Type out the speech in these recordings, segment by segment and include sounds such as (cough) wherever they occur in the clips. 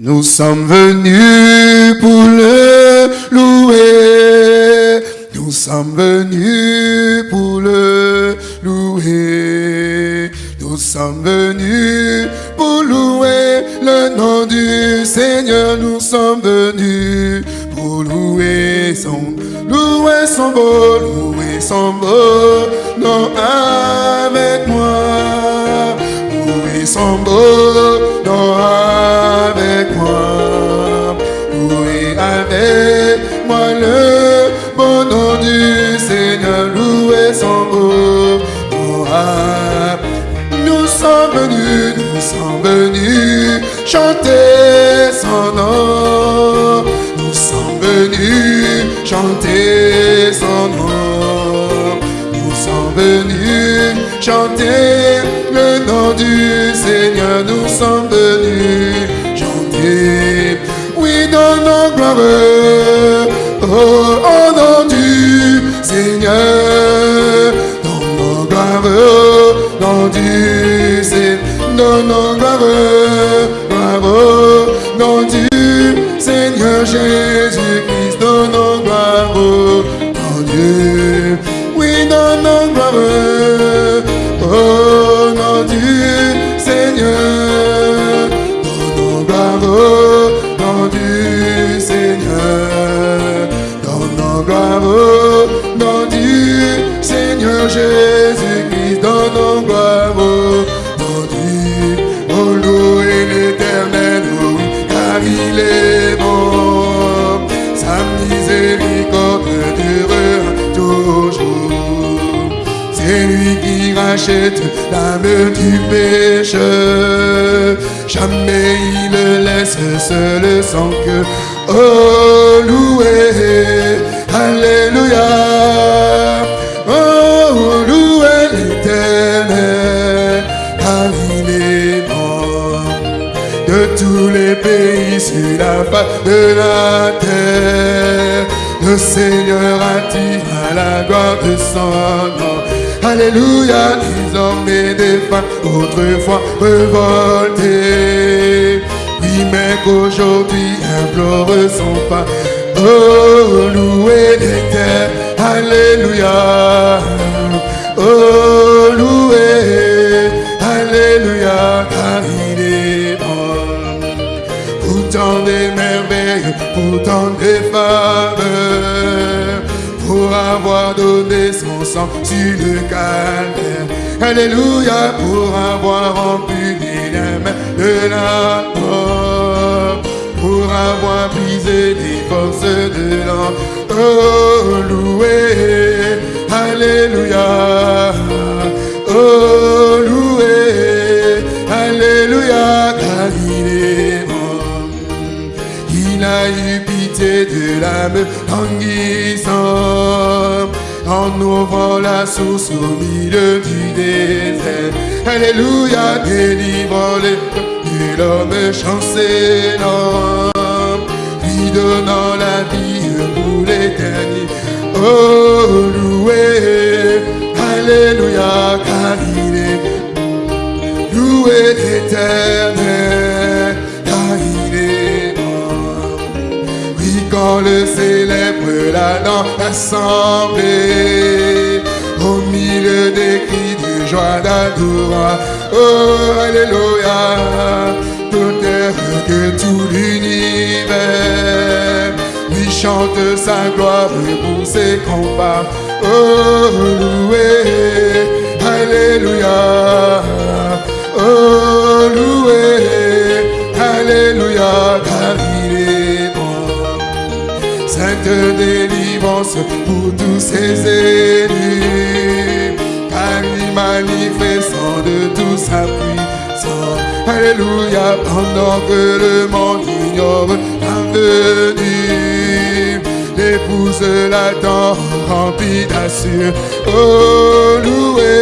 Nous sommes venus pour le louer. Nous sommes venus pour le louer. Nous sommes venus pour louer le nom du Seigneur. Nous sommes venus pour louer son, louer son beau, louer son beau nom avec moi. Louer son beau sommes venus chanter son nom. Nous sommes venus chanter son nom. Nous sommes venus chanter le nom du Seigneur. Nous sommes venus chanter. Oui, dans nos gloires. Oh, au nom du Seigneur. Nos Seigneur l'âme du pécheur. Jamais il ne laisse seul sans que. Oh, loué, Alléluia. Oh, loué l'éternel, car il est de tous les pays sur la face de la terre. Le Seigneur attire à la gloire de son nom. Alléluia, les hommes et des femmes, autrefois révoltés. Oui, mais qu'aujourd'hui implore son pas. Oh, louez l'éternel, Alléluia. Oh, louez, Alléluia, car il est bon pour tant des merveilles, pour tant des faveurs, pour avoir donné son sang sur le calvaire. Alléluia, pour avoir rempli les mains de la mort, pour avoir brisé les forces de l'homme. Oh, loué, Alléluia. Oh, loué, Alléluia, car il est bon. Il a eu pitié de l'âme languissante en ouvrant la source au milieu du Alléluia, délivrant les de l'homme chancelant, lui donnant la vie pour l'éternité. Oh, loué, Alléluia, car il est loué l'éternel, car il est bon. Oui, quand le célèbre là dans l'assemblée, au milieu des joie oh, Alléluia, tout terre que tout l'univers lui chante sa gloire pour ses combats. Oh, loué, Alléluia. Oh, loué, Alléluia. Sainte délivrance pour tous ses élus, manifestant de tout sa puissance. Alléluia, pendant que le monde ignore la venue, l'épouse l'attend remplie d'assure. Oh, loué,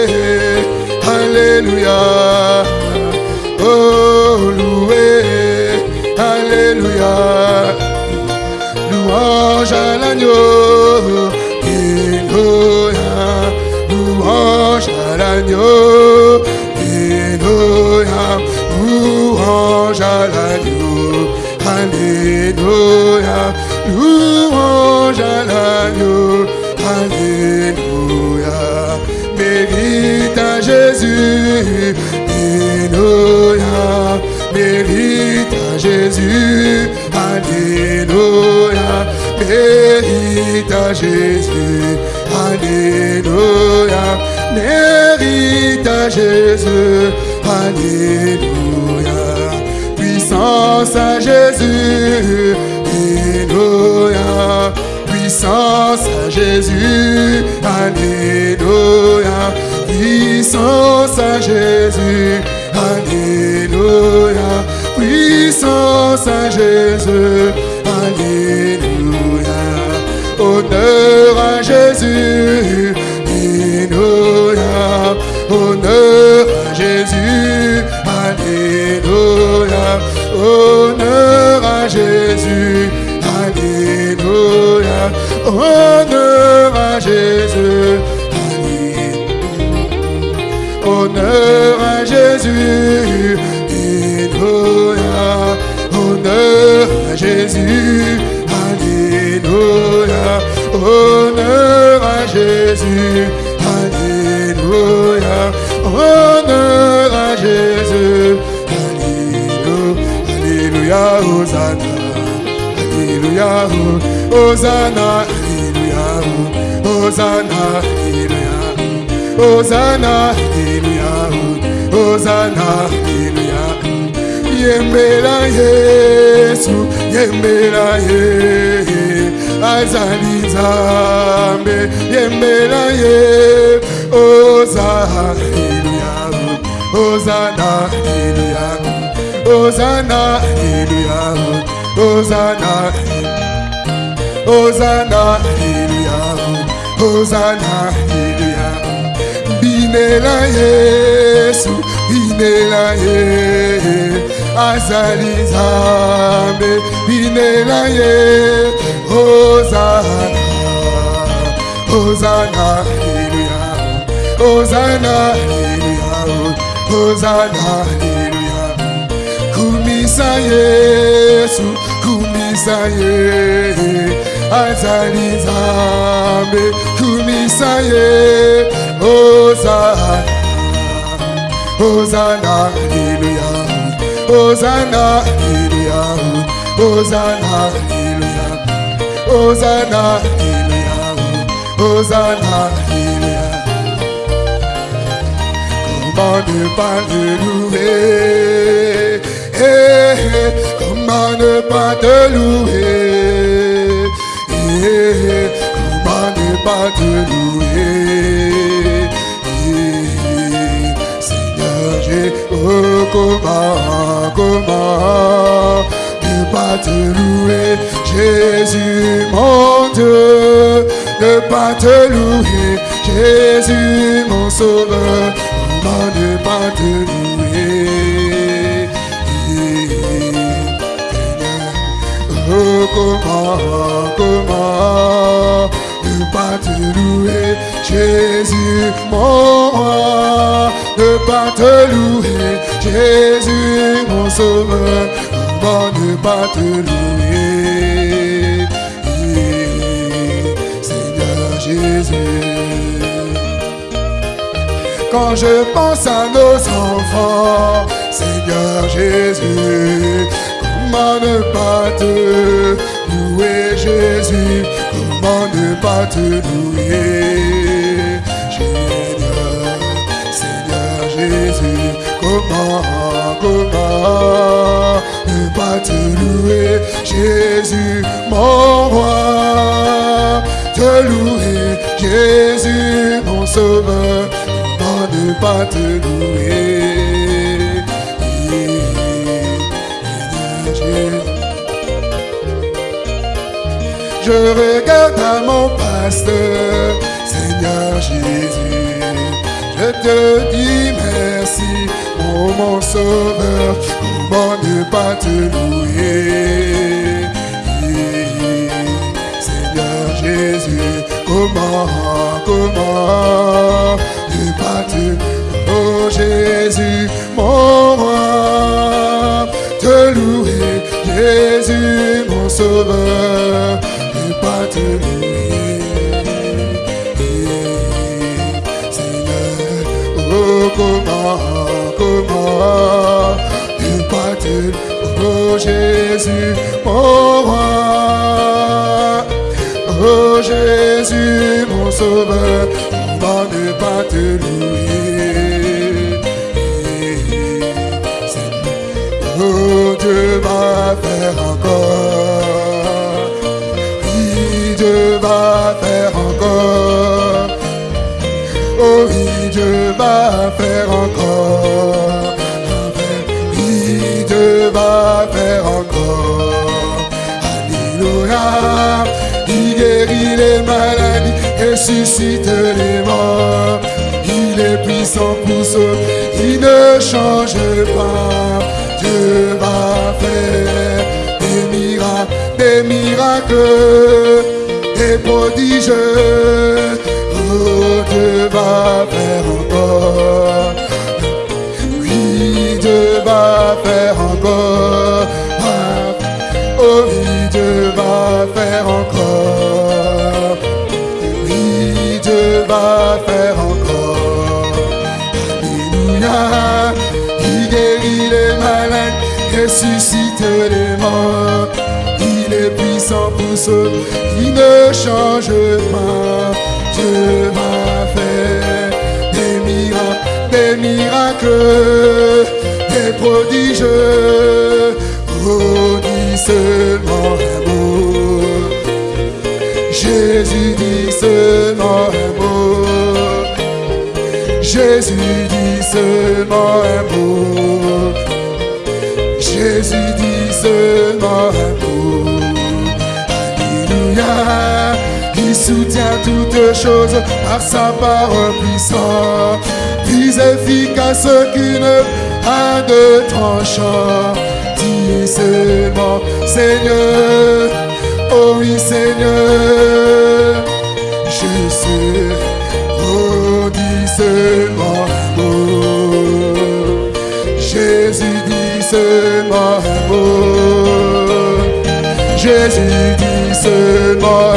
Alléluia. Oh, loué, Alléluia. Louange à l'agneau, l'agneau, Alléluia. Louange à l'agneau, Alléluia. Louange à l'agneau. Alléluia. Mérite à Jésus. Alléluia. Mérite à Jésus. Alléluia. Mérite à Jésus. Alléluia. À Jésus. Alléluia. Puissance à Jésus. Alléluia. Puissance à Jésus. Alléluia. Puissance à Jésus. Alléluia. Puissance à Jésus. Alléluia. Hosanna. Alléluia. Hosanna. Alléluia. Hosanna. Alléluia. Hosanna. Alléluia. Yembela Yesu. Yembela Ye. Azali Nzambe. Yembela Ye. Hosanna. Alléluia. Hosanna. Alléluia. Hosanna. Alléluia. Hosanna. Hosanna. Alléluia. Hosanna. Alléluia. Binela Yesu. Binela Ye. Azali Nzambe. Binela Ye. Hosanna. Hosanna. Alléluia. Hosanna. Alléluia. Hosanna. Alléluia. Kumisa Yesu. Kumisa Ye. azali nzambe kumisa ye ozana ozana aleluya ozana aleluya ozana aleluya ozana aleluya ozana aleluya comment ne pas te louer. Eh, eh, comment ne pas te louer. Eh, Comment ne pas te louer Eh, Seigneur, j'ai oh, comment, comment ne pas te louer Jésus, mon Dieu, ne pas te louer Jésus, mon sauveur, comment ne pas te comment, comment ne pas te louer Jésus, mon roi, ne pas te louer Jésus, mon sauveur, comment ne pas te louer Seigneur Jésus. Quand je pense à nos enfants, Seigneur Jésus, comment ne pas te louer Jésus, comment ne pas te louer? Seigneur, Seigneur Jésus, comment, comment ne pas te louer Jésus, mon roi, te louer Jésus, mon sauveur, comment ne pas te louer? Je regarde à mon pasteur, Seigneur Jésus. Je te dis merci, oh mon sauveur, comment ne pas te louer. Seigneur Jésus, comment, comment ne pas te Oh Jésus, mon roi, te louer, Jésus, comment, comment tu parles, oh Jésus, mon roi, oh Jésus, mon sauveur, on ne pas te louer. Va faire encore. Alléluia. Il guérit les maladies, ressuscite les morts. Il est puissant pour sauver, il ne change pas. Dieu va faire des miracles, des miracles, des prodiges. Oh, Dieu va faire encore. Oui, Dieu va faire encore. Ressuscite les morts. Il est puissant pour sauver, il ne change pas. Dieu va faire des miracles, des miracles, des prodiges. Oh, seulement un mot. Jésus dit seulement un mot. Jésus dit seulement un mot. Toutes choses par sa parole puissante. Plus efficace qu'une un de tranchant. Dis seulement Seigneur. Oh oui Seigneur. Je sais. Oh dis seulement mot. Jésus dit seulement un mot. Jésus dit seulement.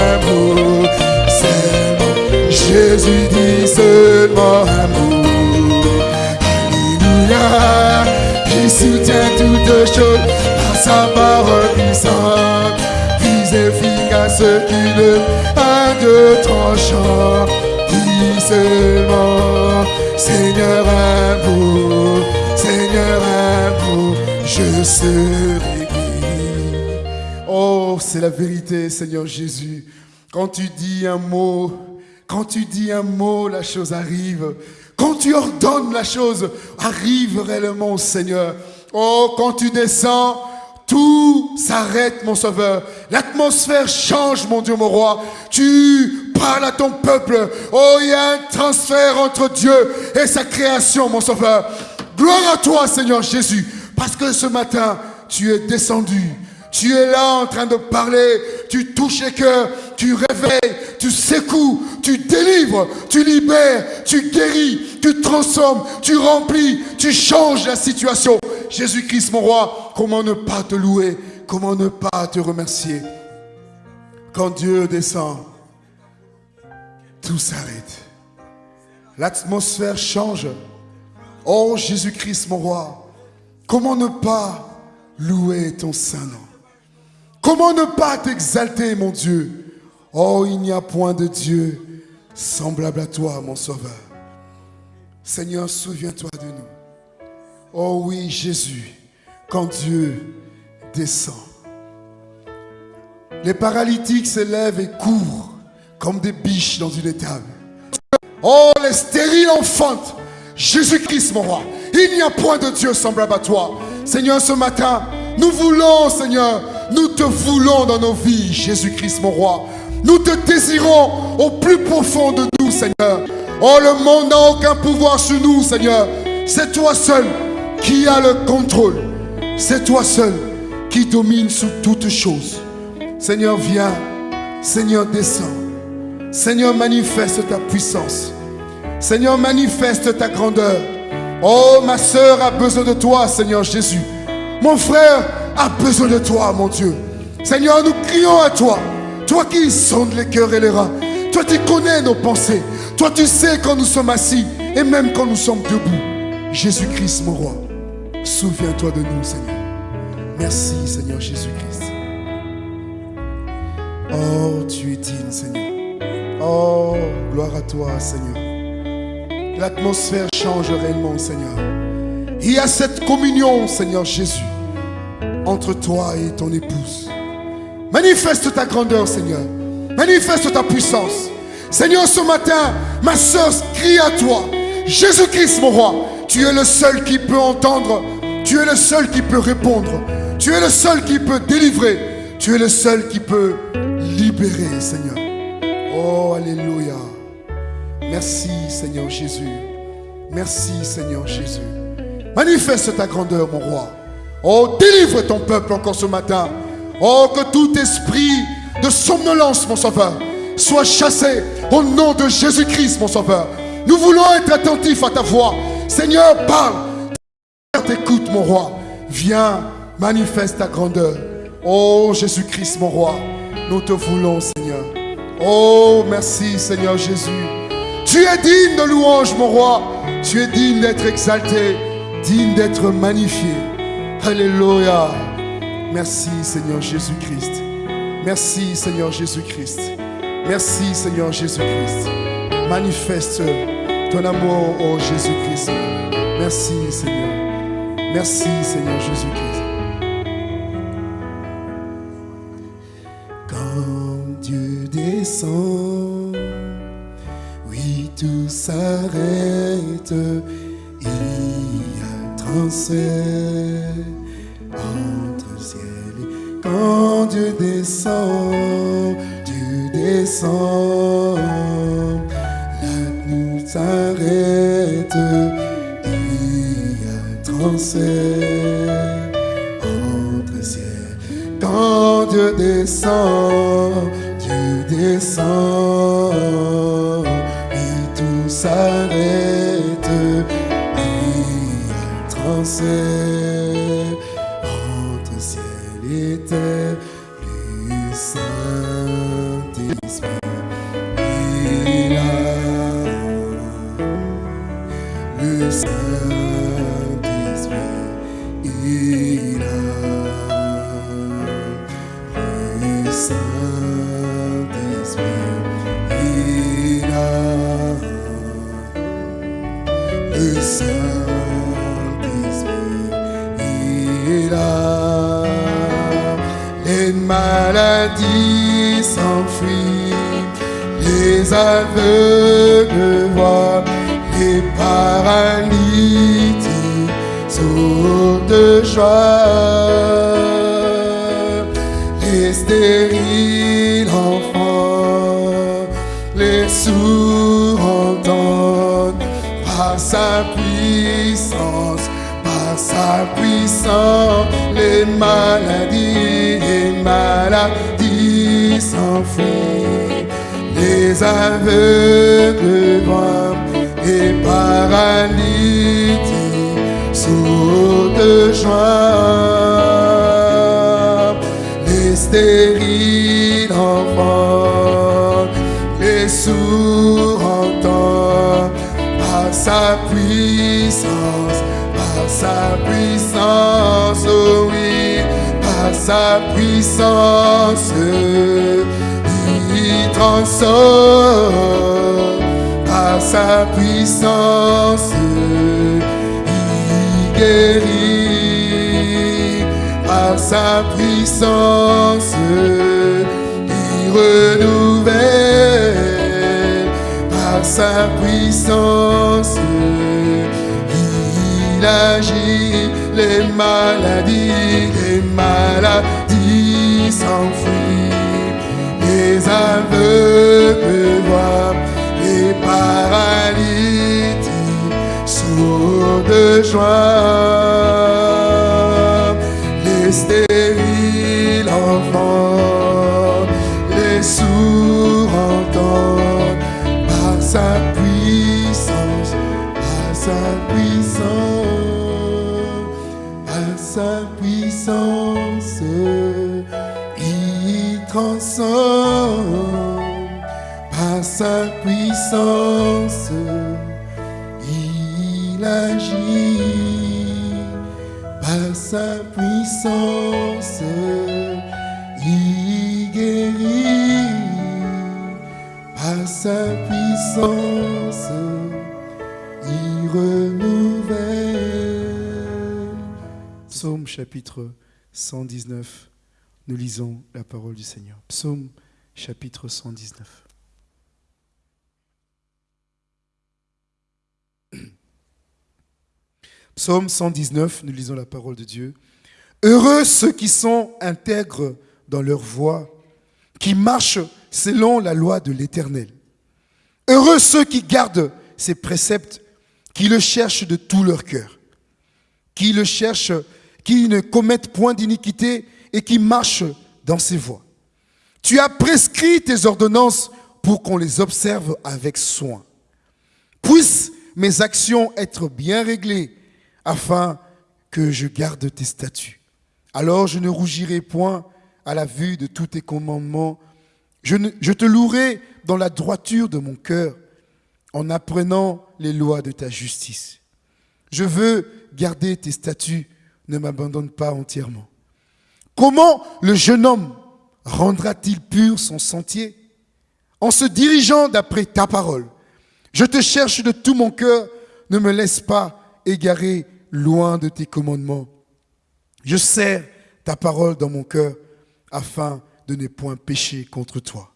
Jésus dit seulement un mot. Alléluia. Il soutient toutes choses par sa parole puissante. Plus efficace qu'une un de tranchant. Dis seulement, Seigneur un mot, Seigneur un mot, je serai guéri. Oh, c'est la vérité, Seigneur Jésus. Quand tu dis un mot, quand tu dis un mot, la chose arrive. Quand tu ordonnes la chose, arrive réellement, Seigneur. Oh, quand tu descends, tout s'arrête, mon sauveur. L'atmosphère change, mon Dieu, mon roi. Tu parles à ton peuple. Oh, il y a un transfert entre Dieu et sa création, mon sauveur. Gloire à toi, Seigneur Jésus. Parce que ce matin, tu es descendu. Tu es là en train de parler, tu touches les cœurs, tu réveilles, tu secoues, tu délivres, tu libères, tu guéris, tu transformes, tu remplis, tu changes la situation. Jésus-Christ, mon roi, comment ne pas te louer, comment ne pas te remercier? Quand Dieu descend, tout s'arrête. L'atmosphère change. Oh Jésus-Christ, mon roi, comment ne pas louer ton saint nom Comment ne pas t'exalter, mon Dieu? Oh, il n'y a point de Dieu semblable à toi, mon Sauveur. Seigneur, souviens-toi de nous. Oh oui, Jésus, quand Dieu descend, les paralytiques se lèvent et courent comme des biches dans une étable. Oh, les stériles enfantent. Jésus-Christ, mon roi. Il n'y a point de Dieu semblable à toi. Seigneur, ce matin, nous voulons, Seigneur, nous te voulons dans nos vies, Jésus-Christ, mon roi. Nous te désirons au plus profond de nous, Seigneur. Oh, le monde n'a aucun pouvoir sur nous, Seigneur. C'est toi seul qui as le contrôle. C'est toi seul qui domine sur toutes choses. Seigneur, viens. Seigneur, descends. Seigneur, manifeste ta puissance. Seigneur, manifeste ta grandeur. Oh, ma soeur a besoin de toi, Seigneur Jésus. Mon frère a besoin de toi, mon Dieu. Seigneur, nous crions à toi. Toi qui sondes les cœurs et les reins. Toi, tu connais nos pensées. Toi, tu sais quand nous sommes assis et même quand nous sommes debout. Jésus-Christ, mon roi, souviens-toi de nous, Seigneur. Merci, Seigneur Jésus-Christ. Oh, tu es digne, Seigneur. Oh, gloire à toi, Seigneur. L'atmosphère change réellement, Seigneur. Il y a cette communion, Seigneur Jésus, entre toi et ton épouse. Manifeste ta grandeur, Seigneur. Manifeste ta puissance. Seigneur, ce matin, ma soeur crie à toi. Jésus-Christ, mon roi, tu es le seul qui peut entendre. Tu es le seul qui peut répondre. Tu es le seul qui peut délivrer. Tu es le seul qui peut libérer, Seigneur. Oh, Alléluia. Merci, Seigneur Jésus. Merci, Seigneur Jésus. Manifeste ta grandeur, mon roi. Oh, délivre ton peuple encore ce matin. Oh, que tout esprit de somnolence, mon sauveur, soit chassé au nom de Jésus-Christ, mon sauveur. Nous voulons être attentifs à ta voix. Seigneur, parle. T'écoute, mon roi. Viens, manifeste ta grandeur. Oh Jésus-Christ, mon roi, nous te voulons, Seigneur. Oh, merci, Seigneur Jésus. Tu es digne de louange, mon roi. Tu es digne d'être exalté, digne d'être magnifié. Alléluia. Merci, Seigneur Jésus-Christ. Merci, Seigneur Jésus-Christ. Merci, Seigneur Jésus-Christ. Manifeste ton amour, oh Jésus-Christ. Merci, Seigneur. Merci, Seigneur Jésus-Christ. Quand Dieu descend, oui, tout s'arrête. Il y a et quand Dieu descend, Dieu descend, la nuit s'arrête. Y a transfert entre ciel. Quand Dieu descend, Dieu descend, Là. Les maladies s'enfuient, les aveugles voient, les paralytiques sautent de joie. Les stériles enfants, les sourds entendent par sa puissance, les maladies, les maladies s'enfuient, les aveugles voient, les paralytiques sautent de joie, les stériles enfants, les sourds entendent. Par sa puissance, par sa puissance, sa puissance, il transforme, par sa puissance, il guérit, par sa puissance, il renouvelle, par sa puissance, il agit, les maladies, maladies s'enfuient, les aveugles voient, les paralytiques sautent de joie, sa puissance, il agit par sa puissance, il guérit par sa puissance, il renouvelle. Psaume chapitre 119, nous lisons la parole du Seigneur. Psaume chapitre 119. Psaume 119, nous lisons la parole de Dieu. Heureux ceux qui sont intègres dans leur voie, qui marchent selon la loi de l'Éternel. Heureux ceux qui gardent ses préceptes, qui le cherchent de tout leur cœur, qui le cherchent, qui ne commettent point d'iniquité et qui marchent dans ses voies. Tu as prescrit tes ordonnances pour qu'on les observe avec soin. Puissent mes actions être bien réglées afin que je garde tes statuts. Alors je ne rougirai point à la vue de tous tes commandements. Je, te louerai dans la droiture de mon cœur en apprenant les lois de ta justice. Je veux garder tes statuts, ne m'abandonne pas entièrement. Comment le jeune homme rendra-t-il pur son sentier? En se dirigeant d'après ta parole. Je te cherche de tout mon cœur, ne me laisse pas égarer loin de tes commandements. Je serre ta parole dans mon cœur afin de ne point pécher contre toi.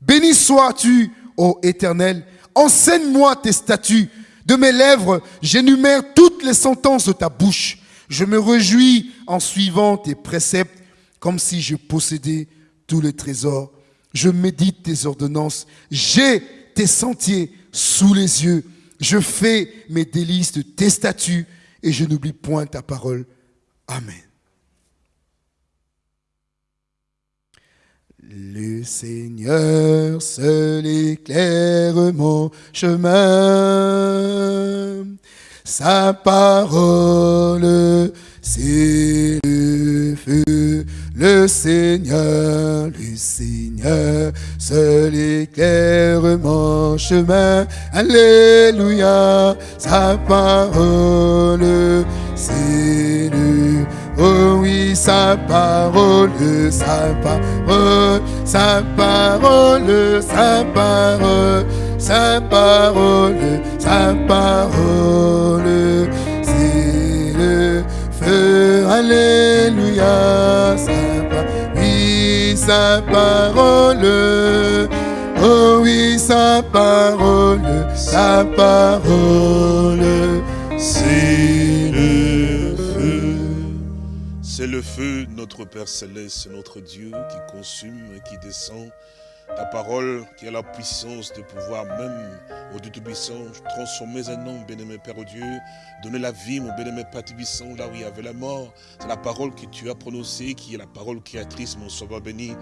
Béni sois-tu, ô Éternel, enseigne-moi tes statuts. De mes lèvres, j'énumère toutes les sentences de ta bouche. Je me réjouis en suivant tes préceptes comme si je possédais tous les trésors. Je médite tes ordonnances. J'ai tes sentiers sous les yeux. Je fais mes délices de tes statuts et je n'oublie point ta parole. Amen. Le Seigneur seul éclaire mon chemin. Sa parole, c'est le feu. Le Seigneur, le Seigneur, seul éclaire mon chemin. Alléluia, sa parole, c'est le Oh oui, sa parole, sa parole, sa parole, sa parole, sa parole, sa parole, alléluia, sa oui, sa parole, oh oui, sa parole, sa parole, c'est le feu. C'est le feu, notre Père Céleste, notre Dieu qui consume, qui descend. Ta parole qui a la puissance de pouvoir même, au Dieu Tout-Puissant, transformer un homme, bien-aimé Père Dieu, donner la vie, mon bien-aimé Père Tout-Puissant, là où il y avait la mort. C'est la parole que tu as prononcée, qui est la parole créatrice, mon Sauveur béni.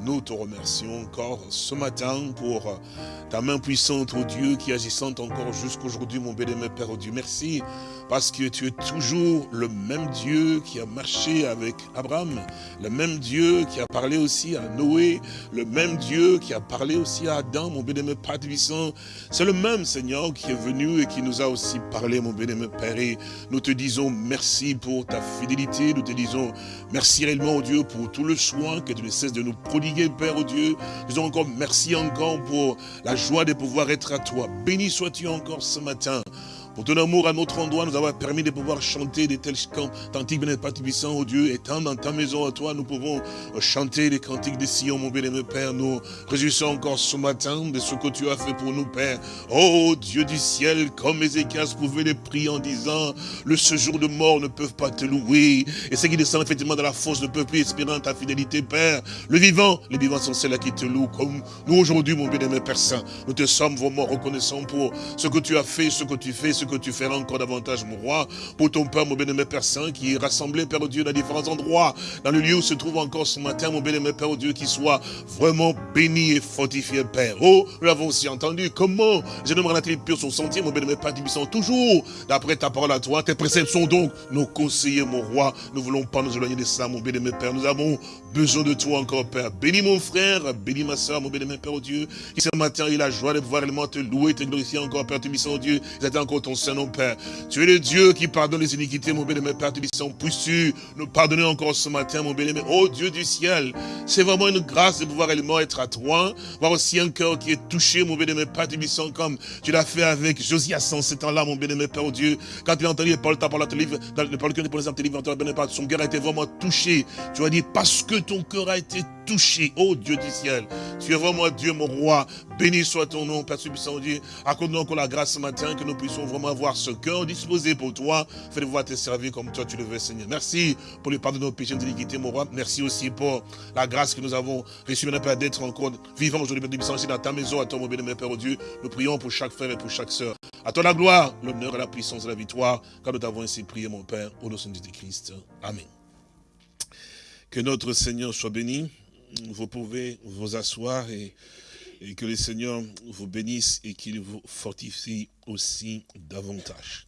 Nous te remercions encore ce matin pour ta main puissante, au Dieu, qui agissante encore jusqu'aujourd'hui, mon bien-aimé Père Dieu. Merci, parce que tu es toujours le même Dieu qui a marché avec Abraham, le même Dieu qui a parlé aussi à Noé, le même Dieu qui a parlé aussi à Adam, mon bien-aimé Père Puissant. C'est le même Seigneur qui est venu et qui nous a aussi parlé, mon bien-aimé Père. Et nous te disons merci pour ta fidélité. Nous te disons merci réellement, au Dieu, pour tout le soin que tu ne cesses de nous prodiguer, Père, au Dieu. Nous disons encore merci encore pour la joie de pouvoir être à toi. Béni sois-tu encore ce matin. Pour ton amour à notre endroit, nous avoir permis de pouvoir chanter des tels cantiques, bien puissant, oh Dieu, étant dans ta maison à toi, nous pouvons chanter les cantiques de Sion, mon bien-aimé Père. Nous réjouissons encore ce matin de ce que tu as fait pour nous, Père. Oh Dieu du ciel, comme Ézéchias pouvait les prier en disant, le séjour de mort ne peuvent pas te louer. Et ceux qui descendent effectivement dans la fosse ne peuvent plus espérer ta fidélité, Père. Le vivant, les vivants sont ceux-là qui te louent, comme nous aujourd'hui, mon bien-aimé Père Saint. Nous te sommes vraiment reconnaissants pour ce que tu as fait, ce que tu fais, que tu feras encore davantage, mon roi, pour ton Père, mon bien-aimé Père Saint, qui est rassemblé, Père Dieu, dans différents endroits, dans le lieu où se trouve encore ce matin, mon bien-aimé Père Dieu, qui soit vraiment béni et fortifié, Père. Oh, nous l'avons aussi entendu, comment je ne t il pur son sentier, mon bien-aimé Père Tibissant, toujours, d'après ta parole à toi, tes préceptes sont donc nos conseillers, mon roi, nous ne voulons pas nous éloigner de ça, mon bien-aimé Père, nous avons besoin de toi encore, Père. Bénis mon frère, bénis ma soeur, mon bien-aimé Père Dieu, qui ce matin, il a la joie de pouvoir réellement te louer, te glorifier encore, Père Tibissant, Dieu, ils encore ton concernant, Père. Tu es le Dieu qui pardonne les iniquités, mon bien-aimé Père, tu puisses-tu nous pardonner encore ce matin, mon bien-aimé. Oh Dieu du ciel, c'est vraiment une grâce de pouvoir réellement être à toi, voir aussi un cœur qui est touché, mon bien-aimé Père, tu comme tu l'as fait avec Josias en ce temps-là, mon bien-aimé Père, oh Dieu. Quand il a entendu paroles, ta parole, dans le parole que pour les tes son cœur a été vraiment touché. Tu as dit, parce que ton cœur a été touché, oh Dieu du ciel, tu es vraiment Dieu, mon roi. Béni soit ton nom, Père Subissant Dieu. Accorde-nous encore la grâce ce matin, que nous puissions vraiment avoir ce cœur disposé pour toi. Fais-le voir te servir comme toi tu le veux, Seigneur. Merci pour le pardon de nos péchés, de l'iniquité, mon roi. Merci aussi pour la grâce que nous avons reçue, mon Père, d'être encore vivants aujourd'hui, Père Subissant, dans ta maison, à toi, mon bien Père, oh Dieu. Nous prions pour chaque frère et pour chaque sœur. À toi la gloire, l'honneur la puissance et la victoire, car nous t'avons ainsi prié, mon Père, au nom de Christ. Amen. Que notre Seigneur soit béni. Vous pouvez vous asseoir et, que le Seigneur vous bénisse et qu'il vous fortifie aussi davantage.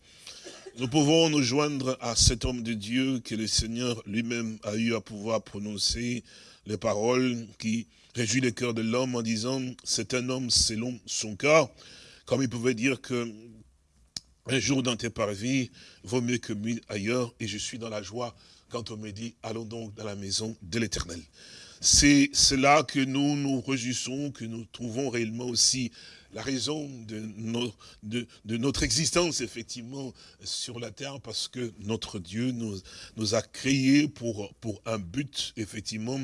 Nous pouvons nous joindre à cet homme de Dieu que le Seigneur lui-même a eu à pouvoir prononcer les paroles qui réjouit le cœur de l'homme en disant c'est un homme selon son cœur, comme il pouvait dire que un jour dans tes parvis vaut mieux que mille ailleurs et je suis dans la joie quand on me dit allons donc dans la maison de l'éternel. C'est cela que nous nous réjouissons, que nous trouvons réellement aussi la raison de, notre existence, effectivement, sur la terre, parce que notre Dieu nous, a créés pour, pour un but, effectivement,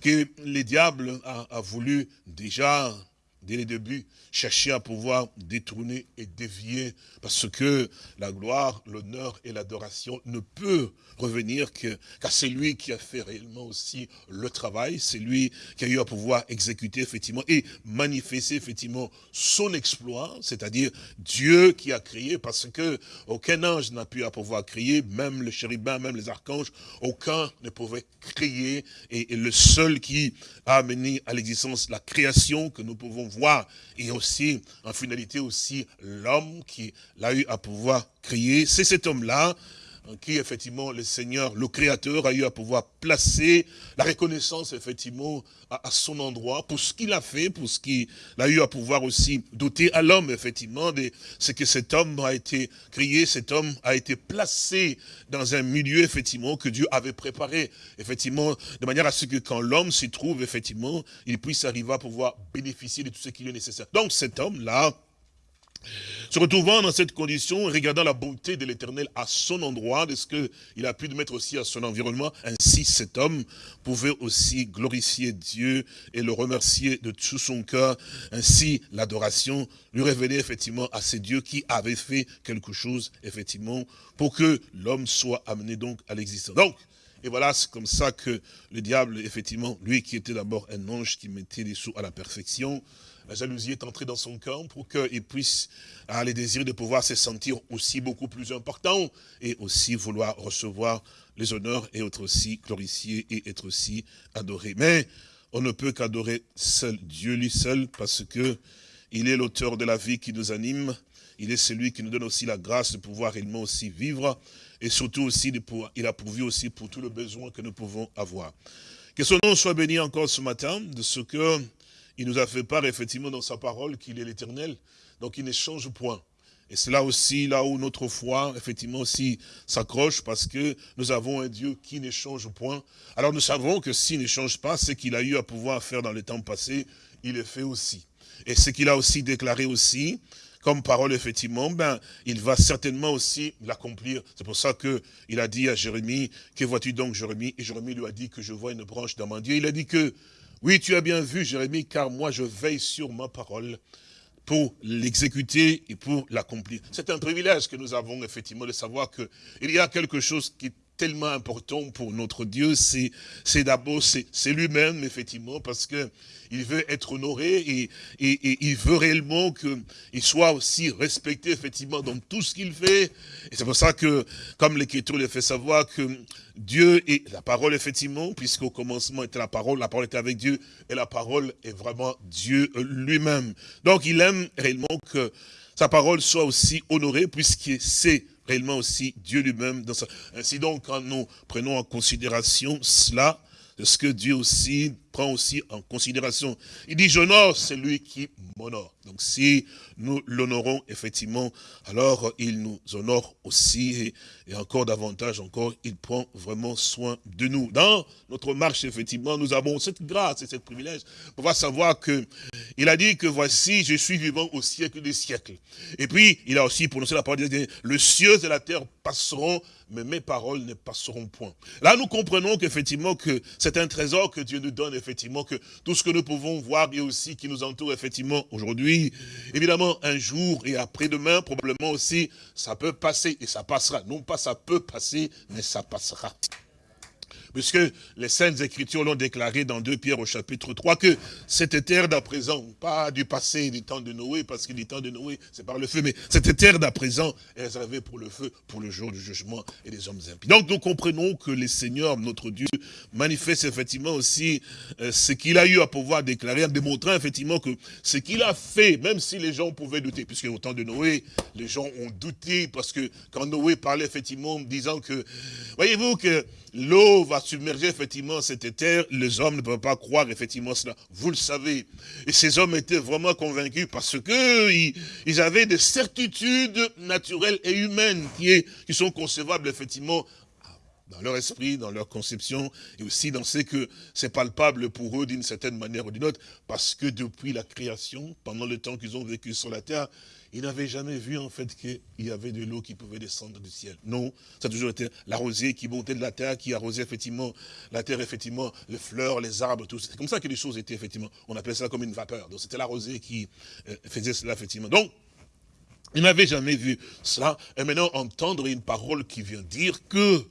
que les diables a, a voulu déjà dès le début, chercher à pouvoir détourner et dévier, parce que la gloire, l'honneur et l'adoration ne peut revenir qu'à celui qui a fait réellement aussi le travail, c'est lui qui a eu à pouvoir exécuter effectivement et manifester effectivement son exploit, c'est-à-dire Dieu qui a créé, parce que aucun ange n'a pu à pouvoir créer, même le chérubin, même les archanges, aucun ne pouvait créer, et, et le seul qui a amené à l'existence la création que nous pouvons et aussi, en finalité aussi, l'homme qui l'a eu à pouvoir créer. C'est cet homme-là qui, effectivement, le Seigneur, le Créateur, a eu à pouvoir placer la reconnaissance, effectivement, à, son endroit, pour ce qu'il a fait, pour ce qu'il a eu à pouvoir aussi doter à l'homme, effectivement, de ce que cet homme a été créé, cet homme a été placé dans un milieu, effectivement, que Dieu avait préparé, effectivement, de manière à ce que quand l'homme s'y trouve, effectivement, il puisse arriver à pouvoir bénéficier de tout ce qui est nécessaire. Donc cet homme-là, se retrouvant dans cette condition, regardant la bonté de l'éternel à son endroit, de ce qu'il a pu mettre aussi à son environnement, ainsi cet homme pouvait aussi glorifier Dieu et le remercier de tout son cœur. Ainsi, l'adoration lui révélait effectivement à ces dieux qui avaient fait quelque chose, effectivement, pour que l'homme soit amené donc à l'existence. Donc, et voilà, c'est comme ça que le diable, effectivement, lui qui était d'abord un ange qui mettait les sous à la perfection, la jalousie est entrée dans son cœur pour qu'il puisse avoir les désirs de pouvoir se sentir aussi beaucoup plus important et aussi vouloir recevoir les honneurs et être aussi glorifié et être aussi adoré. Mais on ne peut qu'adorer seul Dieu lui seul parce que il est l'auteur de la vie qui nous anime. Il est celui qui nous donne aussi la grâce de pouvoir réellement aussi vivre et surtout aussi de pouvoir, il a pourvu aussi pour tous les besoins que nous pouvons avoir. Que son nom soit béni encore ce matin de ce que il nous a fait part effectivement dans sa parole qu'il est l'éternel, donc il ne change point. Et c'est là aussi, là où notre foi, effectivement, aussi s'accroche, parce que nous avons un Dieu qui ne change point. Alors nous savons que s'il ne change pas, ce qu'il a eu à pouvoir faire dans le temps passé, il le fait aussi. Et ce qu'il a aussi déclaré aussi, comme parole, effectivement, ben, il va certainement aussi l'accomplir. C'est pour ça que il a dit à Jérémie, que vois-tu donc, Jérémie? Et Jérémie lui a dit que je vois une branche Dieu. Il a dit que oui, tu as bien vu, Jérémie, car moi je veille sur ma parole pour l'exécuter et pour l'accomplir. C'est un privilège que nous avons effectivement de savoir qu'il y a quelque chose qui tellement important pour notre Dieu, c'est d'abord, c'est lui-même, effectivement, parce que il veut être honoré et, et, il veut réellement qu'il soit aussi respecté, effectivement, dans tout ce qu'il fait. Et c'est pour ça que, comme l'Écriture le fait savoir, que Dieu est la parole, effectivement, puisqu'au commencement était la parole, la parole était avec Dieu, et la parole est vraiment Dieu lui-même. Donc, il aime réellement que sa parole soit aussi honorée, puisque c'est réellement aussi Dieu lui-même. Ainsi donc, quand nous prenons en considération cela, ce que Dieu aussi prend aussi en considération. Il dit, j'honore celui qui m'honore. Donc si nous l'honorons effectivement, alors il nous honore aussi et, encore davantage encore, il prend vraiment soin de nous. Dans notre marche, effectivement, nous avons cette grâce et ce privilège pour pouvoir savoir que il a dit que voici, je suis vivant au siècle des siècles. Et puis, il a aussi prononcé la parole, le cieux et la terre passeront, mais mes paroles ne passeront point. Là, nous comprenons qu'effectivement, que c'est un trésor que Dieu nous donne, effectivement, que tout ce que nous pouvons voir et aussi qui nous entoure, effectivement, aujourd'hui, évidemment, un jour et après-demain, probablement aussi, ça peut passer et ça passera. Non pas ça peut passer, mais ça passera puisque les Saintes Écritures l'ont déclaré dans 2 Pierre au chapitre 3, que cette terre d'à présent, pas du passé, du temps de Noé, parce que du temps de Noé, c'est par le feu, mais cette terre d'à présent est réservée pour le feu, pour le jour du jugement et des hommes impies. Donc nous comprenons que le Seigneur, notre Dieu, manifeste effectivement aussi euh, ce qu'il a eu à pouvoir déclarer, en démontrant effectivement que ce qu'il a fait, même si les gens pouvaient douter, puisque au temps de Noé, les gens ont douté, parce que quand Noé parlait effectivement, disant que, voyez-vous que l'eau va submerger effectivement cette terre, les hommes ne peuvent pas croire effectivement cela. Vous le savez. Et ces hommes étaient vraiment convaincus parce que ils, avaient des certitudes naturelles et humaines qui, qui sont concevables effectivement dans leur esprit, dans leur conception, et aussi dans ce que c'est palpable pour eux d'une certaine manière ou d'une autre, parce que depuis la création, pendant le temps qu'ils ont vécu sur la terre, il n'avait jamais vu en fait qu'il y avait de l'eau qui pouvait descendre du ciel. Non, ça a toujours été la rosée qui montait de la terre, qui arrosait effectivement la terre, effectivement, les fleurs, les arbres, tout. C'est comme ça que les choses étaient effectivement. On appelait ça comme une vapeur. Donc c'était la rosée qui euh, faisait cela effectivement. Donc, il n'avait jamais vu cela. Et maintenant, entendre une parole qui vient dire que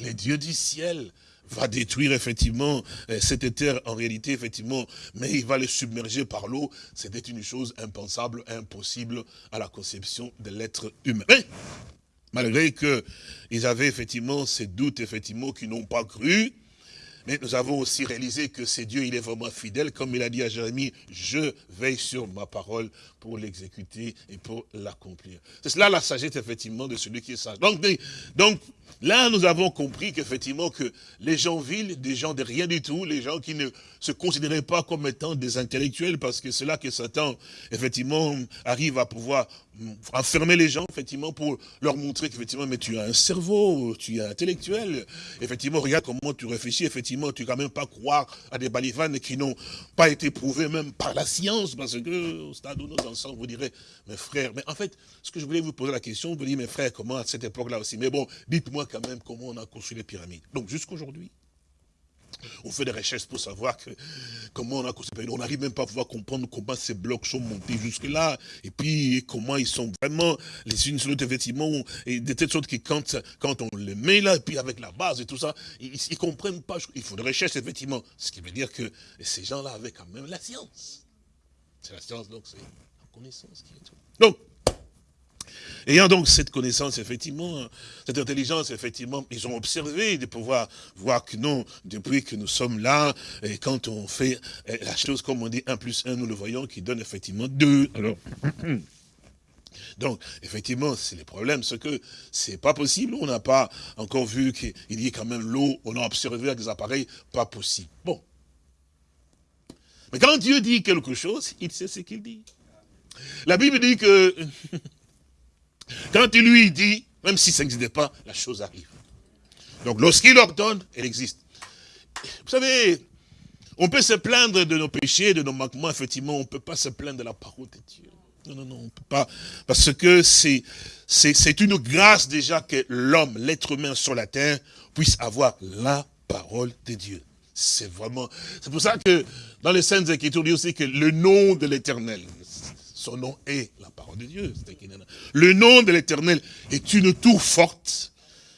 les dieux du ciel va détruire effectivement euh, cette terre en réalité, effectivement, mais il va le submerger par l'eau. C'était une chose impensable, impossible à la conception de l'être humain. Mais, malgré qu'ils avaient effectivement ces doutes, effectivement, qui n'ont pas cru, mais nous avons aussi réalisé que c'est Dieu, il est vraiment fidèle. Comme il a dit à Jérémie, je veille sur ma parole pour l'exécuter et pour l'accomplir. C'est cela la sagesse, effectivement, de celui qui est sage. Donc, donc là, nous avons compris qu'effectivement, que les gens vils, des gens de rien du tout, les gens qui ne se considéraient pas comme étant des intellectuels, parce que c'est là que Satan, effectivement, arrive à pouvoir enfermer les gens, effectivement, pour leur montrer qu'effectivement, mais tu as un cerveau, tu es intellectuel. Effectivement, regarde comment tu réfléchis, effectivement, tu ne quand même pas croire à des balivanes qui n'ont pas été prouvés même par la science, parce que au stade où nous en vous direz, mes frères, mais en fait, ce que je voulais vous poser la question, vous dire, mes frères, comment à cette époque-là aussi, mais bon, dites-moi quand même comment on a construit les pyramides. Donc, jusqu'aujourd'hui, on fait des recherches pour savoir comment on a construit. On n'arrive même pas à pouvoir comprendre comment ces blocs sont montés jusque-là. Et puis, comment ils sont vraiment les unes sur l'autre, effectivement. Et de telle sorte que quand, quand on les met là, et puis avec la base et tout ça, ils ne comprennent pas. Il faut des recherches, effectivement. Ce qui veut dire que ces gens-là avaient quand même la science. C'est la science, donc c'est la connaissance qui est tout. Donc, Ayant donc cette connaissance, effectivement, cette intelligence, effectivement, ils ont observé de pouvoir voir que non, depuis que nous sommes là, et quand on fait eh, la chose, comme on dit, 1 plus 1, nous le voyons, qui donne effectivement 2. Alors, (clears throat) donc, effectivement, c'est le problème, c'est que c'est pas possible, on n'a pas encore vu qu'il y ait quand même l'eau, on a observé avec des appareils, pas possible. Bon. Mais quand Dieu dit quelque chose, il sait ce qu'il dit. La Bible dit que (laughs) Quand il lui dit, même si ça n'existait pas, la chose arrive. Donc lorsqu'il ordonne, elle existe. Vous savez, on peut se plaindre de nos péchés, de nos manquements, effectivement, on ne peut pas se plaindre de la parole de Dieu. Non, non, non, on ne peut pas. Parce que c'est une grâce déjà que l'homme, l'être humain sur la terre, puisse avoir la parole de Dieu. C'est vraiment... C'est pour ça que dans les Saintes Écritures, on dit aussi que le nom de l'éternel, nom est la parole de Dieu. Le nom de l'éternel est une tour forte.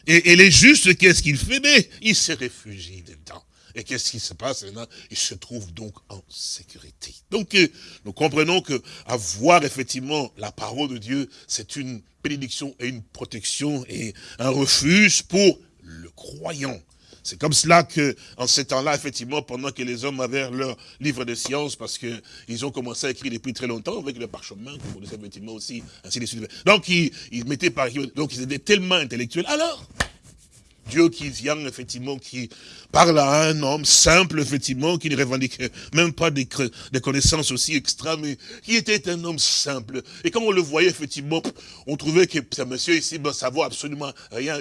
Et, les justes, qu'est-ce qu'il fait? Mais il se réfugie dedans. Et qu'est-ce qui se passe Il se trouve donc en sécurité. Donc, euh, nous comprenons que avoir effectivement la parole de Dieu, c'est une bénédiction et une protection et un refuge pour le croyant. C'est comme cela que, en ces temps-là, effectivement, pendant que les hommes avaient leur livre de science, parce qu'ils ont commencé à écrire depuis très longtemps, avec le parchemin, comme vous le savez effectivement aussi, ainsi de suite. Donc, ils, mettaient par donc ils étaient tellement intellectuels. Alors, Dieu qui vient, effectivement, qui parle à un homme simple, effectivement, qui ne revendiquait même pas des, connaissances aussi extrêmes, mais qui était un homme simple. Et quand on le voyait, effectivement, on trouvait que ce monsieur ici, ben, ça vaut absolument rien.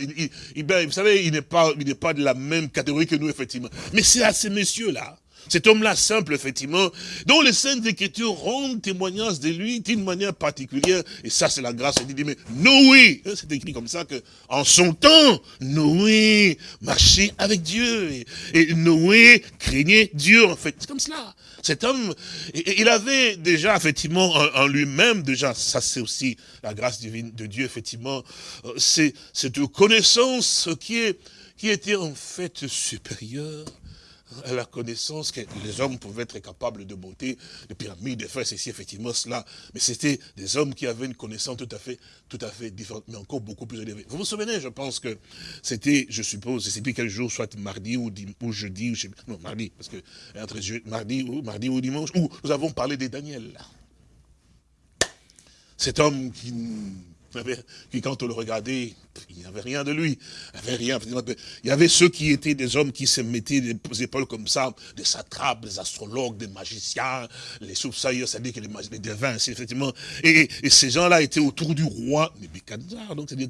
Il, ben, vous savez, il n'est pas, il n'est pas de la même catégorie que nous, effectivement. Mais c'est à ces messieurs-là, cet homme-là simple, effectivement, dont les Saintes Écritures rendent témoignage de lui d'une manière particulière. Et ça, c'est la grâce de Dieu. Mais Noé, hein, c'est écrit comme ça que, en son temps, Noé marchait avec Dieu. Et, Noé craignait Dieu, en fait. C'est comme cela. Cet homme, il avait déjà, effectivement, en, lui-même, déjà, ça c'est aussi la grâce divine de Dieu, effectivement, euh, c'est cette connaissance qui est, qui était en fait supérieure à la connaissance que les hommes pouvaient être capables de monter de pyramides, de faire ceci, effectivement, cela. Mais c'était des hommes qui avaient une connaissance tout à fait, tout à fait différente, mais encore beaucoup plus élevée. Vous vous souvenez, je pense que c'était, je suppose, je ne sais plus quel jour, soit mardi ou, ou jeudi, ou je sais, non, mardi, parce que entre mardi ou, mardi ou dimanche, où nous avons parlé de Daniel. Cet homme qui qui, quand on le regardait, il n'y avait rien de lui. Il n'y avait rien. Il y avait ceux qui étaient des hommes qui se mettaient des épaules comme ça, des satrapes, des astrologues, des magiciens, les soupçailleurs, c'est-à-dire que les, les devins, effectivement. Et, ces gens-là étaient autour du roi Nebuchadnezzar. Donc, c'est-à-dire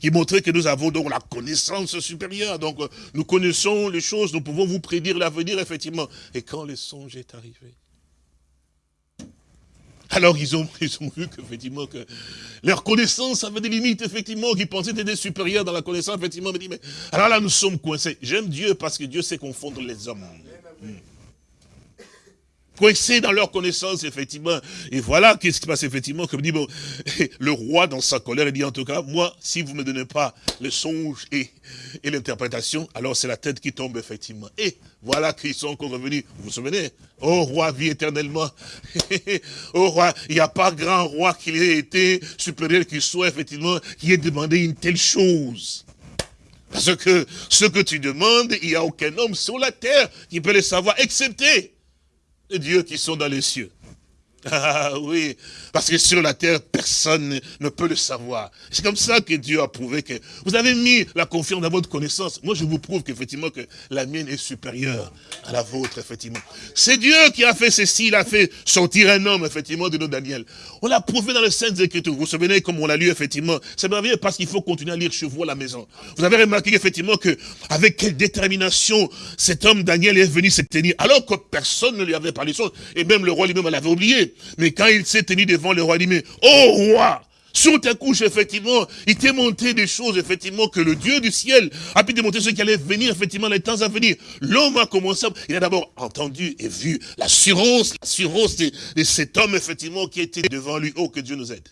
qui montrait que nous avons donc la connaissance supérieure. Donc, nous connaissons les choses, nous pouvons vous prédire l'avenir, effectivement. Et quand le songe est arrivé, alors ils ont, ils ont vu qu'effectivement, que leur connaissance avait des limites, effectivement, qu'ils pensaient être supérieurs dans la connaissance, effectivement, mais mais alors là nous sommes coincés. J'aime Dieu parce que Dieu sait confondre les hommes. Coincés dans leur connaissance, effectivement. Et voilà qu'est-ce qui se passe, effectivement, comme dit, bon, (laughs) le roi, dans sa colère, il dit, en tout cas, moi, si vous ne me donnez pas le songe et, et l'interprétation, alors c'est la tête qui tombe, effectivement. Et voilà qu'ils sont encore revenus. Vous vous souvenez? Oh roi, vie éternellement. (laughs) oh roi, il n'y a pas grand roi qui ait été supérieur qu'il soit, effectivement, qui ait demandé une telle chose. Parce que ce que tu demandes, il n'y a aucun homme sur la terre qui peut le savoir, excepté les dieux qui sont dans les cieux. Ah (laughs) oui, parce que sur la terre, personne ne peut le savoir. C'est comme ça que Dieu a prouvé que vous avez mis la confiance dans votre connaissance. Moi, je vous prouve qu'effectivement que la mienne est supérieure à la vôtre, effectivement. C'est Dieu qui a fait ceci, il a fait sortir un homme, effectivement, de nos Daniel. On l'a prouvé dans les Saintes Écritures. Vous vous souvenez, comme on l'a lu, effectivement. C'est merveilleux parce qu'il faut continuer à lire chez vous à la maison. Vous avez remarqué effectivement que, avec quelle détermination cet homme Daniel est venu se tenir, alors que personne ne lui avait parlé de et même le roi lui-même l'avait oublié. Mais quand il s'est tenu devant le roi, il dit, mais, roi, sur ta couche, effectivement, il t'est montré des choses, effectivement, que le Dieu du ciel a pu démontrer ce qui allait venir, effectivement, les temps à venir. L'homme a commencé, il a d'abord entendu et vu l'assurance, l'assurance de, de, cet homme, effectivement, qui était devant lui. Oh, que Dieu nous aide.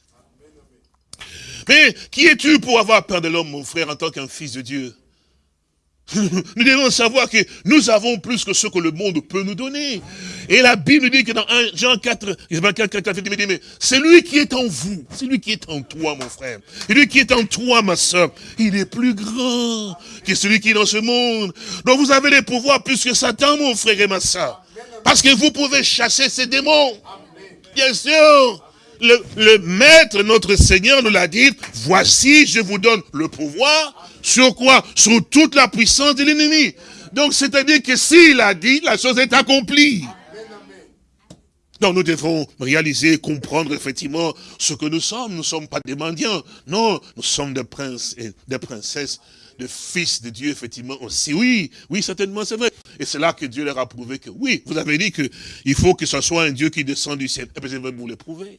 Mais qui es-tu pour avoir peur de l'homme, mon frère, en tant qu'un fils de Dieu? Nous devons savoir que nous avons plus que ce que le monde peut nous donner. Et la Bible dit que dans 1 Jean 4, c'est lui qui est en vous, c'est lui qui est en toi, mon frère. Et lui qui est en toi, ma soeur, il est plus grand que celui qui est dans ce monde. Donc vous avez les pouvoirs plus que Satan, mon frère et ma soeur. Parce que vous pouvez chasser ces démons. Bien sûr. Le, maître, notre Seigneur nous l'a dit, voici, je vous donne le pouvoir sur quoi? Sur toute la puissance de l'ennemi. Donc, c'est-à-dire que s'il a dit, la chose est accomplie. Donc nous devons réaliser, comprendre effectivement ce que nous sommes. Nous ne sommes pas des mendiants. Non, nous sommes des princes et des princesses, des fils de Dieu, effectivement aussi. Oui, oui, certainement, c'est vrai. Et c'est là que Dieu leur a prouvé que oui, vous avez dit qu'il faut que ce soit un Dieu qui descend du ciel. Et bien, je vais vous le prouver.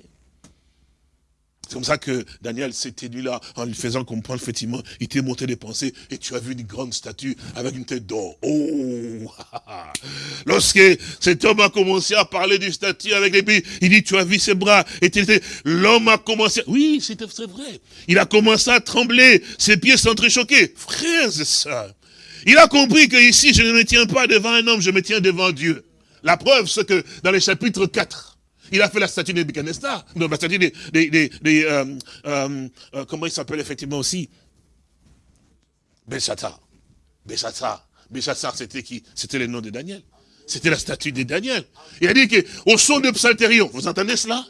C'est comme ça que Daniel s'était lui là, en lui faisant comprendre, effectivement, il t'est monté des pensées, et tu as vu une grande statue avec une tête d'or. Oh (laughs) Lorsque cet homme a commencé à parler du statue avec les pieds, il dit, tu as vu ses bras, et l'homme a commencé, oui, c'est vrai, il a commencé à trembler, ses pieds s'entrechoquaient. Frères et sœurs, il a compris que ici, je ne me tiens pas devant un homme, je me tiens devant Dieu. La preuve, c'est que dans le chapitre 4, il a fait la statue de Nebuchadnezzar, donc la statue des, euh, euh, euh, comment il s'appelle effectivement aussi? Belshazzar. Belshazzar. Belshazzar, c'était qui? C'était le nom de Daniel. C'était la statue de Daniel. Il a dit que au son de psalterion, vous entendez cela?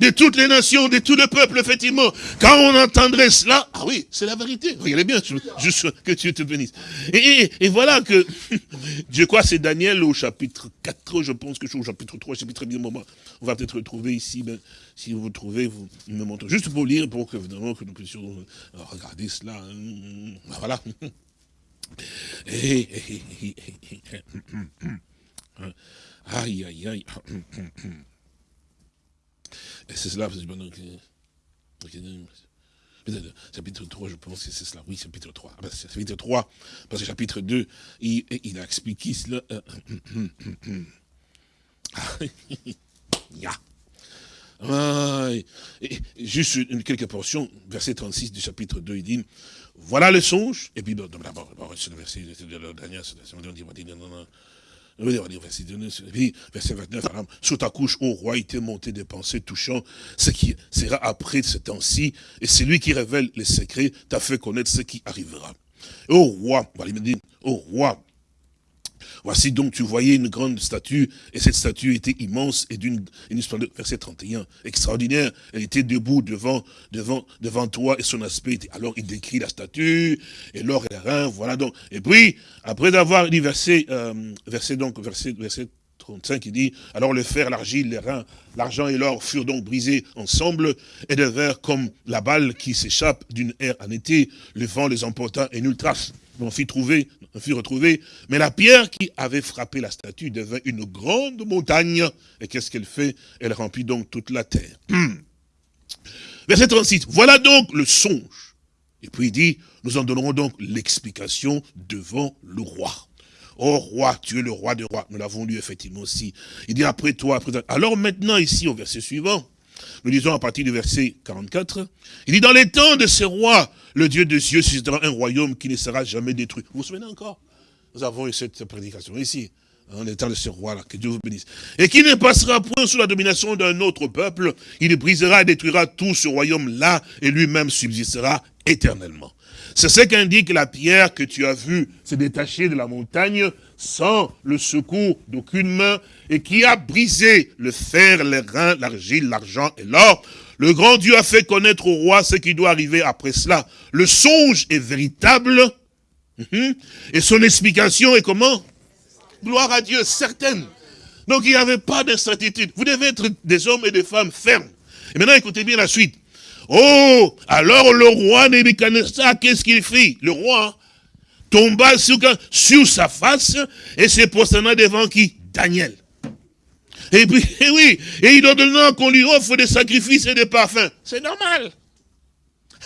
De toutes les nations, de tout le peuple, effectivement. Quand on entendrait cela, ah oui, c'est la vérité. Regardez bien, juste que Dieu te bénisse. Et, et, voilà que, je crois c'est Daniel au chapitre 4, je pense que je suis au chapitre 3, chapitre bien moment. On va peut-être retrouver ici, ben, si vous trouvez, vous me montrez. Juste pour lire, pour que, évidemment, que nous puissions euh, regarder cela. Hein. Voilà. Aïe, aïe, aïe. Et c'est cela, chapitre 3, je pense que c'est cela. Oui, chapitre 3. Ah, ben, chapitre 3, parce que chapitre 2, il, il a expliqué cela. (laughs) Ah, et juste une, quelques portions, verset 36 du chapitre 2, il dit, voilà le songe, et puis d'abord, c'est le verset, de la dernière, verset 29, sous ta couche, ô roi, il t'est monté des pensées touchant ce qui sera après ce temps-ci, et c'est lui qui révèle les secrets, t'a fait connaître ce qui arrivera. Ô roi, ô roi, Voici donc, tu voyais une grande statue, et cette statue était immense et d'une splendeur, verset 31, extraordinaire. Elle était debout devant, devant, devant toi, et son aspect était, alors il décrit la statue, et l'or et les reins, voilà donc. Et puis, après avoir dit verset, euh, verset donc, verset, verset 35, il dit, alors le fer, l'argile, les reins, l'argent et l'or furent donc brisés ensemble et devinrent comme la balle qui s'échappe d'une aire en été. Le vent les emporta et nulle trace on fit trouver, on fit retrouver, mais la pierre qui avait frappé la statue devint une grande montagne. Et qu'est-ce qu'elle fait? Elle remplit donc toute la terre. (clears throat) Verset 36, voilà donc le songe. Et puis il dit, nous en donnerons donc l'explication devant le roi. Oh roi, tu es le roi des rois. Nous l'avons lu effectivement aussi. Il dit après toi, après toi. Alors maintenant ici au verset suivant, nous lisons à partir du verset 44, il dit, dans les temps de ces rois, le Dieu de Dieu suscitera un royaume qui ne sera jamais détruit. Vous vous souvenez encore? Nous avons eu cette prédication ici, dans les temps de ces rois-là, que Dieu vous bénisse. Et qui ne passera point sous la domination d'un autre peuple, il brisera et détruira tout ce royaume-là, et lui-même subsistera éternellement. C'est ce qu'indique la pierre que tu as vue se détacher de la montagne sans le secours d'aucune main et qui a brisé le fer, les reins, l'argile, l'argent et l'or. Le grand Dieu a fait connaître au roi ce qui doit arriver après cela. Le songe est véritable mhm. et son explication est comment? Gloire à Dieu, certaine. Donc il n'y avait pas d'incertitude. Vous devez être des hommes et des femmes fermes. Et maintenant écoutez bien la suite. Oh, alors le roi Nebuchadnezzar, qu'est-ce qu'il fit? Le roi tomba sur, sur sa face et se prosterna devant qui? Daniel. Et puis, et (laughs) oui, et il ordonna qu'on lui offre des sacrifices et des parfums. C'est normal.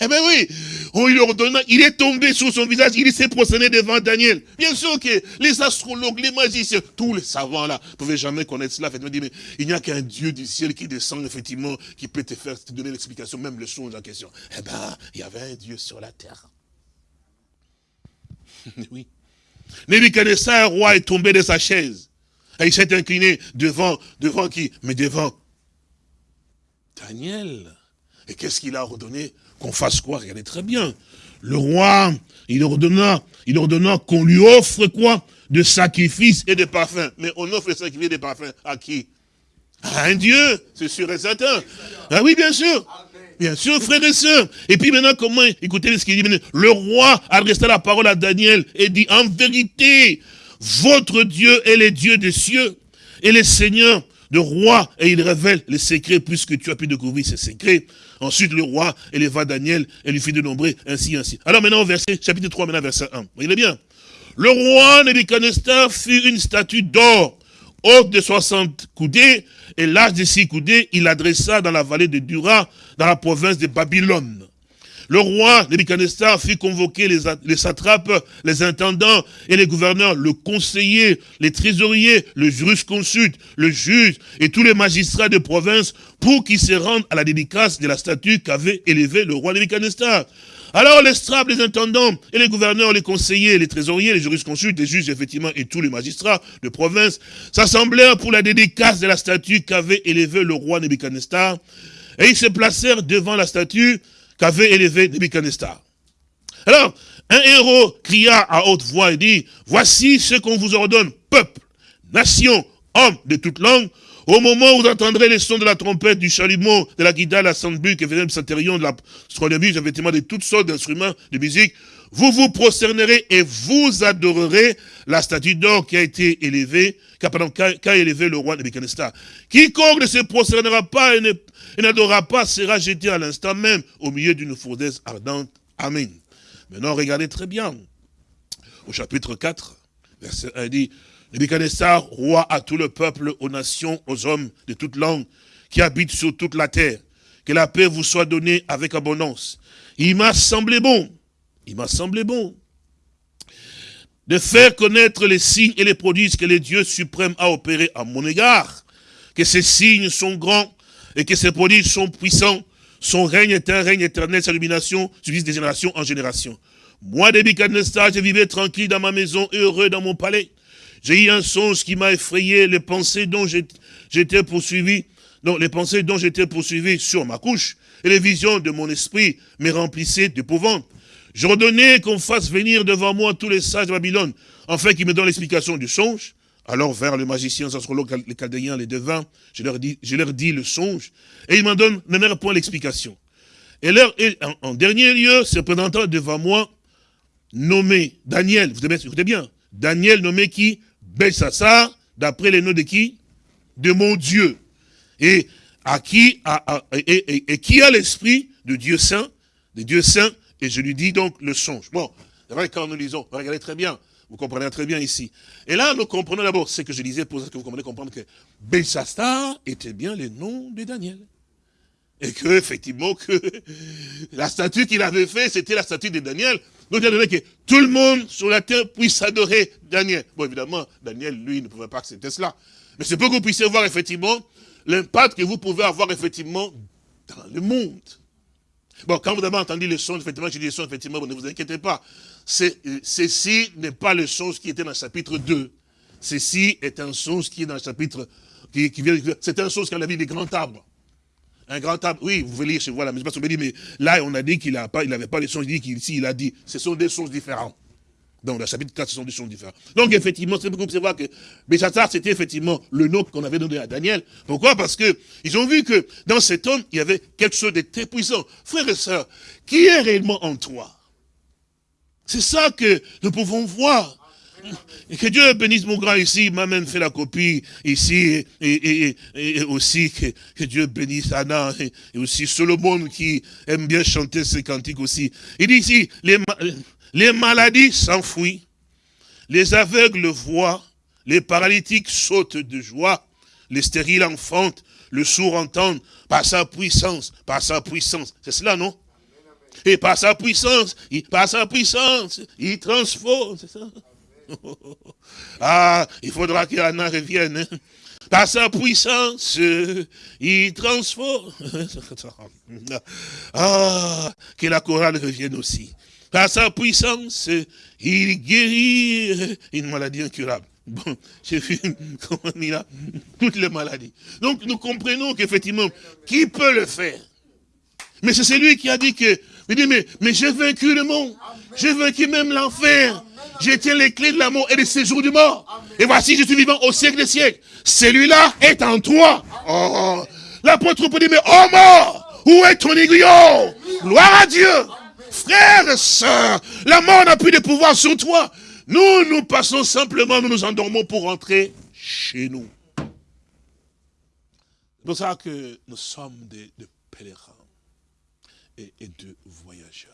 Eh bien oui, on lui ordonna, il est tombé sur son visage, il s'est prosterné devant Daniel. Bien sûr que les astrologues, les magiciens, tous les savants là, ne pouvaient jamais connaître cela. Fait, mais il n'y a qu'un Dieu du ciel qui descend, effectivement, qui peut te faire te donner l'explication, même le songe en question. Eh bien, il y avait un Dieu sur la terre. (laughs) oui. Nebuchadnezzar, roi, est tombé de sa chaise. Et il s'est incliné devant, devant qui? Mais devant Daniel. Et qu'est-ce qu'il a ordonné? Qu'on fasse quoi Regardez très bien. Le roi, il ordonna, il ordonna qu'on lui offre quoi? De sacrifices et de parfums. Mais on offre les sacrifices et des parfums à qui? À un Dieu, c'est sûr et certain. Ah oui, bien sûr. Bien sûr, frères et sœurs. Et puis maintenant, comment, écoutez ce qu'il dit. Le roi adressa la parole à Daniel et dit, en vérité, votre Dieu est le Dieu des cieux et le Seigneur de roi, et il révèle les secrets, puisque tu as pu découvrir ces secrets. Ensuite, le roi éleva Daniel et lui fit dénombrer ainsi, ainsi. Alors maintenant, verset, chapitre 3, maintenant, verset 1. Voyez bien? Le roi Nebuchadnezzar fit une statue d'or, haute de 60 coudées et large de 6 coudées. Il l'adressa dans la vallée de Dura, dans la province de Babylone. Le roi Nebuchadnezzar fit convoquer les, les satrapes, les intendants et les gouverneurs, le conseiller, les trésoriers, le jurisconsulte, le juge et tous les magistrats de province pour qu'ils se rendent à la dédicace de la statue qu'avait élevée le roi Nebuchadnezzar. Alors les strapes, les intendants et les gouverneurs, les conseillers, les trésoriers, les jurisconsultes, les juges, effectivement, et tous les magistrats de province s'assemblèrent pour la dédicace de la statue qu'avait élevée le roi Nebuchadnezzar. Et ils se placèrent devant la statue qu'avait élevé Nebuchadnezzar. Alors, un héros cria à haute voix et dit, voici ce qu'on vous ordonne, peuple, nation, homme de toute langue, Au moment où vous entendrez les sons de la trompette, du chalumeau, de la de la sandbuc, et de satérion, de la astronomie, effectivement de toutes sortes d'instruments de musique, vous vous prosternerez et vous adorerez la statue d'or qui a été élevée, qu'a élevé le roi Nebuchadnezzar. Quiconque ne se prosternera pas et n'adorera pas sera jeté à l'instant même au milieu d'une fournaise ardente. Amen. Maintenant, regardez très bien. Au chapitre 4, verset 1 dit, Nebuchadnezzar, roi à tout le peuple, aux nations, aux hommes de toute langue, qui habitent sur toute la terre, que la paix vous soit donnée avec abondance. Il m'a semblé bon, il m'a semblé bon, de faire connaître les signes et les prodiges que les dieux suprêmes a opérés à mon égard, que ces signes sont grands et que ces prodiges sont puissants. Son règne est un règne éternel, sa illumination subsiste de génération en génération. Moi, Nebuchadnezzar, je vivais tranquille dans ma maison, heureux dans mon palais. J'ai eu un songe qui m'a effrayé, les pensées dont j'étais poursuivi, les pensées dont j'étais poursuivi sur ma couche, et les visions de mon esprit me remplissaient d'épouvante. J'ordonnais qu'on fasse venir devant moi tous les sages de Babylone, afin qu'ils me donnent l'explication du songe. Alors vers le magicien, les astrologues, les chaldéens, les devins, je leur dis, je leur dis le songe, et ils m'en donnent même point l'explication. Et, leur, en, dernier lieu, se présentant devant moi, nommé Daniel, vous écoutez bien, Daniel nommé qui? Belshazzar, d'après les noms de qui? De mon Dieu. Et à qui, et, et qui a l'esprit de Dieu saint, de Dieu saint, et je lui dis donc le songe. Bon, vrai, quand nous lisons, regardez très bien, vous comprenez très bien ici. Et là, nous comprenons d'abord ce que je disais pour que vous comprenez comprendre que Belshazzar était bien le nom de Daniel. Et que, effectivement, que (laughs) la statue qu'il avait fait, c'était la statue de Daniel. Donc, il a donné que tout le monde sur la terre puisse adorer Daniel. Bon, évidemment, Daniel, lui, ne pouvait pas accepter cela. Mais c'est pour que vous puissiez voir, effectivement, l'impact que vous pouvez avoir, effectivement, dans le monde. Bon, quand vous avez entendu le son, effectivement, j'ai dit le son, effectivement, ne vous inquiétez pas. Euh, ceci n'est pas le son qui était dans le chapitre 2. Ceci est un son qui est dans le chapitre, qui, vient, c'est un son qui a la vie des grands arbres. Un grand arbre, oui, vous pouvez lire chez vous, mais je dit, mais là, on a dit qu'il n'avait pas les sons, il dit qu'ici, il a dit, ce sont des sons différents. Donc, dans le chapitre 4, ce sont des choses différentes. Donc, effectivement, c'est beaucoup voir que Béchassar, c'était effectivement le nom qu'on avait donné à Daniel. Pourquoi? Parce que ils ont vu que dans cet homme, il y avait quelque chose de très puissant. Frères et sœurs, qui est réellement en toi? C'est ça que nous pouvons voir. Et que Dieu bénisse mon grand ici, m'a même fait la copie ici, et, aussi que, Dieu bénisse Anna, et, aussi Solomon qui aime bien chanter ses cantiques aussi. Il dit ici, les, les maladies s'enfuient, les aveugles voient, les paralytiques sautent de joie, les stériles enfantent, le sourd entendent, par sa puissance, par sa puissance. C'est cela, non? Et par sa puissance, par sa puissance, il transforme, c'est ça? (laughs) Ah, il faudra qu'Anna revienne. Hein. Par sa puissance, il transforme. (laughs) Ah, que la chorale revienne aussi. Par sa puissance, il guérit une maladie incurable. Bon, (laughs) j'ai vu comment il a toutes les maladies. Donc nous comprenons qu'effectivement, qui peut le faire? Mais c'est celui qui a dit que, mais, j'ai vaincu le monde, j'ai vaincu même l'enfer, j'ai tiens les clés de la mort et des séjours du mort. Et voici, je suis vivant au siècle des siècles. Celui-là est en toi. Oh, L'apôtre peut dire, mais oh mort, où est ton aiguillon? Gloire à Dieu. Frères et la mort n'a plus de pouvoir sur toi. Nous, nous passons simplement, nous nous endormons pour rentrer chez nous. C'est pour ça que nous sommes des, pèlerins et, et, de voyageurs.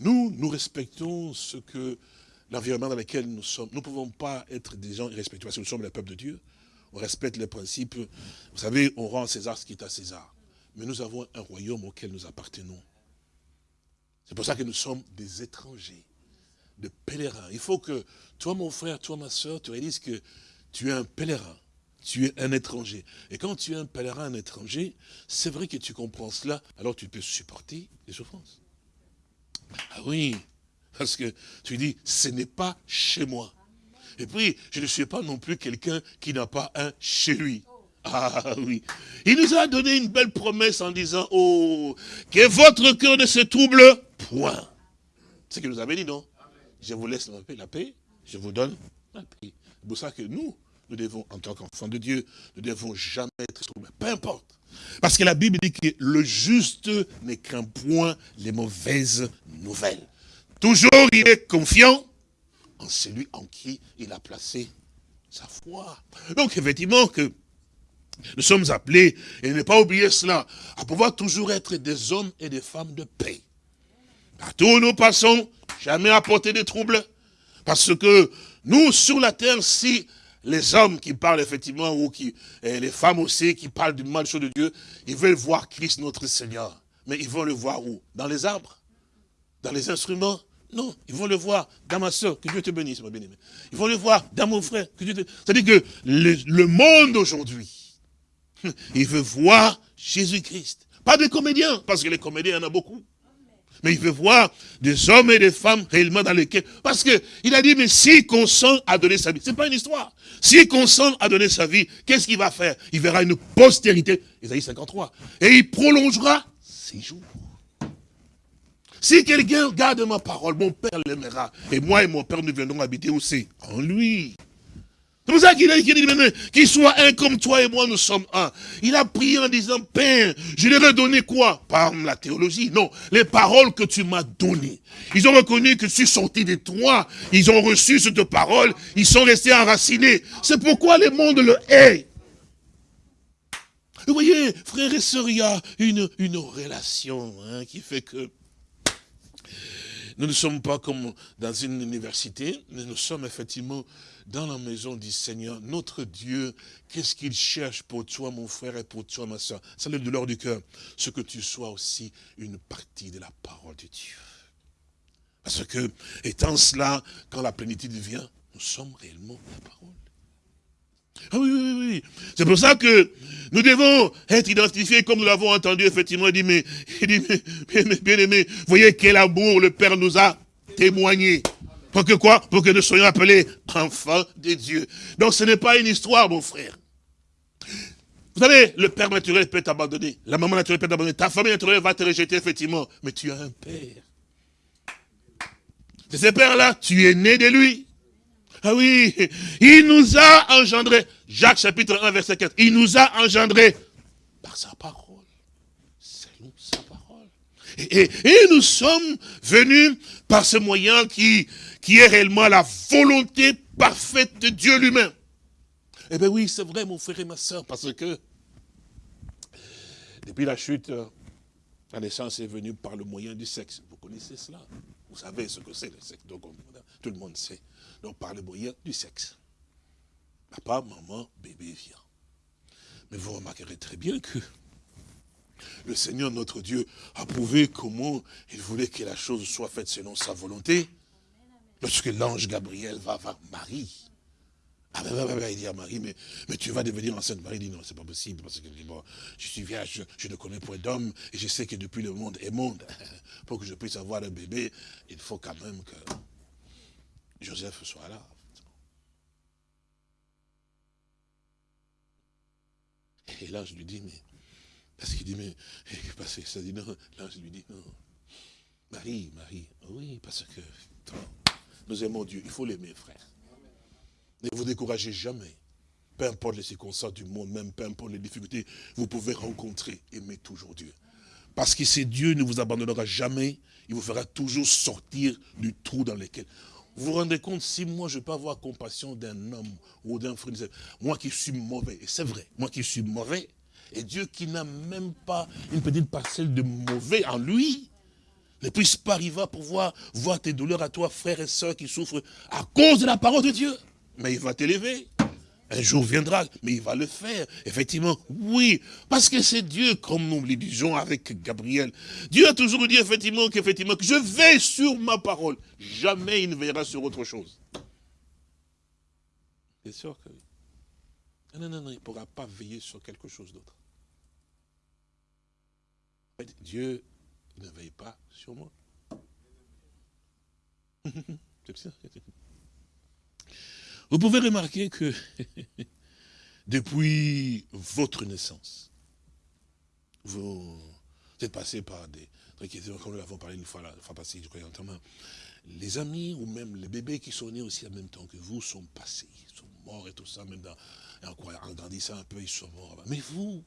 Nous, nous respectons ce que l'environnement dans lequel nous sommes. Nous ne pouvons pas être des gens irrespectueux parce que nous sommes le peuple de Dieu. On respecte les principes. Vous savez, on rend César ce qui est à César. Mais nous avons un royaume auquel nous appartenons. C'est pour ça que nous sommes des étrangers, des pèlerins. Il faut que toi, mon frère, toi, ma soeur, tu réalises que tu es un pèlerin, tu es un étranger. Et quand tu es un pèlerin, un étranger, c'est vrai que tu comprends cela, alors tu peux supporter les souffrances. Ah oui, parce que tu dis, ce n'est pas chez moi. Et puis, je ne suis pas non plus quelqu'un qui n'a pas un chez lui. Ah oui. Il nous a donné une belle promesse en disant, oh, que votre cœur ne se trouble point. C'est ce qu'il nous avait dit, non? Je vous laisse la paix, je vous donne la paix. C'est pour ça que nous, nous devons, en tant qu'enfants de Dieu, nous devons jamais être. Peu importe. Parce que la Bible dit que le juste ne craint point les mauvaises nouvelles. Toujours il est confiant en celui en qui il a placé sa foi. Donc effectivement que nous sommes appelés, et ne pas oublier cela, à pouvoir toujours être des hommes et des femmes de paix. Partout où nous passons, jamais apporter des troubles. Parce que nous, sur la terre, si les hommes qui parlent effectivement, ou qui, les femmes aussi, qui parlent du mal de Dieu, ils veulent voir Christ notre Seigneur. Mais ils vont le voir où? Dans les arbres? Dans les instruments? Non, ils vont le voir dans ma soeur, que Dieu te bénisse, ma bien-aimée. Ils vont le voir dans mon frère. C'est-à-dire que le, monde aujourd'hui, (laughs) il veut voir Jésus-Christ. Pas des comédiens, parce que les comédiens, il y en a beaucoup. Mais il veut voir des hommes et des femmes réellement dans lesquels... Parce que il a dit, mais s'il consent à donner sa vie, c'est pas une histoire. S'il consent à donner sa vie, qu'est-ce qu'il va faire? Il verra une postérité, Isaïe 53, et il prolongera ses jours. Si quelqu'un garde ma parole, mon Père l'aimera, et moi et mon Père nous viendrons habiter aussi en lui. C'est pour ça qu'il a dit, qu'il soit un comme toi et moi, nous sommes un. Il a prié en disant, Père, je leur ai donné quoi? Par la théologie, non. Les paroles que tu m'as données. Ils ont reconnu que suis sorti de toi. Ils ont reçu cette parole. Ils sont restés enracinés. C'est pourquoi le monde le hait. Vous voyez, frères et sœurs, il y a une, une relation hein, qui fait que nous ne sommes pas comme dans une université, mais nous sommes effectivement dans la maison du Seigneur, notre Dieu, qu'est-ce qu'il cherche pour toi, mon frère, et pour toi, ma soeur? C'est le douleur du cœur. Ce que tu sois aussi une partie de la parole de Dieu. Parce que, étant cela, quand la plénitude vient, nous sommes réellement la parole. Ah oui, oui, oui. C'est pour ça que nous devons être identifiés, comme nous l'avons entendu, effectivement, il dit, mais, il dit, mais, bien aimé, voyez quel amour le Père nous a témoigné. Pour que quoi? Pour que nous soyons appelés enfants de Dieu. Donc ce n'est pas une histoire, mon frère. Vous savez, le père naturel peut t'abandonner. La maman naturelle peut t'abandonner. Ta famille naturelle va te rejeter, effectivement. Mais tu as un père. De ce père-là, tu es né de lui. Ah oui, il nous a engendrés. Jacques chapitre 1, verset 4. Il nous a engendrés par sa parole. C'est nous, sa parole. et, nous sommes venus par ce moyen qui, qui est réellement la volonté parfaite de Dieu lui-même. Eh bien oui, c'est vrai, mon frère et ma soeur, parce que depuis la chute, la naissance est venue par le moyen du sexe. Vous connaissez cela? Vous savez ce que c'est le sexe, tout le monde sait. Donc par le moyen du sexe. Papa, maman, bébé vient. Mais vous remarquerez très bien que le Seigneur notre Dieu a prouvé comment il voulait que la chose soit faite selon sa volonté. Lorsque l'ange Gabriel va voir Marie, ah ben, ben, ben, ben, il dit à Marie, mais, mais tu vas devenir enceinte. Marie dit non, c'est pas possible, parce que bon, je suis vierge, je, ne connais point d'homme, et je sais que depuis le monde est monde, (laughs) pour que je puisse avoir un bébé, il faut quand même que Joseph soit là. Et l'ange lui dit, mais, parce qu'il dit, mais, parce que ça dit non, l'ange lui dit, non, Marie, Marie, oui, parce que, nous aimons Dieu. Il faut l'aimer, frère. Ne vous découragez jamais. Peu importe les circonstances du monde, même peu importe les difficultés, vous pouvez rencontrer, aimer toujours Dieu. Parce que c'est Dieu ne vous abandonnera jamais, il vous fera toujours sortir du trou dans lequel. Vous vous rendez compte, si moi je peux avoir compassion d'un homme ou d'un frère, moi qui suis mauvais, et c'est vrai, moi qui suis mauvais, et Dieu qui n'a même pas une petite parcelle de mauvais en lui, ne puisse pas arriver à pouvoir voir tes douleurs à toi, frères et sœurs qui souffrent à cause de la parole de Dieu. Mais il va t'élever. Un jour viendra, mais il va le faire. Effectivement, oui. Parce que c'est Dieu, comme nous le disons avec Gabriel. Dieu a toujours dit effectivement que je veille sur ma parole. Jamais il ne veillera sur autre chose. C'est sûr que oui? Non, non, non, il ne pourra pas veiller sur quelque chose d'autre. Dieu ne veille pas sur moi. (laughs) Vous pouvez remarquer que (laughs) depuis votre naissance, vous êtes passé par des comme nous l'avons parlé une fois, la fois passée, je crois, les amis ou même les bébés qui sont nés aussi en même temps que vous sont passés, sont morts et tout ça, même dans, en grandissant un peu, ils sont morts. Mais vous,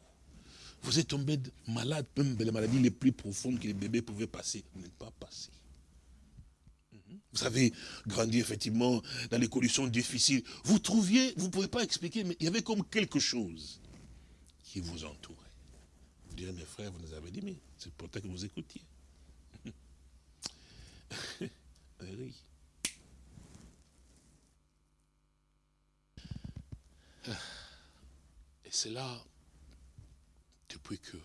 vous êtes tombé malade, même les maladies les plus profondes que les bébés pouvaient passer. Vous n'êtes pas passé. Mhm. Vous avez grandi effectivement dans les conditions difficiles. Vous trouviez, vous ne pouvez pas expliquer, mais il y avait comme quelque chose qui vous entourait. Vous direz, mes frères, vous nous avez dit, mais c'est pour ça que vous écoutiez. (laughs) Eh oui. Et c'est là, depuis que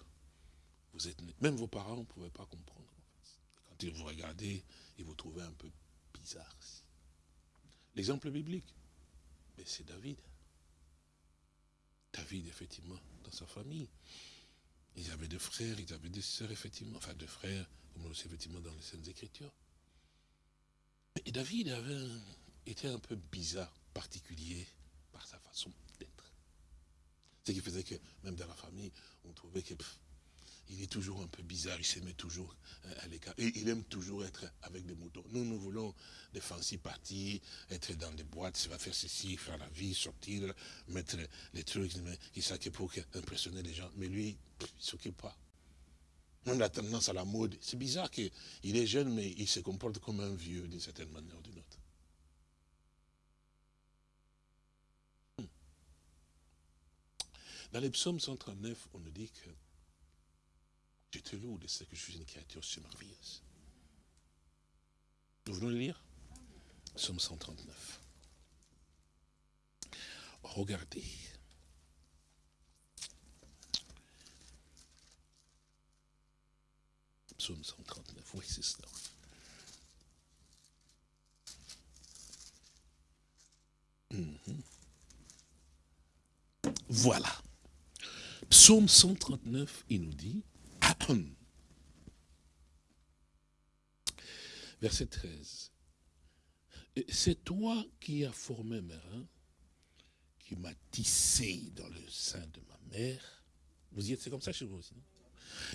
vous êtes né, même vos parents ne pouvaient pas comprendre. Quand ils vous regardaient, ils vous trouvaient un peu bizarre. L'exemple biblique, c'est David. David, effectivement, dans sa famille. Il avait des frères, il avait des sœurs, effectivement. Enfin, des frères, comme aussi, effectivement, dans les Saintes Écritures. Et David avait était un peu bizarre, particulier, par sa façon. Ce qui faisait que, même dans la famille, on trouvait que il est toujours un peu bizarre, il se met toujours euh, à l'écart. Et il aime toujours être avec des moutons. Nous, nous voulons des fancy parties, être dans des boîtes, ça va faire ceci, faire la vie, sortir, mettre les trucs, il s'occupe pour impressionner les gens. Mais lui, il ne s'occupe pas. Même la tendance à la mode. C'est bizarre qu'il est jeune, mais il se comporte comme un vieux d'une certaine manière ou d'une autre. Hmm. Dans les psaumes 139, on nous dit que je te loue de ce que je suis une créature si merveilleuse. Nous venons le lire Psaume 139. Regardez. Psaume 139, oui, c'est cela. Mhm. Voilà. Psaume 139, il nous dit, (clears throat) Verset 13. C'est toi qui as formé mes reins, qui m'as tissé dans le sein de ma mère. Vous y êtes, c'est comme ça chez vous aussi, non?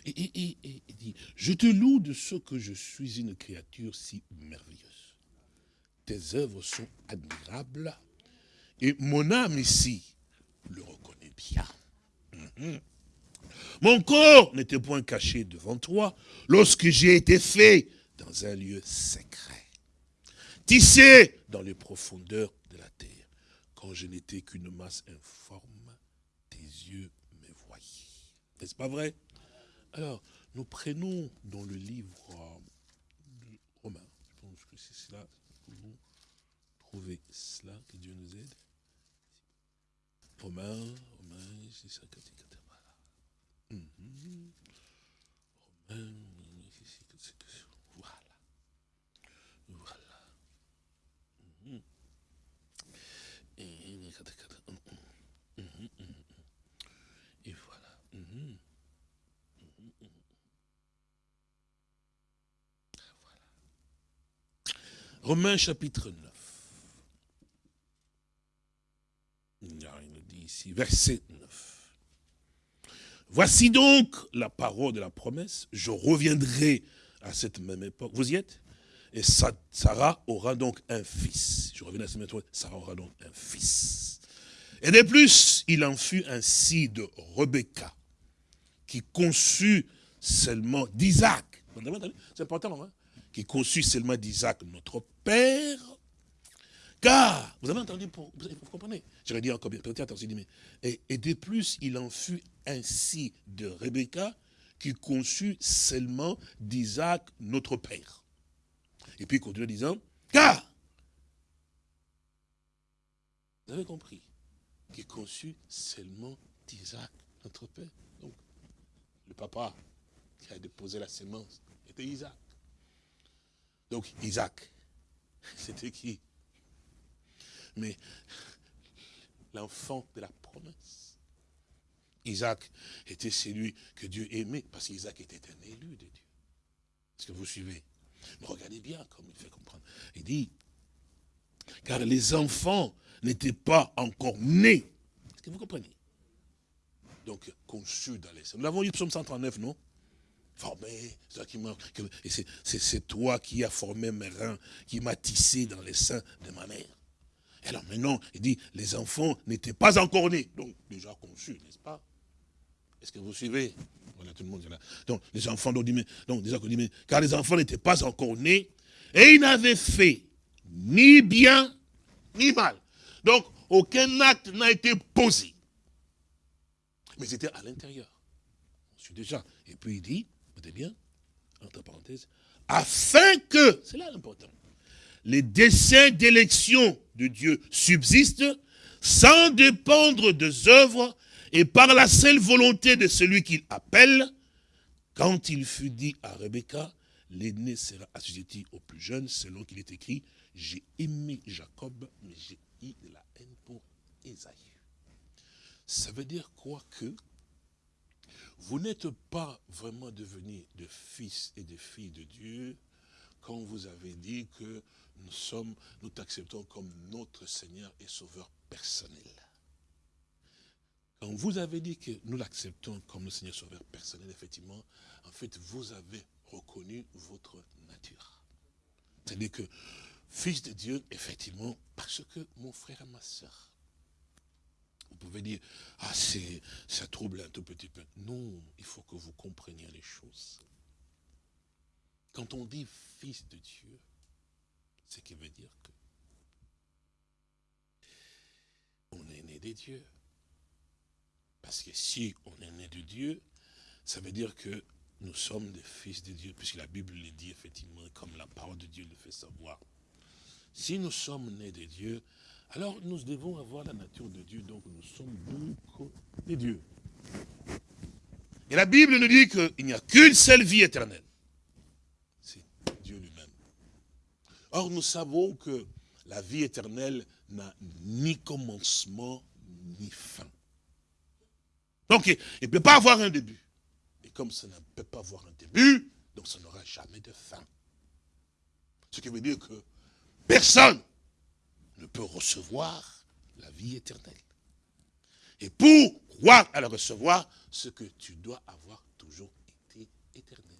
Et, il dit, je te loue de ce que je suis une créature si merveilleuse. Tes œuvres sont admirables, et mon âme ici le reconnaît bien. Mhm. Mon corps n'était point caché devant toi lorsque j'ai été fait dans un lieu secret, tissé dans les profondeurs de la terre, quand je n'étais qu'une masse informe, tes yeux me voyaient. N'est-ce pas vrai? Alors, nous prenons dans le livre de Romain, je pense que c'est cela, vous trouvez cela, que Dieu nous aide. Romain, Romain, c'est ça, voilà. Voilà. Et voilà. Romains chapitre 9. Il nous dit verset 9. Voici donc la parole de la promesse. Je reviendrai à cette même époque. Vous y êtes? Et Sarah aura donc un fils. Je reviens à cette même époque. Sarah aura donc un fils. Et de plus, il en fut ainsi de Rebecca, qui conçut seulement d'Isaac. C'est important, hein? Qui conçut seulement d'Isaac, notre père, car, vous avez entendu, vous, comprenez? J'aurais dit encore bien, peut-être mais, et, de plus, il en fut ainsi de Rebecca, qui conçut seulement d'Isaac, notre père. Et puis il continue en disant, car, vous avez compris, qui conçut seulement d'Isaac, notre père. Donc, le papa qui a déposé la sémence était Isaac. Donc, Isaac, (laughs) c'était qui? Mais l'enfant de la promesse. Isaac était celui que Dieu aimait, parce qu'Isaac était un élu de Dieu. Est-ce que vous suivez? Mais regardez bien comme il fait comprendre. Il dit, car les enfants n'étaient pas encore nés. Est-ce que vous comprenez? Donc, conçus dans les... Nous l'avons eu, psaume 139, non? Formé, c'est toi qui as formé mes reins, qui m'a tissé dans les seins de ma mère. Alors maintenant, il dit, les enfants n'étaient pas encore nés. Donc, déjà conçus, n'est-ce pas? Est-ce que vous suivez? Voilà, tout le monde est là. Donc, les enfants, donc, donc déjà, car les enfants n'étaient pas encore nés, et ils n'avaient fait ni bien, ni mal. Donc, aucun acte n'a été posé. Mais c'était à l'intérieur. Je suis déjà. Et puis il dit, écoutez bien, entre parenthèses, afin que, c'est là l'important, les desseins d'élection de Dieu subsistent sans dépendre des œuvres et par la seule volonté de celui qu'il appelle, quand il fut dit à Rebecca, l'aîné sera assujetti au plus jeune, selon qu'il est écrit, j'ai aimé Jacob, mais j'ai eu de la haine pour Esaïe. Ça veut dire quoi que vous n'êtes pas vraiment devenus de fils et de filles de Dieu quand vous avez dit que nous sommes, nous t'acceptons comme notre Seigneur et Sauveur personnel. Quand vous avez dit que nous l'acceptons comme notre Seigneur Sauveur personnel, effectivement, en fait, vous avez reconnu votre nature. C'est-à-dire que, fils de Dieu, effectivement, parce que mon frère et ma soeur, vous pouvez dire, ah, ça trouble un tout petit peu. Non, il faut que vous compreniez les choses. Quand on dit fils de Dieu, ce qui veut dire que on est né des dieux. Parce que si on est né de Dieu, ça veut dire que nous sommes des fils de Dieu, puisque la Bible le dit effectivement, comme la parole de Dieu le fait savoir. Si nous sommes nés de Dieu, alors nous devons avoir la nature de Dieu, donc nous sommes beaucoup des dieux. Et la Bible nous dit qu'il n'y a qu'une seule vie éternelle. Or, nous savons que la vie éternelle n'a ni commencement, ni fin. Donc, il ne peut pas avoir un début. Et comme ça ne peut pas avoir un début, donc ça n'aura jamais de fin. Ce qui veut dire que personne ne peut recevoir la vie éternelle. Et pour croire à la recevoir, ce que tu dois avoir toujours été éternel.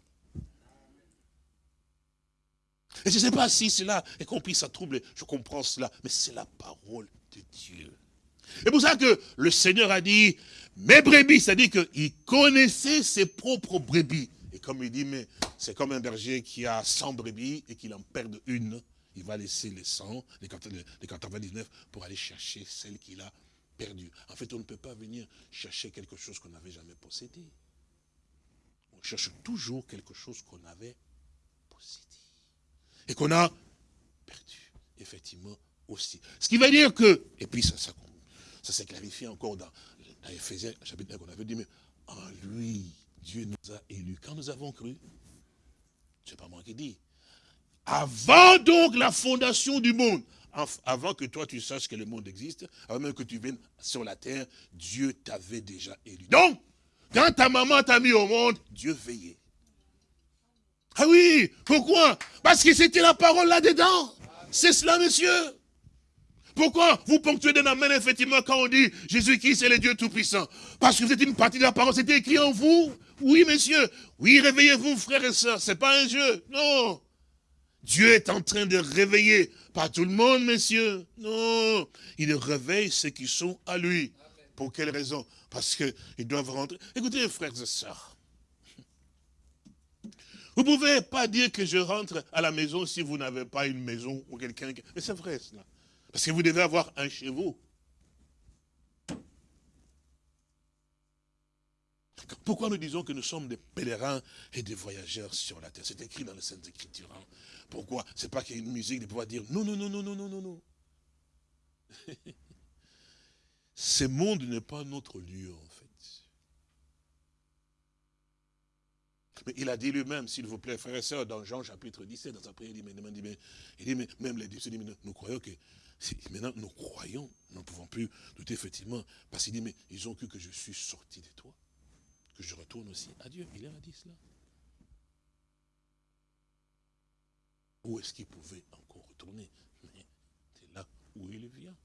Et je ne sais pas si cela est compris, ça trouble, je comprends cela, mais c'est la parole de Dieu. Et pour ça que le Seigneur a dit, mes brebis, c'est-à-dire qu'il connaissait ses propres brebis. Et comme il dit, mais c'est comme un berger qui a 100 brebis et qu'il en perd une, il va laisser les 100, les 99 pour aller chercher celle qu'il a perdue. En fait, on ne peut pas venir chercher quelque chose qu'on n'avait jamais possédé. On cherche toujours quelque chose qu'on avait possédé et qu'on a perdu, effectivement, aussi. Ce qui veut dire que, et puis ça, ça, s'est clarifié encore dans, dans Ephésiens, chapitre 1, qu'on avait dit, mais en lui, Dieu nous a élus. Quand nous avons cru, c'est pas moi qui dis, avant donc la fondation du monde, avant que toi tu saches que le monde existe, avant même que tu viennes sur la terre, Dieu t'avait déjà élu. Donc, quand ta maman t'a mis au monde, Dieu veillait. Ah oui, pourquoi? Parce que c'était la parole là-dedans. C'est cela, monsieur. Pourquoi vous ponctuez d'un amen, effectivement, quand on dit Jésus-Christ est le Dieu Tout-Puissant? Parce que vous êtes une partie de la parole, c'était écrit en vous. Oui, monsieur. Oui, réveillez-vous, frères et sœurs. C'est pas un jeu. Non. Dieu est en train de réveiller. Pas tout le monde, monsieur. Non. Il réveille ceux qui sont à lui. Pour quelle raison? Parce qu'ils doivent rentrer. Écoutez, frères et sœurs. Vous ne pouvez pas dire que je rentre à la maison si vous n'avez pas une maison ou quelqu'un. Mais c'est vrai cela. Parce que vous devez avoir un chez vous. Pourquoi nous disons que nous sommes des pèlerins et des voyageurs sur la terre? C'est écrit dans les Saintes Écritures. Hein. Pourquoi? C'est pas qu'il y a une musique de pouvoir dire non, non, non, non, non, non, non, non. (laughs) Ce monde n'est pas notre lieu, fait. Mais il a dit lui-même, s'il vous plaît, frères et sœurs, dans Jean chapitre 17, dans sa prière, il dit, mais, il dit, mais même les disciples, nous croyons que, maintenant nous croyons, nous ne pouvons plus douter effectivement, parce qu'il dit, mais ils ont cru que je suis sorti de toi, que je retourne aussi à Dieu. Il a dit cela. Où est-ce qu'il pouvait encore retourner? Mais c'est là où il vient.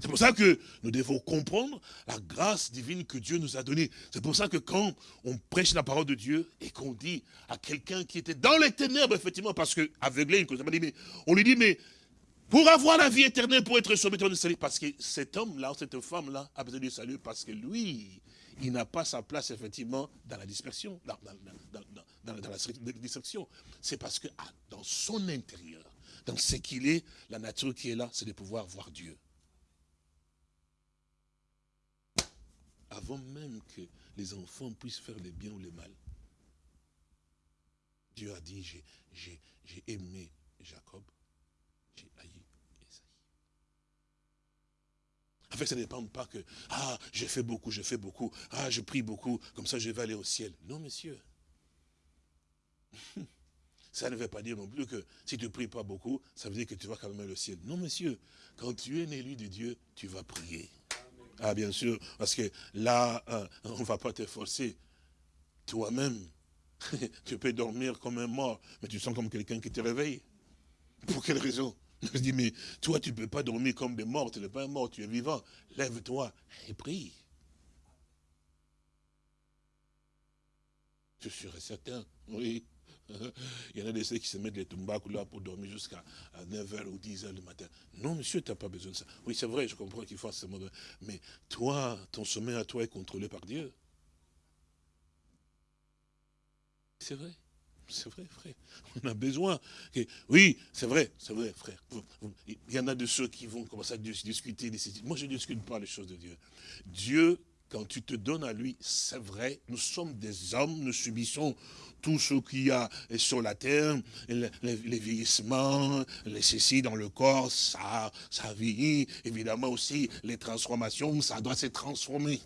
C'est pour ça que nous devons comprendre la grâce divine que Dieu nous a donnée. C'est pour ça que quand on prêche la parole de Dieu et qu'on dit à quelqu'un qui était dans les ténèbres, effectivement, parce que aveuglé, on lui dit, mais Pour avoir la vie éternelle, pour être sauvé de salut. Parce que cet homme-là, cette femme-là, a besoin du salut parce que lui, il n'a pas sa place, effectivement, dans la dispersion, dans la dispersion. C'est parce que ah, dans son intérieur, dans ce qu'il est, la nature qui est là, c'est de pouvoir voir Dieu. Avant même que les enfants puissent faire le bien ou le mal. Dieu a dit, j'ai aimé Jacob, j'ai haï Esaïe. En fait, ça ne dépend pas que, ah, j'ai fait beaucoup, j'ai fait beaucoup, ah, je prie beaucoup, comme ça je vais aller au ciel. Non, monsieur. (laughs) Ça ne veut pas dire non plus que si tu ne pries pas beaucoup, ça veut dire que tu vas quand même aller au ciel. Non, monsieur, quand tu es un élu de Dieu, tu vas prier. Ah, bien sûr, parce que là, euh, on ne va pas te forcer. Toi-même, (laughs) tu peux dormir comme un mort, mais tu sens comme quelqu'un qui te réveille. Pour quelle raison? (laughs) Je dis, mais toi, tu ne peux pas dormir comme des morts, tu n'es pas un mort, tu es vivant. Lève-toi et prie. Je serais certain, oui. (laughs) Il y en a des ceux qui se mettent les tombacos là pour dormir jusqu'à 9h ou 10h le matin. Non, monsieur, tu n'as pas besoin de ça. Oui, c'est vrai, je comprends qu'il faut ce moment. Mais toi, ton sommeil à toi est contrôlé par Dieu. C'est vrai. C'est vrai, frère. On a besoin. Oui, c'est vrai, c'est vrai, frère. Il y en a de ceux qui vont commencer à discuter. Moi, je ne discute pas les choses de Dieu. Dieu, quand tu te donnes à lui, c'est vrai, nous sommes des hommes, nous subissons tout ce qu'il y a sur la terre, les, vieillissements, les ceci dans le corps, ça, ça vieillit. Évidemment aussi, les transformations, ça doit se transformer.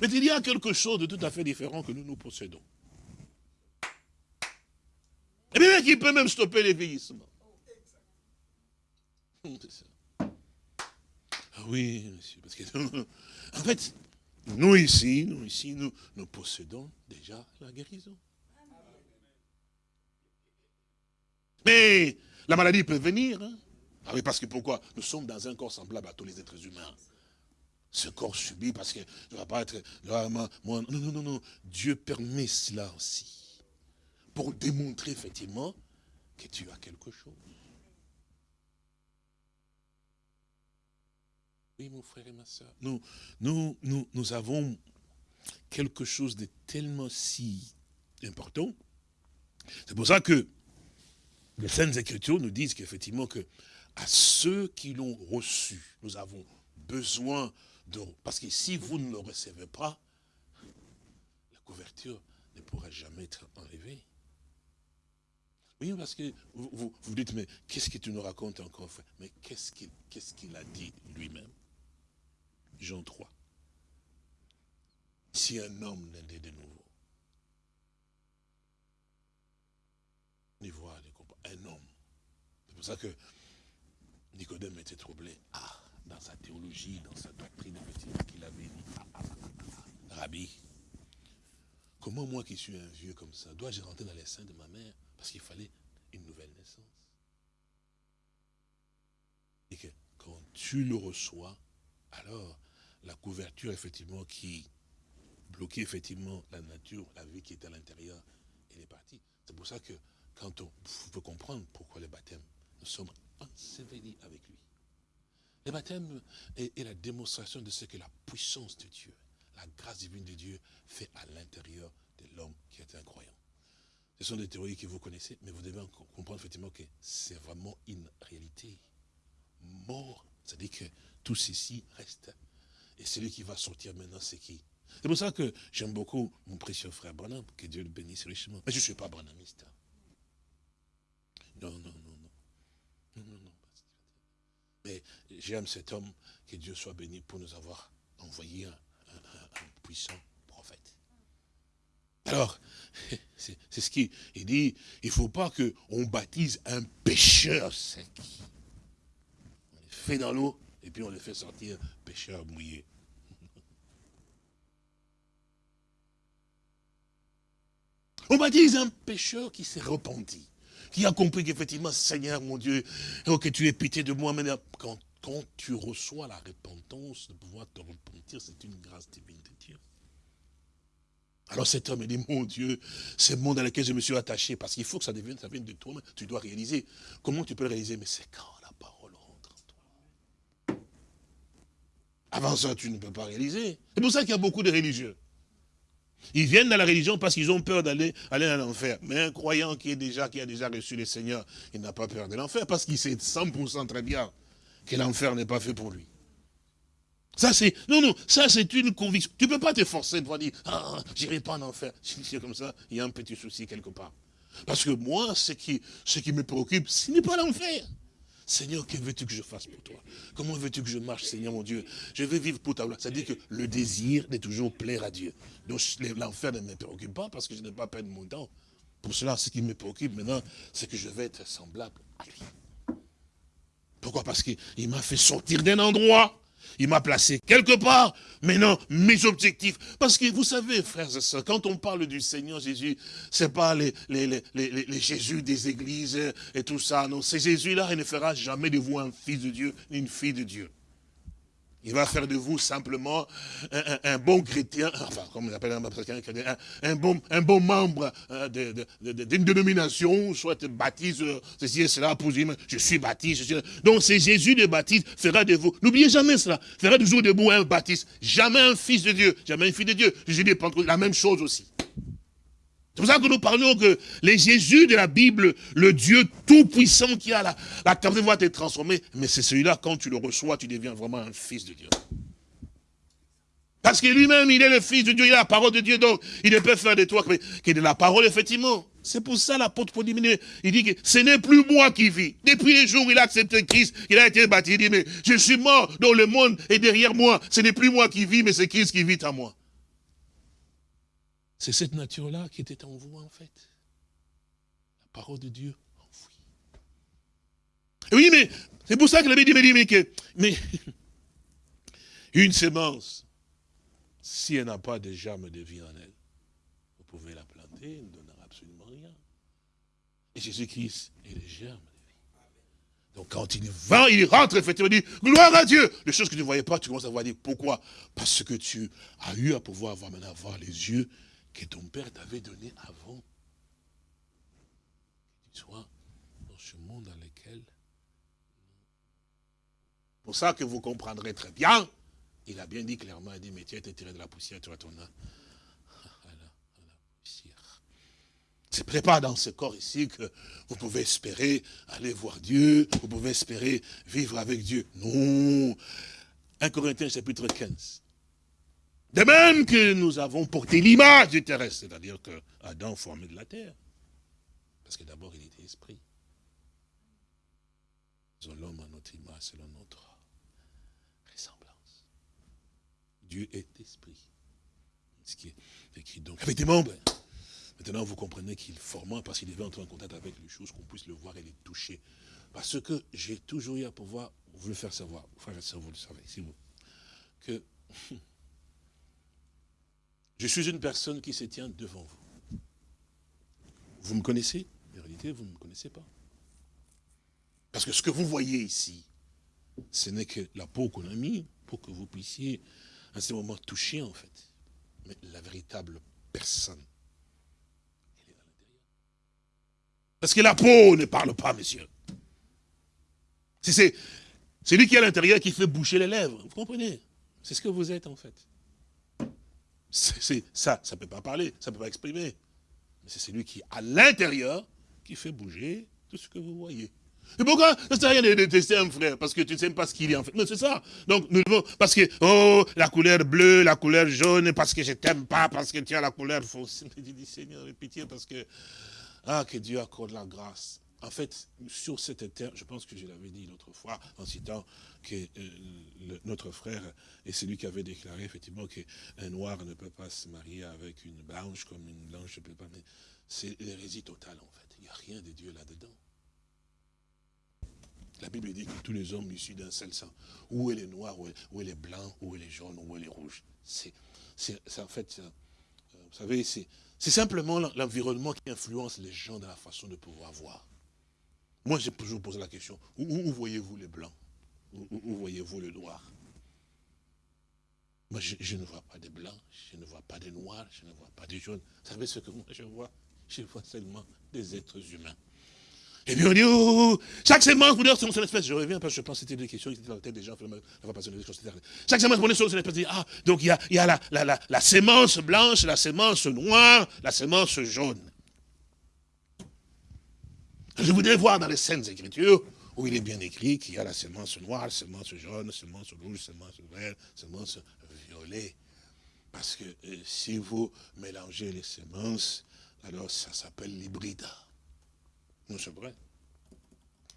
Mais il y a quelque chose de tout à fait différent que nous nous possédons. Et bien qui peut même stopper les vieillissements. Ah oui, monsieur, parce que, (laughs) en fait, nous ici, nous ici, nous, possédons déjà la guérison. Mais la maladie peut venir. Hein? Ah oui, parce que pourquoi Nous sommes dans un corps semblable à tous les êtres humains ce corps subit parce que ne va pas être. Non, non, non, non. Dieu permet cela aussi. Pour démontrer effectivement que tu as quelque chose. Oui, mon frère et ma soeur. Nous, nous, nous, avons quelque chose de tellement si important. C'est pour ça que les Saintes Écritures nous disent qu'effectivement que à ceux qui l'ont reçu, nous avons besoin parce que si vous ne le recevez pas, la couverture ne pourra jamais être enlevée. Oui, parce que vous, vous, dites, mais qu'est-ce que tu nous racontes encore, frère? Mais qu'est-ce qu'il a dit lui-même? Jean 3. Si un homme n'est de nouveau, voit, un homme. C'est pour ça que Nicodème était troublé. Ah, dans sa théologie, dans sa doctrine, qu'il avait dit, ah, ah, ah, Rabbi, comment moi qui suis un vieux comme ça, dois-je rentrer dans les seins de ma mère Parce qu'il fallait une nouvelle naissance? Et que quand tu le reçois, alors la couverture, effectivement, qui bloquait effectivement la nature, la vie qui était à l'intérieur, elle est partie. C'est pour ça que quand on peut comprendre pourquoi le baptême, nous sommes ensevelis avec lui. Le baptême est, la démonstration de ce que la puissance de Dieu, la grâce divine de Dieu fait à l'intérieur de l'homme qui est un croyant. Ce sont des théories que vous connaissez, mais vous devez comprendre effectivement que c'est vraiment une réalité. Mort, c'est-à-dire que tout ceci reste. Et celui qui va sortir maintenant, c'est qui? C'est pour ça que j'aime beaucoup mon précieux frère Branham, que Dieu le bénisse richement. Mais je ne suis pas branhamiste. Non, non, non, non. Non, non, non. Mais j'aime cet homme, que Dieu soit béni pour nous avoir envoyé un, puissant prophète. Alors, (laughs) c'est ce qu'il dit, il ne faut pas qu'on baptise un pécheur sec. On le fait dans l'eau, et puis on le fait sortir pécheur mouillé. On baptise un pécheur qui s'est repenti qui a compris qu'effectivement, Seigneur mon Dieu, oh, que tu aies pitié de moi. Quand, quand tu reçois la repentance de pouvoir te repentir, c'est une grâce divine de Dieu. Alors cet homme, il dit, mon Dieu, ce monde dans lequel je me suis attaché, parce qu'il faut que ça devienne, ça vienne de toi, tu dois réaliser. Comment tu peux le réaliser? Mais c'est quand la parole rentre en toi. Avant ça, tu ne peux pas réaliser. C'est pour ça qu'il y a beaucoup de religieux. Ils viennent dans la religion parce qu'ils ont peur d'aller aller l'enfer. Mais un croyant qui, est déjà, qui a déjà reçu le Seigneur, il n'a pas peur de l'enfer parce qu'il sait 100% très bien que l'enfer n'est pas fait pour lui. Ça c'est, non, non, ça c'est une conviction. Tu ne peux pas te forcer de dire, ah, j'irai pas en enfer. Si (laughs) c'est comme ça, il y a un petit souci quelque part. Parce que moi, ce qui, ce qui me préoccupe, ce n'est pas l'enfer. Seigneur, que veux-tu que je fasse pour toi? Comment veux-tu que je marche, Seigneur mon Dieu? Je veux vivre pour ta gloire. C'est-à-dire que le désir de toujours plaire à Dieu. Donc l'enfer ne me préoccupe pas parce que je n'ai pas perdre mon temps. Pour cela, ce qui me préoccupe maintenant, c'est que je vais être semblable à lui. Pourquoi? Parce qu'il m'a fait sortir d'un endroit il m'a placé quelque part. Maintenant, mes objectifs. Parce que vous savez, frères et sœurs, quand on parle du Seigneur Jésus, c'est pas les, les, les, Jésus des églises et tout ça. Non, c'est Jésus-là, il ne fera jamais de vous un fils de Dieu, ni une fille de Dieu. Il va faire de vous simplement un, bon chrétien, enfin, comme on appelle un, un, bon, un bon membre euh, d'une dénomination, soit baptise, euh, ceci et cela, pour dire, je suis baptiste. Donc c'est Jésus de baptiste fera de vous, n'oubliez jamais cela, fera toujours de vous un baptiste, jamais un fils de Dieu, jamais un fils de Dieu. Jésus de la même chose aussi. C'est pour ça que nous parlons que les Jésus de la Bible, le Dieu tout-puissant qui a la, la de te transformer, mais c'est celui-là, quand tu le reçois, tu deviens vraiment un fils de Dieu. Parce que lui-même, il est le fils de Dieu, il a la parole de Dieu, donc il ne peut faire de toi que de la parole, effectivement. C'est pour ça l'apôtre Paul dit, il dit que ce n'est plus moi qui vis. Depuis les jours où il a accepté Christ, il a été baptisé, il dit, mais je suis mort, donc le monde est derrière moi. Ce n'est plus moi qui vis, mais c'est Christ qui vit en moi. C'est cette nature-là qui était en vous, en fait. La parole de Dieu enfouie. Oui, mais c'est pour ça que la Bible dit, mais, (laughs) une sémence, si elle n'a pas de germe de vie en elle, vous pouvez la planter, elle ne donnera absolument rien. Et Jésus-Christ est le germe de vie. Donc quand il va, il rentre effectivement, il dit, gloire à Dieu. Les choses que tu ne voyais pas, tu commences à voir, pourquoi? Parce que tu as eu à pouvoir avoir maintenant voir les yeux que ton père t'avait donné avant. Que tu sois dans ce monde dans lequel... Pour ça que vous comprendrez très bien, il a bien dit clairement, il dit, mais tu as tiré de la poussière, tu. À la, poussière. C'est pas dans ce corps ici que vous pouvez espérer aller voir Dieu, vous pouvez espérer vivre avec Dieu. Non. 1 Corinthiens chapitre 15. De même que nous avons porté l'image du terrestre, c'est-à-dire que Adam formé de la terre. Parce que d'abord il était esprit. Nous l'homme à notre image selon notre ressemblance. Dieu est esprit. Ce qui est écrit donc avec des membres. Maintenant, vous comprenez qu'il formait parce qu'il devait entrer en contact avec les choses, qu'on puisse le voir et les toucher. Parce que j'ai toujours eu à pouvoir vous le faire savoir, frère et vous le savez, si vous, que je suis une personne qui se tient devant vous. Vous me connaissez? En réalité, vous ne me connaissez pas. Parce que ce que vous voyez ici, ce n'est que la peau qu'on a mis pour que vous puissiez à ce moment toucher en fait. Mais la véritable personne, elle est à l'intérieur. Parce que la peau ne parle pas, monsieur. C'est lui qui est à l'intérieur qui fait boucher les lèvres. Vous comprenez? C'est ce que vous êtes en fait. Ça, ça ne peut pas parler, ça ne peut pas exprimer. Mais c'est celui qui, à l'intérieur, qui fait bouger tout ce que vous voyez. Et pourquoi? Ça ne sert à rien de détester un frère, parce que tu ne sais pas ce qu'il est en fait. Non, c'est ça. Donc, nous devons, parce que, oh, la couleur bleue, la couleur jaune, parce que je t'aime pas, parce que tu as la couleur fausse. (laughs) Je dis, Seigneur, pitié, parce que, ah, que Dieu accorde la grâce. En fait, sur cette terre, je pense que je l'avais dit l'autre fois, en citant que euh, notre frère est celui qui avait déclaré effectivement qu'un noir ne peut pas se marier avec une blanche, comme une blanche ne peut pas. Mais c'est l'hérésie totale, en fait. Il n'y a rien de Dieu là-dedans. La Bible dit que tous les hommes issus d'un seul sang, où est les noirs, où est les blancs, où est les jaunes, où est les rouges. C'est en fait, euh, vous savez, c'est simplement l'environnement qui influence les gens dans la façon de pouvoir voir. Moi, j'ai toujours posé la question, où, voyez-vous les blancs? Où, voyez-vous le noir? Moi, je, ne vois pas de blancs, je ne vois pas de noirs, je ne vois pas de jaunes. Vous savez ce que moi je vois? Je vois seulement des êtres humains. Et puis on dit, oh, chaque semence, vous dire, c'est son espèce. Je reviens parce que je pense que c'était des questions qui étaient dans la tête des gens. Chaque semence, vous dire, son espèce. Ah, donc il y a, y a la, la, la, la, sémence blanche, la sémence noire, la sémence jaune. Je voudrais voir dans les Saintes Écritures où il est bien écrit qu'il y a la sémence noire, la sémence jaune, la sémence rouge, la sémence verte, la sémence violet. Parce que euh, si vous mélangez les sémences, alors ça s'appelle l'hybride. Non, c'est vrai.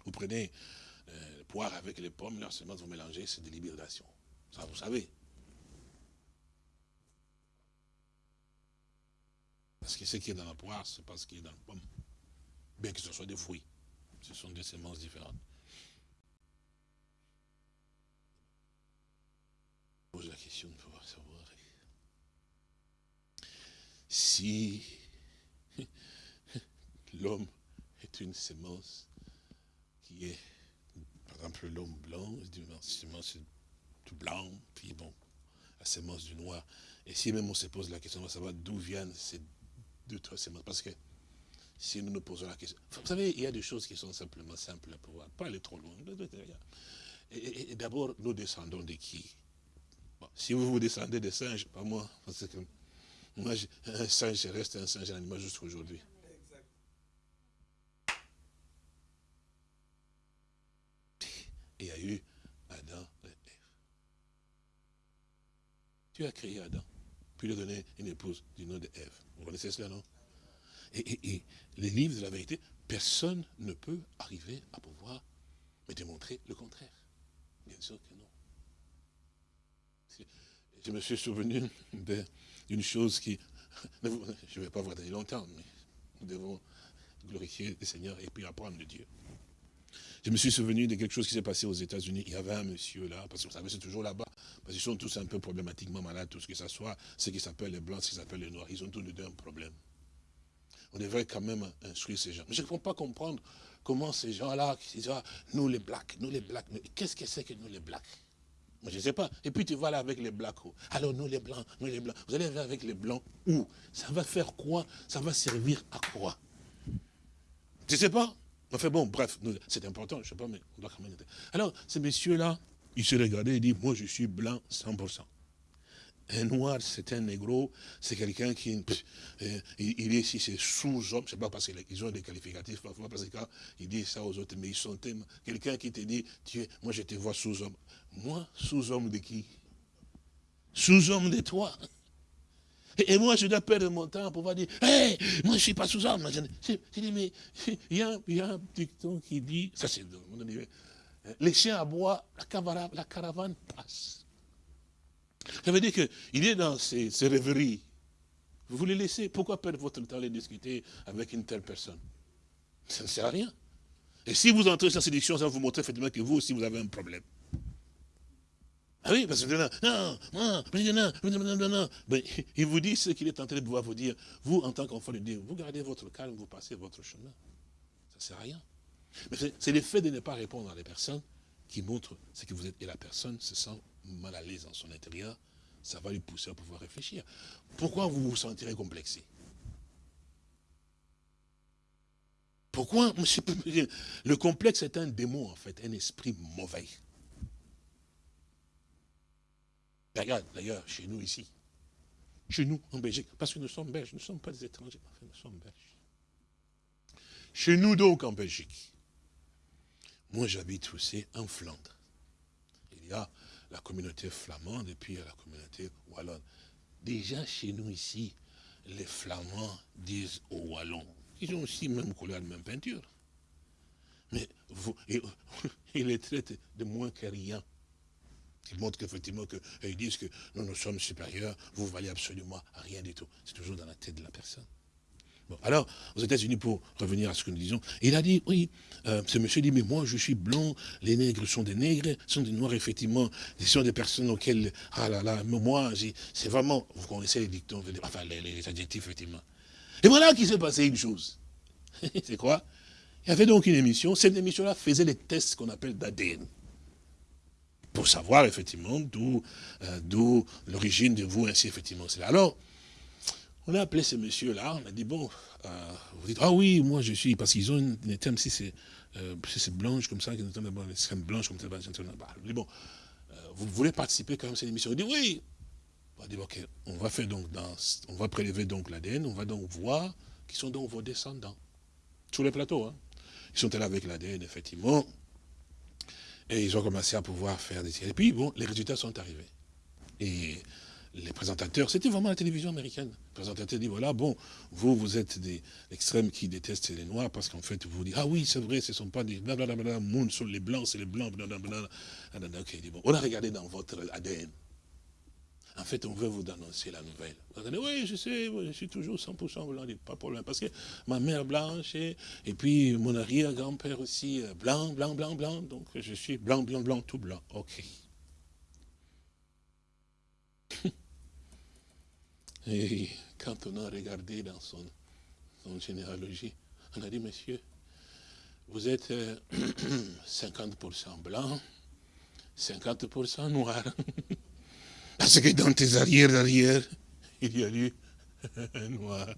Vous prenez euh, poire avec les pommes, leurs semences, vous mélangez, c'est de l'hybridation. Ça, vous savez. Parce que ce qui est dans la poire, c'est pas ce qui est dans la pomme. Bien que ce soit des fruits. Ce sont des semences différentes. Je pose la question de pouvoir savoir si (laughs) l'homme est une sémence qui est, par exemple, l'homme blanc, la sémence tout blanc, puis bon, la sémence du noir. Et si même on se pose la question, on va savoir d'où viennent ces deux, trois sémences. Parce que si nous nous posons la question, vous savez, il y a des choses qui sont simplement simples à pouvoir, pas aller trop loin. Et, d'abord, nous descendons de qui? Si vous vous descendez des singes, pas moi, parce que moi, un singe reste un singe, animal jusqu'à aujourd'hui. il y a eu Adam et Ève. Tu as créé Adam, puis lui donné une épouse du nom de Ève. Vous connaissez cela, non? Et, les livres de la vérité, personne ne peut arriver à pouvoir me démontrer le contraire. Bien sûr que non. Je me suis souvenu d'une chose qui... Je ne vais pas vous donner longtemps, mais nous devons glorifier le Seigneur et puis apprendre de Dieu. Je me suis souvenu de quelque chose qui s'est passé aux États-Unis. Il y avait un monsieur là, parce que vous savez, c'est toujours là-bas, parce qu'ils sont tous un peu problématiquement malades, tout ce que ce soit, ce qui s'appelle les blancs, ce qui s'appelle les noirs. Ils ont tous les deux un problème. On devrait quand même instruire ces gens. Mais je ne peux pas comprendre comment ces gens-là, ah, nous les blacks, nous les blacks, qu'est-ce que c'est que nous les blacks? Je ne sais pas. Et puis tu vas là avec les blacks. Alors nous les blancs, nous les blancs. Vous allez avec les blancs où? Ça va faire quoi? Ça va servir à quoi? Je ne sais pas? Enfin bon, bref, c'est important, je ne sais pas, mais on doit quand même... Alors, ces messieurs-là, ils se regardaient et disent, moi je suis blanc 100%. Un noir, c'est un négro, c'est quelqu'un qui, euh, il est ici, c'est sous-homme, je sais pas parce qu'ils ont des qualificatifs parfois, parce qu'ils disent ça aux autres, mais ils sont tellement, quelqu'un qui te dit, moi je te vois sous-homme. Moi, sous-homme de qui? Sous-homme de toi. Et, moi, je dois perdre mon temps pour pouvoir dire, hé, moi, je ne suis pas sous homme. Je, dis, mais il y, a, un dicton qui dit, ça c'est les chiens aboient, la la caravane passe. Ça veut dire qu'il est dans ces, rêveries. Vous les laissez. Pourquoi perdre votre temps à les discuter avec une telle personne? Ça ne sert à rien. Et si vous entrez cette séduction, ça va vous montrer effectivement que vous aussi, vous avez un problème. Ah oui, parce que non, non, non, non, non, Mais (laughs) il vous dit ce qu'il est en train de pouvoir vous dire. Vous, en tant qu'enfant de Dieu, vous gardez votre calme, vous passez votre chemin. Ça ne sert à rien. Mais c'est le fait de ne pas répondre à des personnes qui montrent ce que vous êtes. Et la personne se sent mal à l'aise dans son intérieur. Ça va lui pousser à pouvoir réfléchir. Pourquoi vous vous sentirez complexé? Pourquoi, le complexe est un démon en fait, un esprit mauvais. Regarde, d'ailleurs, chez nous ici, chez nous, en Belgique, parce que nous sommes belges, nous ne sommes pas des étrangers, nous sommes belges. Chez nous donc, en Belgique, moi j'habite aussi en Flandre. Il y a la communauté flamande et puis a la communauté wallonne. Déjà chez nous ici, les flamands disent aux wallons, ils ont aussi même couleur, même peinture. Mais vous, ils les traitent de moins que rien qui montre qu'effectivement, ils disent que nous, nous sommes supérieurs, vous valez absolument rien du tout. C'est toujours dans la tête de la personne. Alors, aux États-Unis, pour revenir à ce que nous disons, il a dit, oui, euh, ce monsieur dit, mais moi, je suis blanc, les nègres sont des nègres, sont des noirs, effectivement, ce sont des personnes auxquelles, ah là là, moi, c'est vraiment, vous connaissez les dictons, enfin, les, adjectifs, effectivement. Et voilà qu'il s'est passé une chose. (laughs) c'est quoi? Il y avait donc une émission, cette émission-là faisait les tests qu'on appelle d'ADN. pour savoir effectivement d'où euh, d'où l'origine de vous, ainsi effectivement. Alors, on a appelé ce monsieur-là, on a dit, bon, euh, vous dites, ah oui, moi je suis, parce qu'ils ont une, thème, si c'est euh, blanche comme ça, une crème blanche comme ça, bah, dit, bon, euh, vous voulez participer quand même à cette émission? Il dit, oui. On dit, ok, on va faire donc, on va prélever donc l'ADN, on va donc voir qui sont donc vos descendants. Sur les plateaux, hein. Ils sont là avec l'ADN, effectivement. Et ils ont commencé à pouvoir faire des... Et puis, bon, les résultats sont arrivés. Et les présentateurs, c'était vraiment la télévision américaine. Le présentateur dit, voilà, bon, vous, vous êtes des extrêmes qui détestent les noirs, parce qu'en fait, vous dites, ah oui, c'est vrai, ce ne sont pas des blablabla, monde sur les blancs, c'est les blancs, blablabla. Bon, on a regardé dans votre ADN. En fait, on veut vous annoncer la nouvelle. Vous allez, oui, je sais, je suis toujours 100% blanc, pas de problème. Parce que ma mère blanche, et, et puis mon arrière-grand-père aussi, euh, blanc, blanc, blanc, blanc. Donc je suis blanc, blanc, blanc, tout blanc. Ok. (laughs) Et quand on a regardé dans son, généalogie, on a dit, monsieur, vous êtes 50% euh, (clears throat) blanc, 50% noir. (laughs) Parce que dans tes arrières il y a eu un (laughs) noir.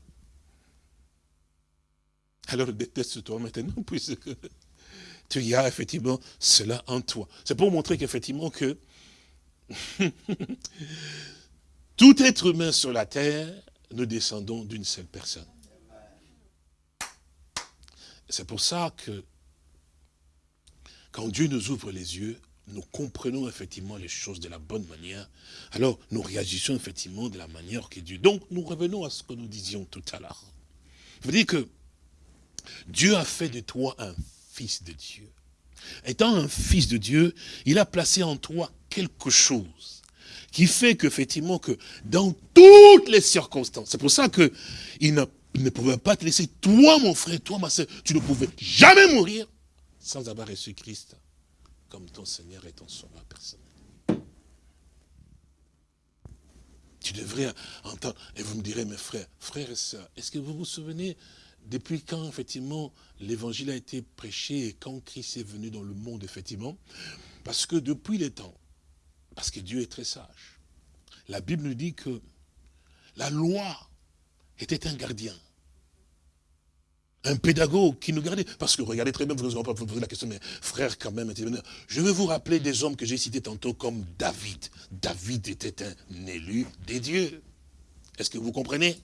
Alors déteste-toi maintenant, (laughs) puisque tu as effectivement cela en toi. C'est pour montrer qu'effectivement que tout être humain sur la terre, nous descendons d'une seule personne. C'est pour ça que quand Dieu nous ouvre les yeux, nous comprenons effectivement les choses de la bonne manière, alors nous réagissons effectivement de la manière qui est Dieu. Donc nous revenons à ce que nous disions tout à l'heure. Je veux dire que Dieu a fait de toi un fils de Dieu. Étant un fils de Dieu, il a placé en toi quelque chose qui fait qu'effectivement, que dans toutes les circonstances, c'est pour ça que il ne, pouvait pas te laisser, toi mon frère, toi ma soeur, tu ne pouvais jamais mourir sans avoir reçu Christ comme ton Seigneur et ton sauveur personnel. Tu devrais entendre, et vous me direz, mes frères, frères et sœurs, est-ce que vous vous souvenez depuis quand, effectivement, l'évangile a été prêché et quand Christ est venu dans le monde, effectivement? Parce que depuis les temps, parce que Dieu est très sage. La Bible nous dit que la loi était un gardien. Un pédagogue qui nous gardait. Parce que regardez très bien, vous n'aurez pas poser la question, mais frère, quand même, je vais vous rappeler des hommes que j'ai cités tantôt comme David. David était un élu des dieux. Est-ce que vous comprenez?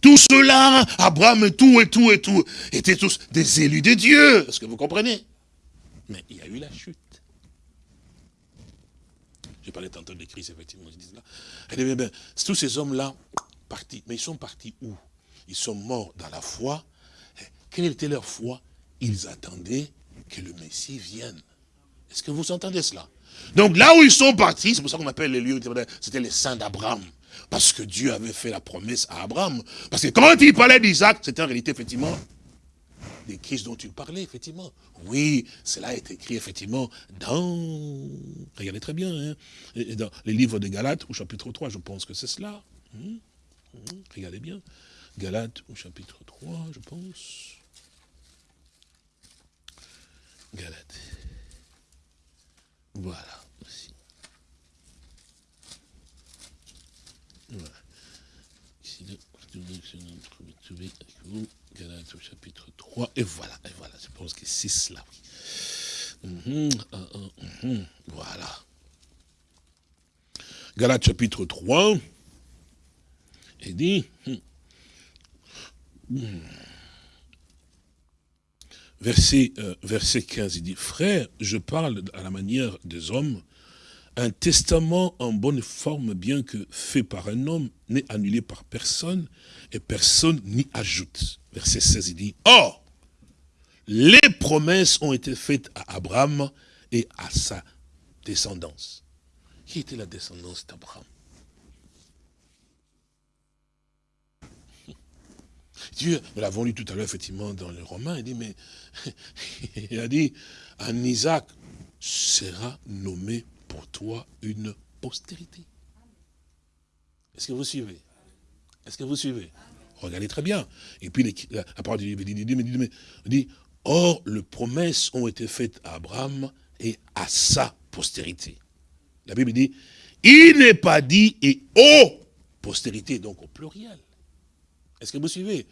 Tout cela, Abraham et tout et tout et tout, étaient tous des élus des dieux. Est-ce que vous comprenez? Mais il y a eu la chute. J'ai parlé tantôt de Christ, effectivement, je dis cela. Elle dit, tous ces hommes-là, partis, mais ils sont partis où? Ils sont morts dans la foi. Quelle était leur foi? Ils attendaient que le Messie vienne. Est-ce que vous entendez cela? Donc là où ils sont partis, c'est pour ça qu'on appelle les lieux, c'était les saints d'Abraham. Parce que Dieu avait fait la promesse à Abraham. Parce que quand il parlait d'Isaac, c'était en réalité, effectivement, des Christ dont tu parlais, effectivement. Oui, cela est écrit, effectivement, dans, regardez très bien, hein, dans les livres de Galates, au chapitre 3, je pense que c'est cela. Hum, hum, regardez bien. Galates, au chapitre 3, je pense. Galates. Voilà. Voilà. Ici, trouver avec vous. Galates au chapitre 3, et voilà, et voilà, je pense que c'est cela. Mhm, mhm, voilà. Galates chapitre 3, et dit, hmm, verset, euh, verset 15, il dit, frère, je parle à la manière des hommes, un testament en bonne forme, bien que fait par un homme, n'est annulé par personne, et personne n'y ajoute. Verset 16, il dit, Or, les promesses ont été faites à Abraham et à sa descendance. Qui était la descendance d'Abraham? (laughs) Dieu, nous l'avons lu tout à l'heure, effectivement, dans les Romains, il dit, mais, (laughs) il a dit, en Isaac sera nommé pour toi une postérité. Est-ce que vous suivez? Est-ce que vous suivez? Regardez très bien. Et puis la parole de Dieu dit, dit, Or, les promesses ont été faites à Abraham et à sa postérité. La Bible dit, il n'est pas dit et aux postérité, donc au pluriel. Est-ce que vous suivez?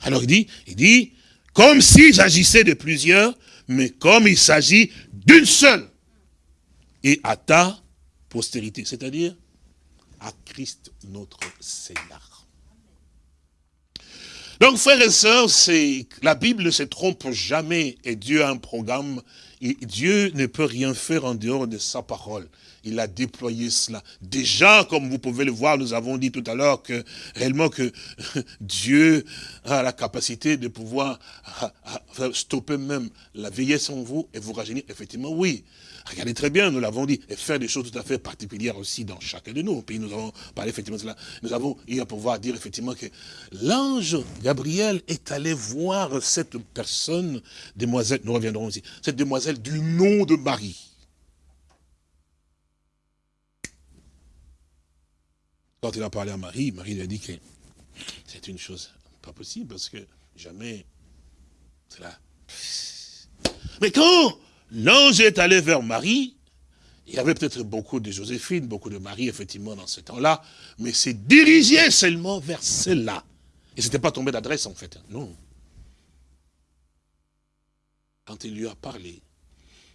Alors il dit, il dit, comme s'il s'agissait de plusieurs, mais comme il s'agit d'une seule. Et à ta postérité, c'est-à-dire à Christ notre Seigneur. Donc frères et sœurs, la Bible ne se trompe jamais et Dieu a un programme. Et Dieu ne peut rien faire en dehors de sa parole il a déployé cela. Déjà, comme vous pouvez le voir, nous avons dit tout à l'heure que réellement que (laughs) Dieu a la capacité de pouvoir stopper même la vieillesse en vous et vous rajeunir. Effectivement, oui. Regardez très bien, nous l'avons dit, et faire des choses tout à fait particulières aussi dans chacun de nous. Puis nous avons parlé effectivement de cela. Nous avons eu à pouvoir dire effectivement que l'ange Gabriel est allé voir cette personne, demoiselle, nous reviendrons aussi, cette demoiselle du nom de Marie. Quand il a parlé à Marie, Marie lui a dit que c'est une chose pas possible parce que jamais cela. Mais quand l'ange est allé vers Marie, il y avait peut-être beaucoup de Joséphine, beaucoup de Marie, effectivement, dans ce temps-là, mais c'est dirigé seulement vers celle-là. Et ce n'était pas tombé d'adresse, en fait. Non. Quand il lui a parlé,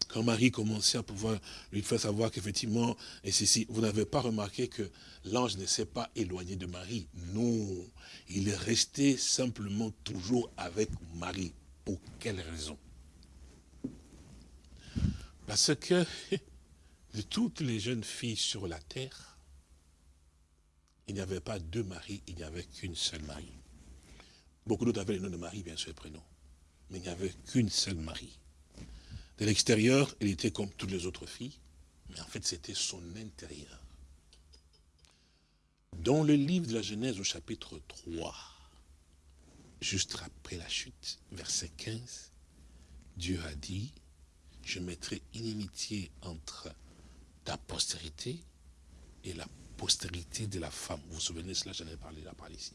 quand Marie commençait à pouvoir lui faire savoir qu'effectivement, et vous n'avez pas remarqué que l'ange ne s'est pas éloigné de Marie. Non, il est resté simplement toujours avec Marie. Pour quelle raison? Parce que (laughs) de toutes les jeunes filles sur la terre, il n'y avait pas deux maris, il n'y avait qu'une seule Marie. Beaucoup d'autres avaient le nom de Marie, bien sûr, le prénom. Mais il n'y avait qu'une seule Marie. De l'extérieur, elle était comme toutes les autres filles, mais en fait, c'était son intérieur. Dans le livre de la Genèse, au chapitre 3, juste après la chute, verset 15, Dieu a dit, je mettrai inimitié entre ta postérité et la postérité de la femme. Vous vous souvenez de cela, j'en ai parlé, là, parlé ici.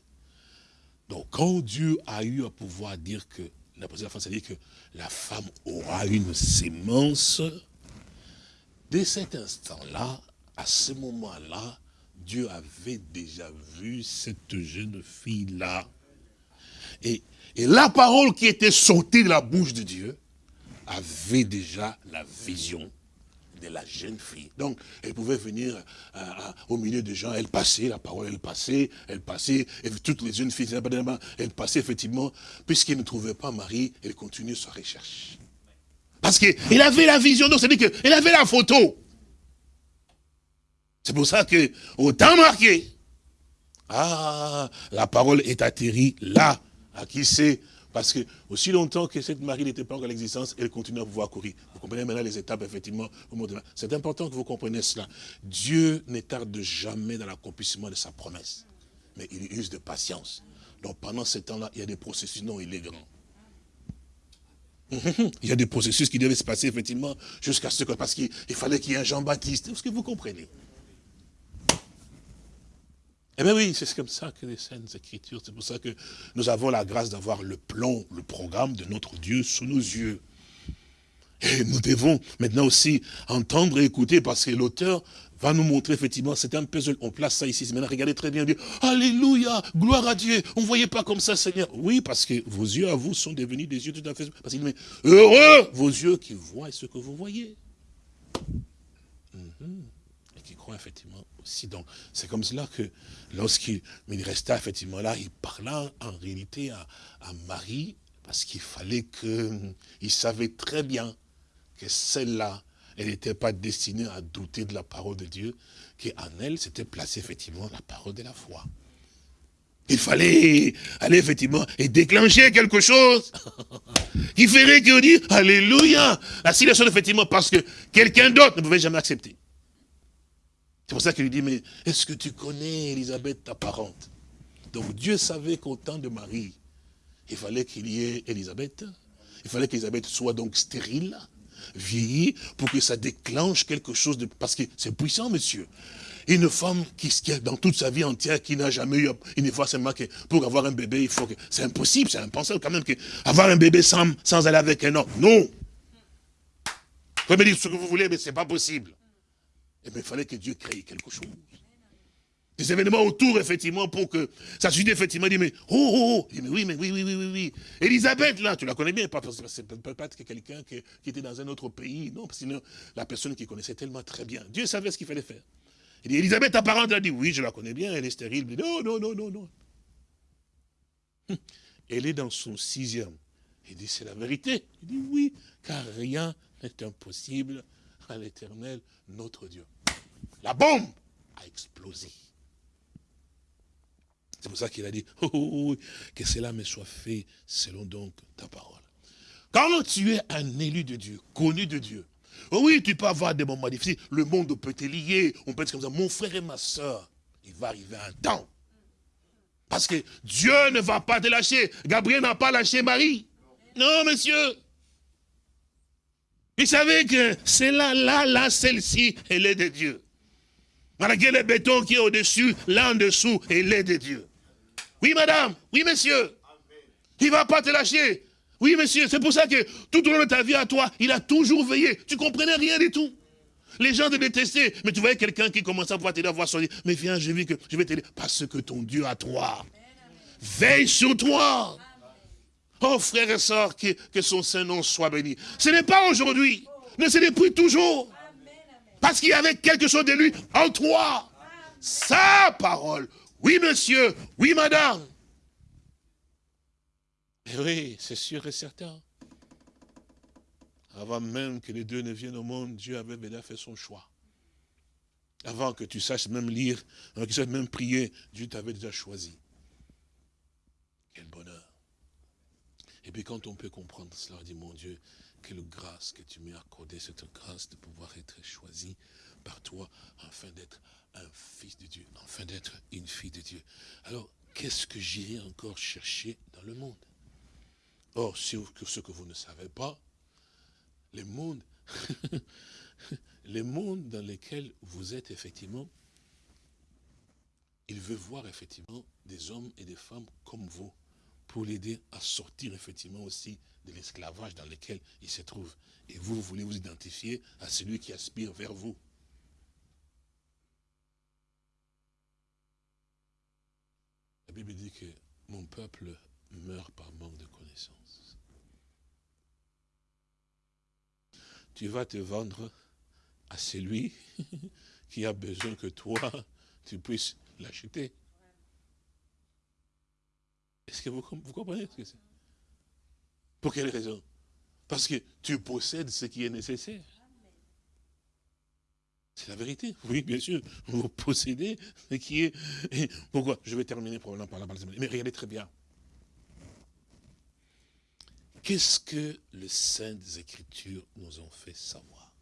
Donc, quand Dieu a eu à pouvoir dire que la de c'est-à-dire que la femme aura une sémence. Dès cet instant-là, à ce moment-là, Dieu avait déjà vu cette jeune fille-là. Et, et la parole qui était sortie de la bouche de Dieu avait déjà la vision la jeune fille. Donc, elle pouvait venir euh, au milieu des gens, elle passait, la parole, elle passait, elle passait, et toutes les jeunes filles, elle passait effectivement, puisqu'elle ne trouvait pas Marie, elle continuait sa recherche. Parce qu'elle avait la vision, donc c'est-à-dire qu'elle avait la photo. C'est pour ça que, autant marqué, ah, la parole est atterrie là, à qui c'est parce que aussi longtemps que cette Marie n'était pas encore à l'existence, elle continue à pouvoir courir. Vous comprenez maintenant les étapes, effectivement, C'est important que vous compreniez cela. Dieu ne tarde jamais dans l'accomplissement de sa promesse. Mais il use de patience. Donc pendant ce temps-là, il y a des processus, non, il est grand. (laughs) Il y a des processus qui devaient se passer, effectivement, jusqu'à ce que, parce qu'il fallait qu'il y ait un Jean-Baptiste. Est-ce que vous comprenez? Eh bien oui, c'est comme ça que les scènes écritures, c'est pour ça que nous avons la grâce d'avoir le plan, le programme de notre Dieu sous nos yeux. Et nous devons maintenant aussi entendre et écouter parce que l'auteur va nous montrer effectivement, c'est un puzzle, on place ça ici, maintenant regardez très bien, Dieu, Alléluia, gloire à Dieu, on ne voyait pas comme ça Seigneur. Oui, parce que vos yeux à vous sont devenus des yeux tout à fait, parce qu'il dit, heureux vos yeux qui voient ce que vous voyez. Mhm. Et qui croient effectivement c'est comme cela que lorsqu'il resta effectivement là, il parla en réalité à, Marie, parce qu'il fallait que, il savait très bien que celle-là, elle n'était pas destinée à douter de la parole de Dieu, qu'en elle s'était placée effectivement la parole de la foi. Il fallait aller effectivement et déclencher quelque chose qui ferait que dit Alléluia. La situation effectivement parce que quelqu'un d'autre ne pouvait jamais accepter. C'est pour ça qu'il lui dit, mais est-ce que tu connais Elisabeth, ta parente? Donc Dieu savait qu'au temps de Marie, il fallait qu'il y ait Elisabeth. Il fallait qu'Elisabeth soit donc stérile, vieillie, pour que ça déclenche quelque chose de... Parce que c'est puissant, monsieur. Une femme qui, a dans toute sa vie entière, qui n'a jamais eu une fois seulement que pour avoir un bébé, il faut que... C'est impossible, c'est impensable quand même que avoir un bébé sans, sans aller avec un homme. Non Vous pouvez me dire ce que vous voulez, mais ce n'est pas possible. Eh bien, il fallait que Dieu crée quelque chose. Des événements autour, effectivement, pour que ça suffit effectivement, dit, mais oh, oh, oh. Il dit, mais oui, mais oui, oui, oui, oui, oui. Elisabeth, là, tu la connais bien, c'est peut être quelqu'un qui, était dans un autre pays, non, parce que sinon, la personne qui connaissait tellement très bien. Dieu savait ce qu'il fallait faire. Il dit, Elisabeth, apparente, elle a dit, oui, je la connais bien, elle est stérile. Non, non, non, non, non. Hum. Elle est dans son sixième. Il dit, c'est la vérité. Il dit, oui, car rien n'est impossible à l'éternel, notre Dieu. La bombe a explosé. C'est pour ça qu'il a dit, oh, oh, oh, que cela me soit fait selon donc ta parole. Quand tu es un élu de Dieu, connu de Dieu, oui, tu peux avoir des moments difficiles, le monde peut te lier, on peut être comme ça, mon frère et ma soeur, il va arriver un temps. Parce que Dieu ne va pas te lâcher. Gabriel n'a pas lâché Marie. Non, monsieur. Il savait que c'est là, là, là, celle-ci, elle est de Dieu. Malgré le béton qui est au-dessus, là en dessous, elle est de Dieu. Oui, madame. Oui, monsieur. Il ne va pas te lâcher. Oui, monsieur. C'est pour ça que tout au long de ta vie à toi, il a toujours veillé. Tu comprenais rien du tout. Les gens te détestaient. Mais tu voyais quelqu'un qui commençait à pouvoir t'aider à voir son Mais viens, je vis que je vais t'aider. Parce que ton Dieu a toi. Veille sur toi. Oh, frères et sœurs, que, que son Saint-Nom soit béni. Ce n'est pas aujourd'hui, mais c'est depuis toujours. Parce qu'il y avait quelque chose de lui en toi. Sa parole. Oui, monsieur. Oui, madame. Et eh oui, c'est sûr et certain. Avant même que les deux ne viennent au monde, Dieu avait déjà fait son choix. Avant que tu saches même lire, avant que tu saches même prier, Dieu t'avait déjà choisi. Quel bonheur. Et puis quand on peut comprendre cela, on dit, mon Dieu, quelle grâce que tu m'as accordé, cette grâce de pouvoir être choisi par toi, afin d'être un fils de Dieu, afin d'être une fille de Dieu. Alors, qu'est-ce que j'irai encore chercher dans le monde? Or, ce que vous ne savez pas, les mondes, (laughs) les mondes dans lesquels vous êtes effectivement, il veut voir effectivement des hommes et des femmes comme vous pour l'aider à sortir effectivement aussi de l'esclavage dans lequel il se trouve. Et vous, vous voulez vous identifier à celui qui aspire vers vous. La Bible dit que mon peuple meurt par manque de connaissances. Tu vas te vendre à celui (laughs) qui a besoin que toi, tu puisses l'acheter. Est-ce que vous, comprenez ce que c'est? Pour quelle raison? Parce que tu possèdes ce qui est nécessaire. C'est la vérité. Oui, bien sûr. Vous possédez ce qui est... Pourquoi? Je vais terminer probablement par là. Mais regardez très bien. Qu'est-ce que les Saintes Écritures nous ont fait savoir?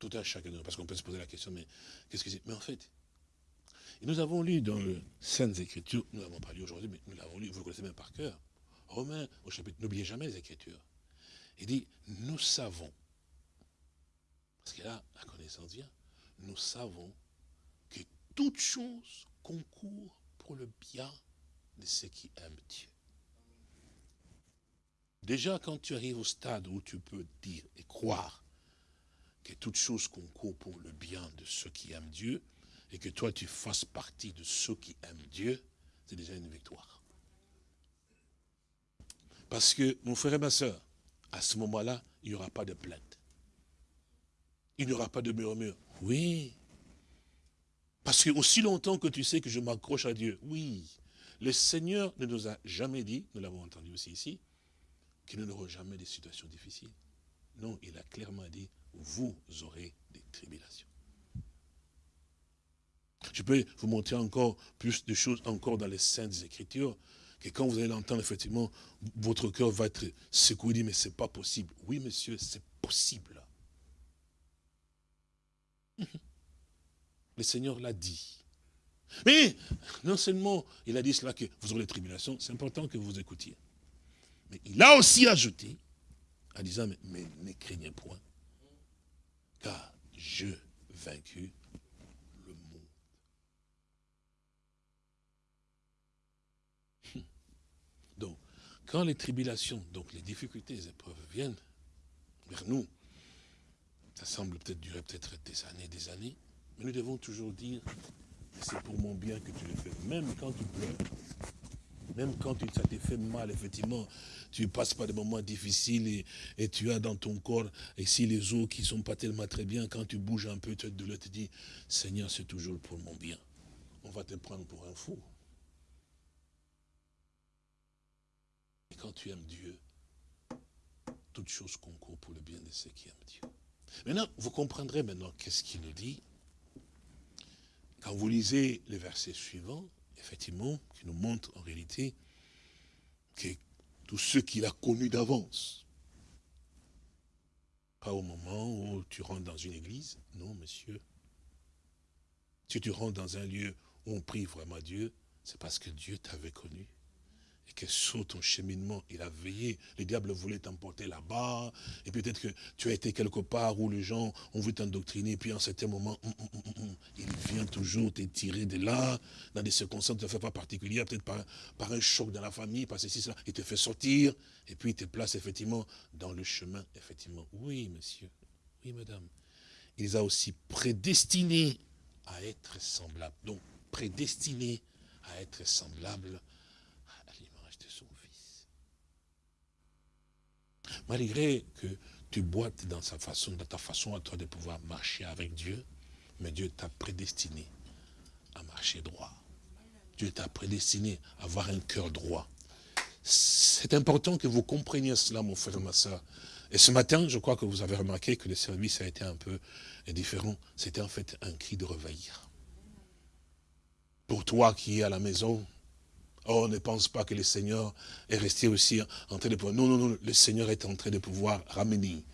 Tout à chacun de nous, parce qu'on peut se poser la question, mais qu'est-ce que c'est? Mais en fait, nous avons lu dans les Saintes Écritures, nous n'avons pas lu aujourd'hui, mais nous l'avons lu, vous le connaissez même par cœur. Romains au chapitre, n'oubliez jamais les Écritures. Il dit, nous savons, parce que là, la connaissance vient, nous savons que toute chose concourt pour le bien de ceux qui aiment Dieu. Déjà, quand tu arrives au stade où tu peux dire et croire que toute chose concourt pour le bien de ceux qui aiment Dieu, et que toi tu fasses partie de ceux qui aiment Dieu, c'est déjà une victoire. Parce que, mon frère et ma soeur, à ce moment-là, il n'y aura pas de plainte. Il n'y aura pas de murmure. Oui. Parce que aussi longtemps que tu sais que je m'accroche à Dieu, oui. Le Seigneur ne nous a jamais dit, nous l'avons entendu aussi ici, qu'il n'aura jamais des situations difficiles. Non, il a clairement dit, vous aurez des tribulations. Je peux vous montrer encore plus de choses encore dans les Saintes Écritures, que quand vous allez l'entendre, effectivement, votre cœur va être secoué, dit, mais c'est pas possible. Oui, monsieur, c'est possible. Le Seigneur l'a dit. Mais, non seulement il a dit cela que vous aurez des tribulations, c'est important que vous écoutiez. Mais il a aussi ajouté, en disant, mais, mais ne craignez point, car je vaincu Quand les tribulations, donc les difficultés, les épreuves viennent vers nous, Ça semble peut-être durer peut-être des années, des années. Mais nous devons toujours dire, c'est pour mon bien que tu le fais. Même quand tu pleures, même quand ça te fait mal, effectivement, tu passes par des moments difficiles et, tu as dans ton corps, si les os qui ne sont pas tellement très bien, quand tu bouges un peu, tu te dis, Seigneur, c'est toujours pour mon bien. On va te prendre pour un fou. Et quand tu aimes Dieu, toutes choses concourent pour le bien de ceux qui aiment Dieu. Maintenant, vous comprendrez maintenant qu'est-ce qu'il nous dit. Quand vous lisez les versets suivants, effectivement, qui nous montrent en réalité que tous ceux qu'il a connus d'avance, pas au moment où tu rentres dans une église, non, monsieur. Si tu rentres dans un lieu où on prie vraiment Dieu, c'est parce que Dieu t'avait connu et que sur ton cheminement, il a veillé. Le diable voulait t'emporter là-bas, et peut-être que tu as été quelque part où les gens ont vu t'endoctriner, puis en certain moment, hum, hum, hum, il vient toujours te tirer de là, dans des circonstances ne fait pas particulières, peut-être par, par un choc dans la famille, parce que si ça, il te fait sortir, et puis il te place effectivement dans le chemin, effectivement. Oui, monsieur, oui, madame. Il les a aussi prédestinés à être semblables. Donc, prédestinés à être semblables Malgré que tu boites dans ta façon à toi de pouvoir marcher avec Dieu, mais Dieu t'a prédestiné à marcher droit. Dieu t'a prédestiné à avoir un cœur droit. C'est important que vous compreniez cela, mon frère ma soeur. Et ce matin, je crois que vous avez remarqué que le service a été un peu différent. C'était en fait un cri de reveillir. Pour toi qui es à la maison, Oh, ne pense pas que le Seigneur est resté aussi en train de pouvoir. Non, non, non, le Seigneur est en train de pouvoir ramener,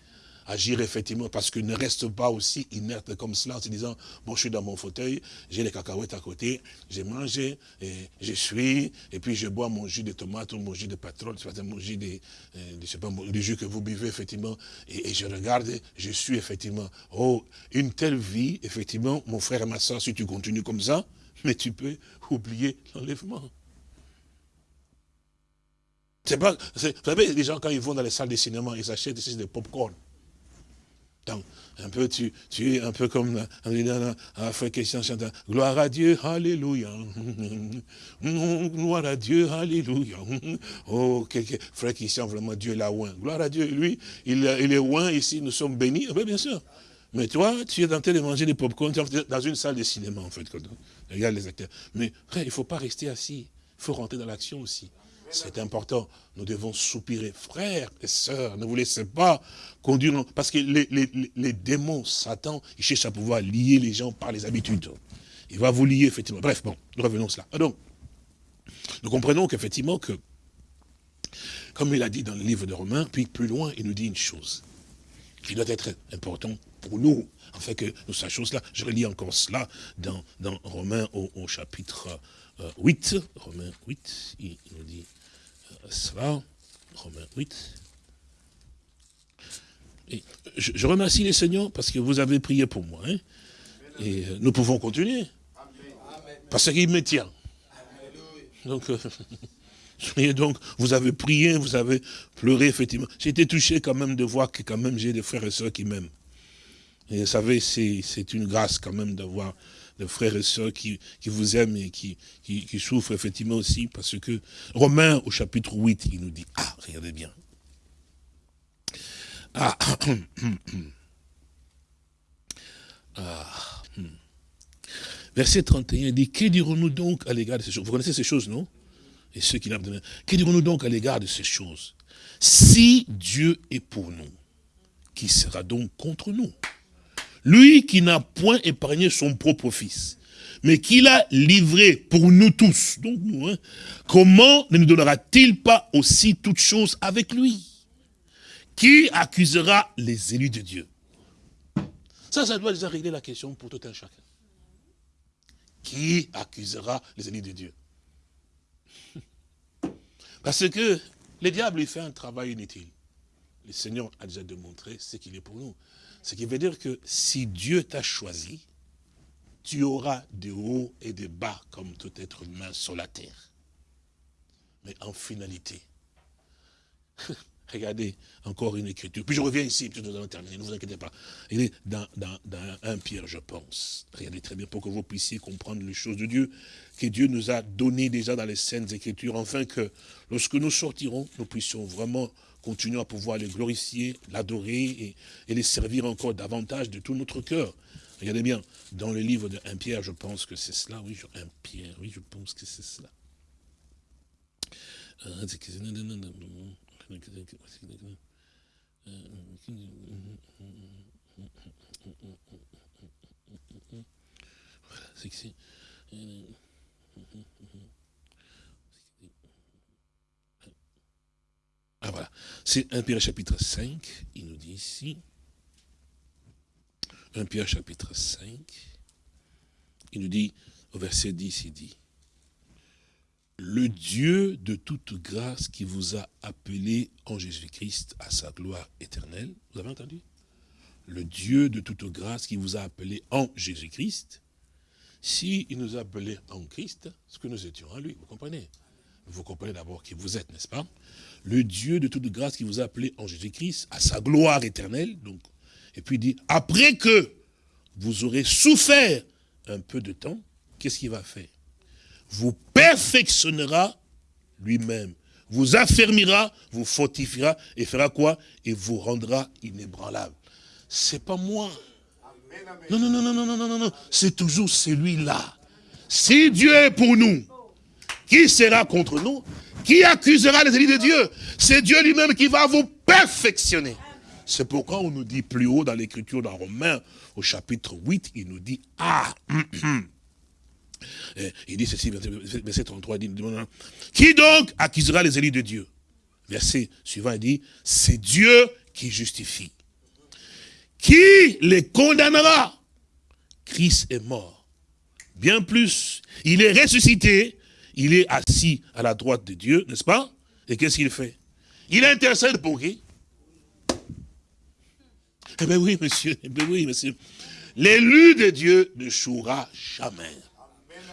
agir effectivement, parce qu'il ne reste pas aussi inerte comme cela en se disant, bon, je suis dans mon fauteuil, j'ai les cacahuètes à côté, j'ai mangé, et je suis, et puis je bois mon jus de tomate ou mon jus de pétrole, mon jus de, euh, pas, le jus que vous buvez, effectivement, et, et, je regarde, je suis effectivement, oh, une telle vie, effectivement, mon frère et ma soeur, si tu continues comme ça, mais tu peux oublier l'enlèvement. C'est pas, vous savez, les gens, quand ils vont dans les salles de cinéma, ils achètent ici des pop-corn. Donc, un peu, tu, tu es un peu comme frère Christian chantant Gloire à Dieu, Alléluia. (laughs) Gloire à Dieu, Alléluia. Oh, frère Christian, vraiment, Dieu l'a oint. Gloire à Dieu, lui, il, il est oint ici, nous sommes bénis. Oui, bien sûr. Mais toi, tu es en train de manger des pop-corn dans une salle de cinéma, en fait. Regarde les acteurs. Mais frère, il ne faut pas rester assis. Il faut rentrer dans l'action aussi. C'est important. Nous devons soupirer. Frères et sœurs, ne vous laissez pas conduire. Parce que les, démons, Satan, ils cherchent à pouvoir lier les gens par les habitudes. Il va vous lier, effectivement. Bref, bon, nous revenons à cela. Donc, nous comprenons qu'effectivement, que, comme il a dit dans le livre de Romains, puis plus loin, il nous dit une chose qui doit être important pour nous, afin que nous sachions cela. Je relis encore cela dans, dans Romains au, chapitre 8. Euh, Romains 8, il nous dit Romains 8. Et je, remercie les seigneurs parce que vous avez prié pour moi. Hein. et euh, nous pouvons continuer. Parce qu'il me tient. Donc, euh, (laughs) donc, vous avez prié, vous avez pleuré, effectivement. J'ai été touché quand même de voir que quand même j'ai des frères et sœurs qui m'aiment. Et vous savez, c'est une grâce quand même d'avoir de frères et sœurs qui, vous aiment et qui, qui, souffrent effectivement aussi, parce que Romains au chapitre 8, il nous dit, ah, regardez bien. Ah, (coughs) ah hmm. Verset 31 il dit, que dirons-nous donc à l'égard de ces choses? Vous connaissez ces choses, non? Et ceux qui n'ont Que dirons-nous donc à l'égard de ces choses? Si Dieu est pour nous, qui sera donc contre nous? Lui qui n'a point épargné son propre fils, mais qui l'a livré pour nous tous, hein, comment ne nous donnera-t-il pas aussi toutes choses avec lui Qui accusera les élus de Dieu? Ça, ça doit déjà régler la question pour tout un chacun. Qui accusera les élus de Dieu? (laughs) Parce que le diable, il fait un travail inutile. Le Seigneur a déjà démontré ce qu'il est pour nous. Ce qui veut dire que si Dieu t'a choisi, tu auras des hauts et des bas comme tout être humain sur la terre. Mais en finalité, (laughs) Regardez, encore une écriture. Puis je reviens ici, puis nous allons terminer, ne vous inquiétez pas. Il est dans, 1 Pierre, je pense. Regardez très bien pour que vous puissiez comprendre les choses de Dieu, que Dieu nous a données déjà dans les scènes écritures, afin que lorsque nous sortirons, nous puissions vraiment continuer à pouvoir les glorifier, l'adorer et, et, les servir encore davantage de tout notre cœur. Regardez bien, dans le livre de 1 Pierre, je pense que c'est cela, oui, 1 Pierre, oui, je pense que c'est cela. Euh, ah voilà, c'est 1 Pierre chapitre 5, il nous dit ici. 1 Pierre chapitre 5, il nous dit, au verset 10, il dit, le Dieu de toute grâce qui vous a appelé en Jésus-Christ à sa gloire éternelle. Vous avez entendu? Le Dieu de toute grâce qui vous a appelé en Jésus-Christ. S'il il nous a appelés en Christ, ce que nous étions en lui, vous comprenez? Vous comprenez d'abord qui vous êtes, n'est-ce pas? Le Dieu de toute grâce qui vous a appelé en Jésus-Christ à sa gloire éternelle. Donc, et puis il dit, après que vous aurez souffert un peu de temps, qu'est-ce qu'il va faire? Vous perfectionnera lui-même, vous affermira, vous fortifiera et fera quoi? Et vous rendra inébranlable. C'est pas moi. Non, non, non, non, non, non, non, non, c'est toujours celui-là. Si Dieu est pour nous, qui sera contre nous? Qui accusera les élus de Dieu? C'est Dieu lui-même qui va vous perfectionner. C'est pourquoi on nous dit plus haut dans l'écriture dans Romains, au chapitre 8, il nous dit, ah, hum, hum, il dit ceci, verset 33, il dit, qui donc accusera les élus de Dieu? Verset suivant, il dit, c'est Dieu qui justifie. Qui les condamnera? Christ est mort. Bien plus, il est ressuscité, il est assis à la droite de Dieu, n'est-ce pas? Et qu'est-ce qu'il fait? Il intercède pour qui? Eh bien oui, monsieur, eh bien oui, monsieur. L'élu de Dieu ne jouera jamais.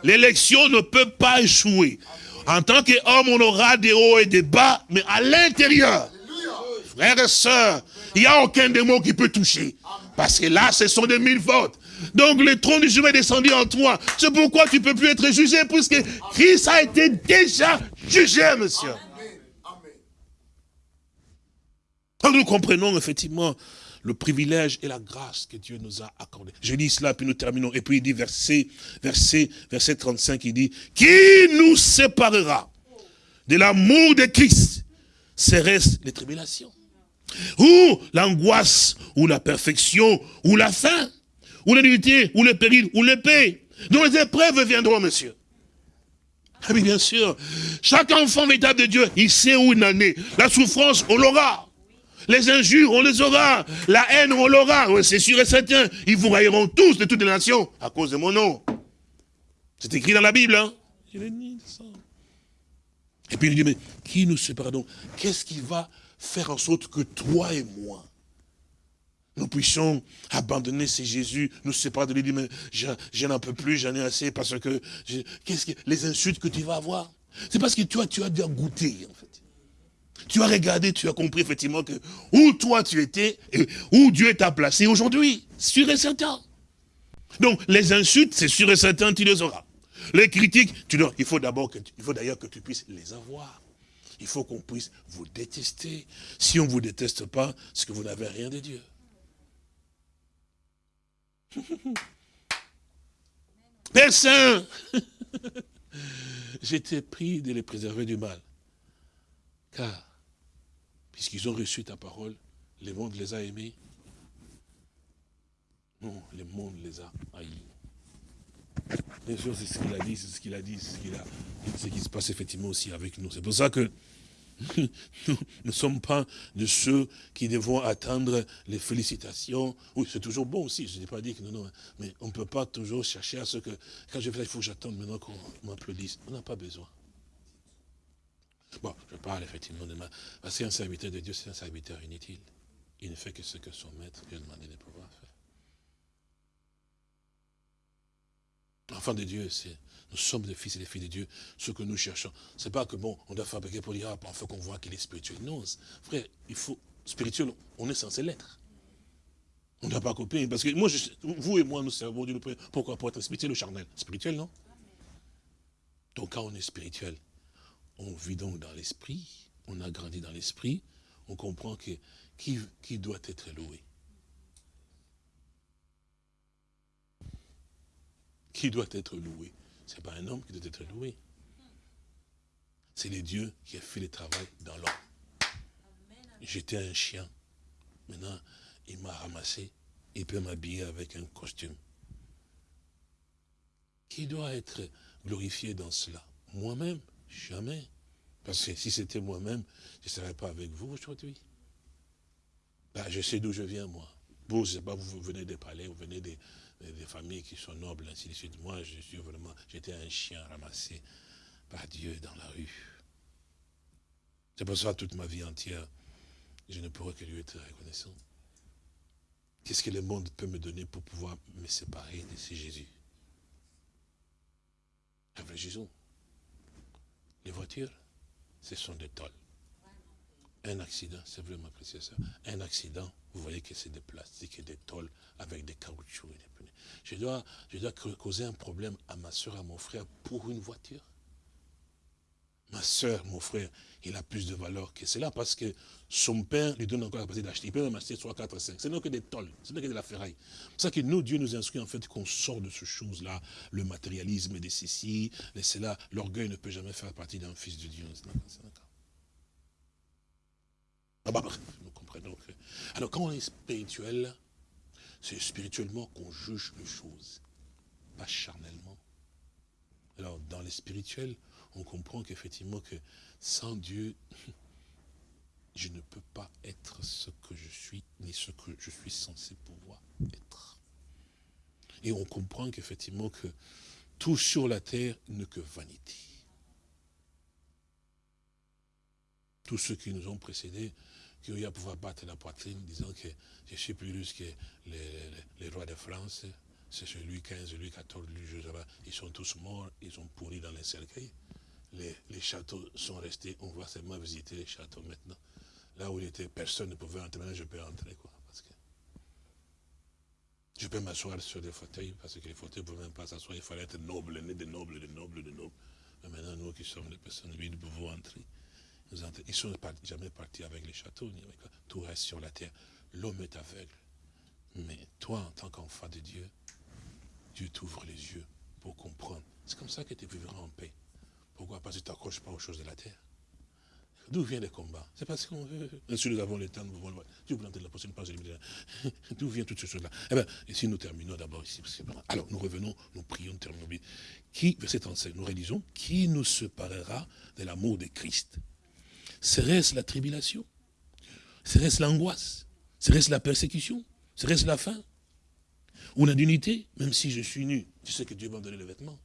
L'élection ne peut pas échouer. En tant qu'homme, on aura des hauts et des bas, mais à l'intérieur, frères et sœurs, il n'y a aucun démon qui peut toucher. Parce que là, ce sont des mille votes. Donc le trône du juge est descendu en toi. C'est pourquoi tu ne peux plus être jugé, puisque Christ a été déjà jugé, monsieur. Donc nous comprenons effectivement le privilège et la grâce que Dieu nous a accordé. Je dis cela, puis nous terminons. Et puis il dit, verset, verset, verset 35, il dit, qui nous séparera de l'amour de Christ Serait-ce les tribulations? Ou l'angoisse, ou la perfection, ou la faim, ou l'unité, ou le péril, ou l'épée. dont les épreuves viendront, monsieur. Ah oui, bien sûr. Chaque enfant véritable de Dieu, il sait où il en est. La souffrance, on l'aura. Les injures, on les aura. La haine, on l'aura. C'est sûr et certain. Ils vous railleront tous de toutes les nations à cause de mon nom. C'est écrit dans la Bible. Hein? Et puis il dit, mais qui nous sépare donc? Qu'est-ce qui va faire en sorte que toi et moi, nous puissions abandonner ces Jésus, nous séparer de lui, mais je, n'en peux plus, j'en ai assez, parce que, qu'est-ce que, les insultes que tu vas avoir? C'est parce que toi, tu as déjà goûté, en fait. Tu as regardé, tu as compris effectivement que où toi tu étais, et où Dieu t'a placé aujourd'hui. Sûr et certain. Donc, les insultes, c'est sûr et certain, tu les auras. Les critiques, tu il faut d'abord il faut d'ailleurs que tu puisses les avoir. Il faut qu'on puisse vous détester. Si on ne vous déteste pas, c'est que vous n'avez rien de Dieu. (laughs) Père Saint, (laughs) j'étais pris de les préserver du mal. Car puisqu'ils ont reçu ta parole, le monde les a aimés. Non, le monde les a haïs. Bien sûr, c'est ce qu'il a dit, c'est ce qu'il a dit, c'est ce, qui se passe effectivement aussi avec nous. C'est pour ça que nous ne sommes pas de ceux qui devons attendre les félicitations. Oui, c'est toujours bon aussi, je n'ai pas dit que non, non, mais on ne peut pas toujours chercher à ce que, quand je fais, il faut que j'attende maintenant qu'on m'applaudisse. On n'a pas besoin. Bon, je parle effectivement de ma... Parce qu'un serviteur de Dieu, c'est un serviteur inutile. Il ne fait que ce que son maître lui a demandé de pouvoir faire. Enfant de Dieu, nous sommes des fils et des filles de Dieu. Ce que nous cherchons, c'est pas que bon, on doit fabriquer pour dire, ah, faut qu'on voit qu'il est spirituel. Non, frère, il faut, spirituel, on est censé l'être. On ne doit pas copier, parce que moi, vous et moi, nous servons Dieu. Pourquoi? Pour être spirituel ou charnel? Spirituel, non? Donc quand on est spirituel, on vit donc dans l'esprit, on a grandi dans l'esprit, on comprend que qui, qui doit être loué? Qui doit être loué Ce n'est pas un homme qui doit être loué. C'est le Dieu qui a fait le travail dans l'homme. J'étais un chien. Maintenant, il m'a ramassé. Il peut m'habiller avec un costume. Qui doit être glorifié dans cela? Moi-même? Jamais. Parce que si c'était moi-même, je ne serais pas avec vous aujourd'hui. Bah, je sais d'où je viens, moi. Vous, je sais pas, vous venez des palais, vous venez des, des familles qui sont nobles, ainsi de suite. Moi, je suis vraiment, j'étais un chien ramassé par Dieu dans la rue. C'est pour ça, toute ma vie entière, je ne pourrais que lui être reconnaissant. Qu'est-ce que le monde peut me donner pour pouvoir me séparer de ce Jésus? Réfléchissons. Les voitures, ce sont des tolls. Un accident, c'est vraiment précieux ça. Un accident, vous voyez que c'est des plastiques et des tôles avec des caoutchoucs et des pneus. Je dois, je dois causer un problème à ma soeur, à mon frère pour une voiture. Ma soeur, mon frère, il a plus de valeur que cela parce que son père lui donne encore la capacité d'acheter. Il peut même acheter 3, 4, 5. Ce n'est que des tôles, ce n'est que de la ferraille. C'est ça que nous, Dieu nous instruit en fait qu'on sort de ces choses-là, le matérialisme de ceci, de cela. L'orgueil ne peut jamais faire partie d'un fils de Dieu. Ah bah, nous comprenons. Alors quand on est spirituel, c'est spirituellement qu'on juge les choses, pas charnellement. Alors dans les spirituels, on comprend qu'effectivement que sans Dieu, (laughs) je ne peux pas être ce que je suis, ni ce que je suis censé pouvoir être. Et on comprend qu'effectivement que tout sur la terre n'est que vanité. Tous ceux qui nous ont précédés qui ont eu à pouvoir battre la poitrine, disant que je suis plus riche que les, rois de France, c'est Louis XV, Louis XIV, Louis XII, ils sont tous morts, ils sont pourris dans les cercueils. Les, châteaux sont restés, on va seulement visiter les châteaux maintenant. Là où il était, personne ne pouvait entrer, maintenant je peux entrer, quoi. Parce que je peux m'asseoir sur des fauteuils, parce que les fauteuils ne pouvaient même pas s'asseoir, il fallait être noble, né de noble, de noble, de noble. Mais maintenant, nous qui sommes des personnes, nous pouvons entrer. Ils ne sont jamais partis avec les châteaux, ni avec, tout reste sur la terre. L'homme est aveugle. Mais toi, en tant qu'enfant de Dieu, Dieu t'ouvre les yeux pour comprendre. C'est comme ça que tu vivras en paix. Pourquoi? Parce que tu t'accroches pas aux choses de la terre. D'où viennent les combats? C'est parce qu'on veut. Si nous avons le temps, nous pouvons Dieu vous la prochaine page. (laughs) D'où viennent toutes ces choses-là? Eh bien, ici nous terminons d'abord ici. Alors, nous revenons, nous prions, terminons. Qui, verset 35, nous réalisons, qui nous séparera de l'amour de Christ? Serait-ce la tribulation? Serait-ce l'angoisse? Serait-ce la persécution? Serait-ce la faim? Ou la dignité Même si je suis nu, tu sais que Dieu va me donner le vêtement.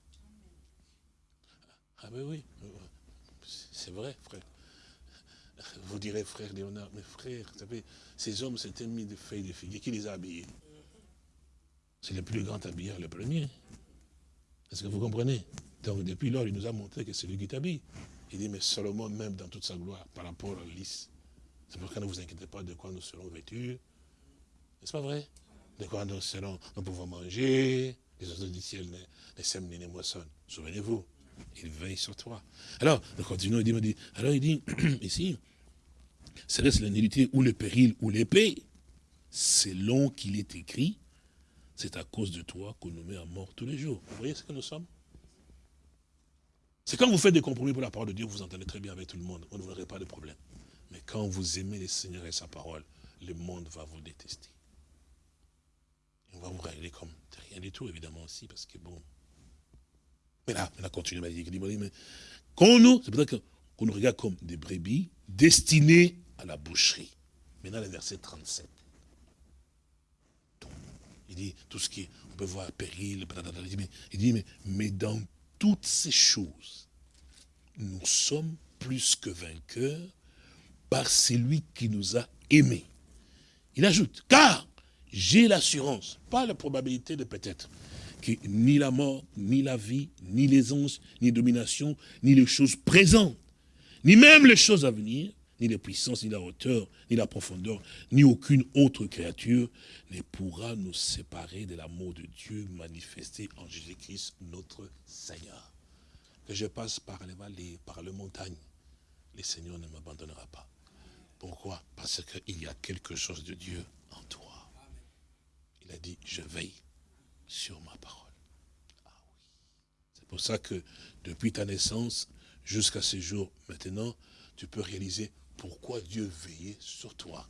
Ah ben oui, c'est vrai, frère. Vous direz, frère Léonard, mais frère, vous savez, ces hommes s'étaient mis de feuilles de figuier. Qui les a habillés? C'est le plus grand habilleur, le premier. Est-ce que vous comprenez? Donc depuis lors, il nous a montré que c'est lui qui t'habille. Il dit, mais Salomon, même dans toute sa gloire, par rapport à lys, c'est pourquoi ne vous inquiétez pas de quoi nous serons vêtus. N'est-ce pas vrai? De quoi nous serons, nous pouvons manger, les oiseaux du ciel ne sèment ni ne moissonnent. Souvenez-vous, il veille sur toi. Alors, nous continuons, il dit, alors il dit, (clears throat) ici, serait-ce la ou le péril ou l'épée? Selon qu'il est écrit, c'est à cause de toi qu'on nous met à mort tous les jours. Vous voyez ce que nous sommes? C'est quand vous faites des compromis pour la parole de Dieu, vous entendez très bien avec tout le monde. Vous n'aurez pas de problème. Mais quand vous aimez le Seigneur et sa parole, le monde va vous détester. on va vous regarder comme rien du tout, évidemment aussi, parce que bon. Mais là, on a continué à dire, mais quand nous, c'est peut-être qu'on nous regarde comme des brebis destinées à la boucherie. Maintenant, le verset 37. il dit, tout ce qui, on peut voir péril, il dit, mais, mais dans toutes ces choses, nous sommes plus que vainqueurs par celui qui nous a aimés. Il ajoute, car j'ai l'assurance, pas la probabilité de peut-être, que ni la mort, ni la vie, ni les anges, ni les dominations, ni les choses présentes, ni même les choses à venir, ni les puissances, ni la hauteur, ni la profondeur, ni aucune autre créature ne pourra nous séparer de l'amour de Dieu manifesté en Jésus-Christ, notre Seigneur. Que je passe par les vallées, par les montagnes, le Seigneur ne m'abandonnera pas. Pourquoi? Parce qu'il y a quelque chose de Dieu en toi. Il a dit, je veille sur ma parole. Ah oui. C'est pour ça que depuis ta naissance jusqu'à ce jour, maintenant, tu peux réaliser pourquoi Dieu veillait sur toi?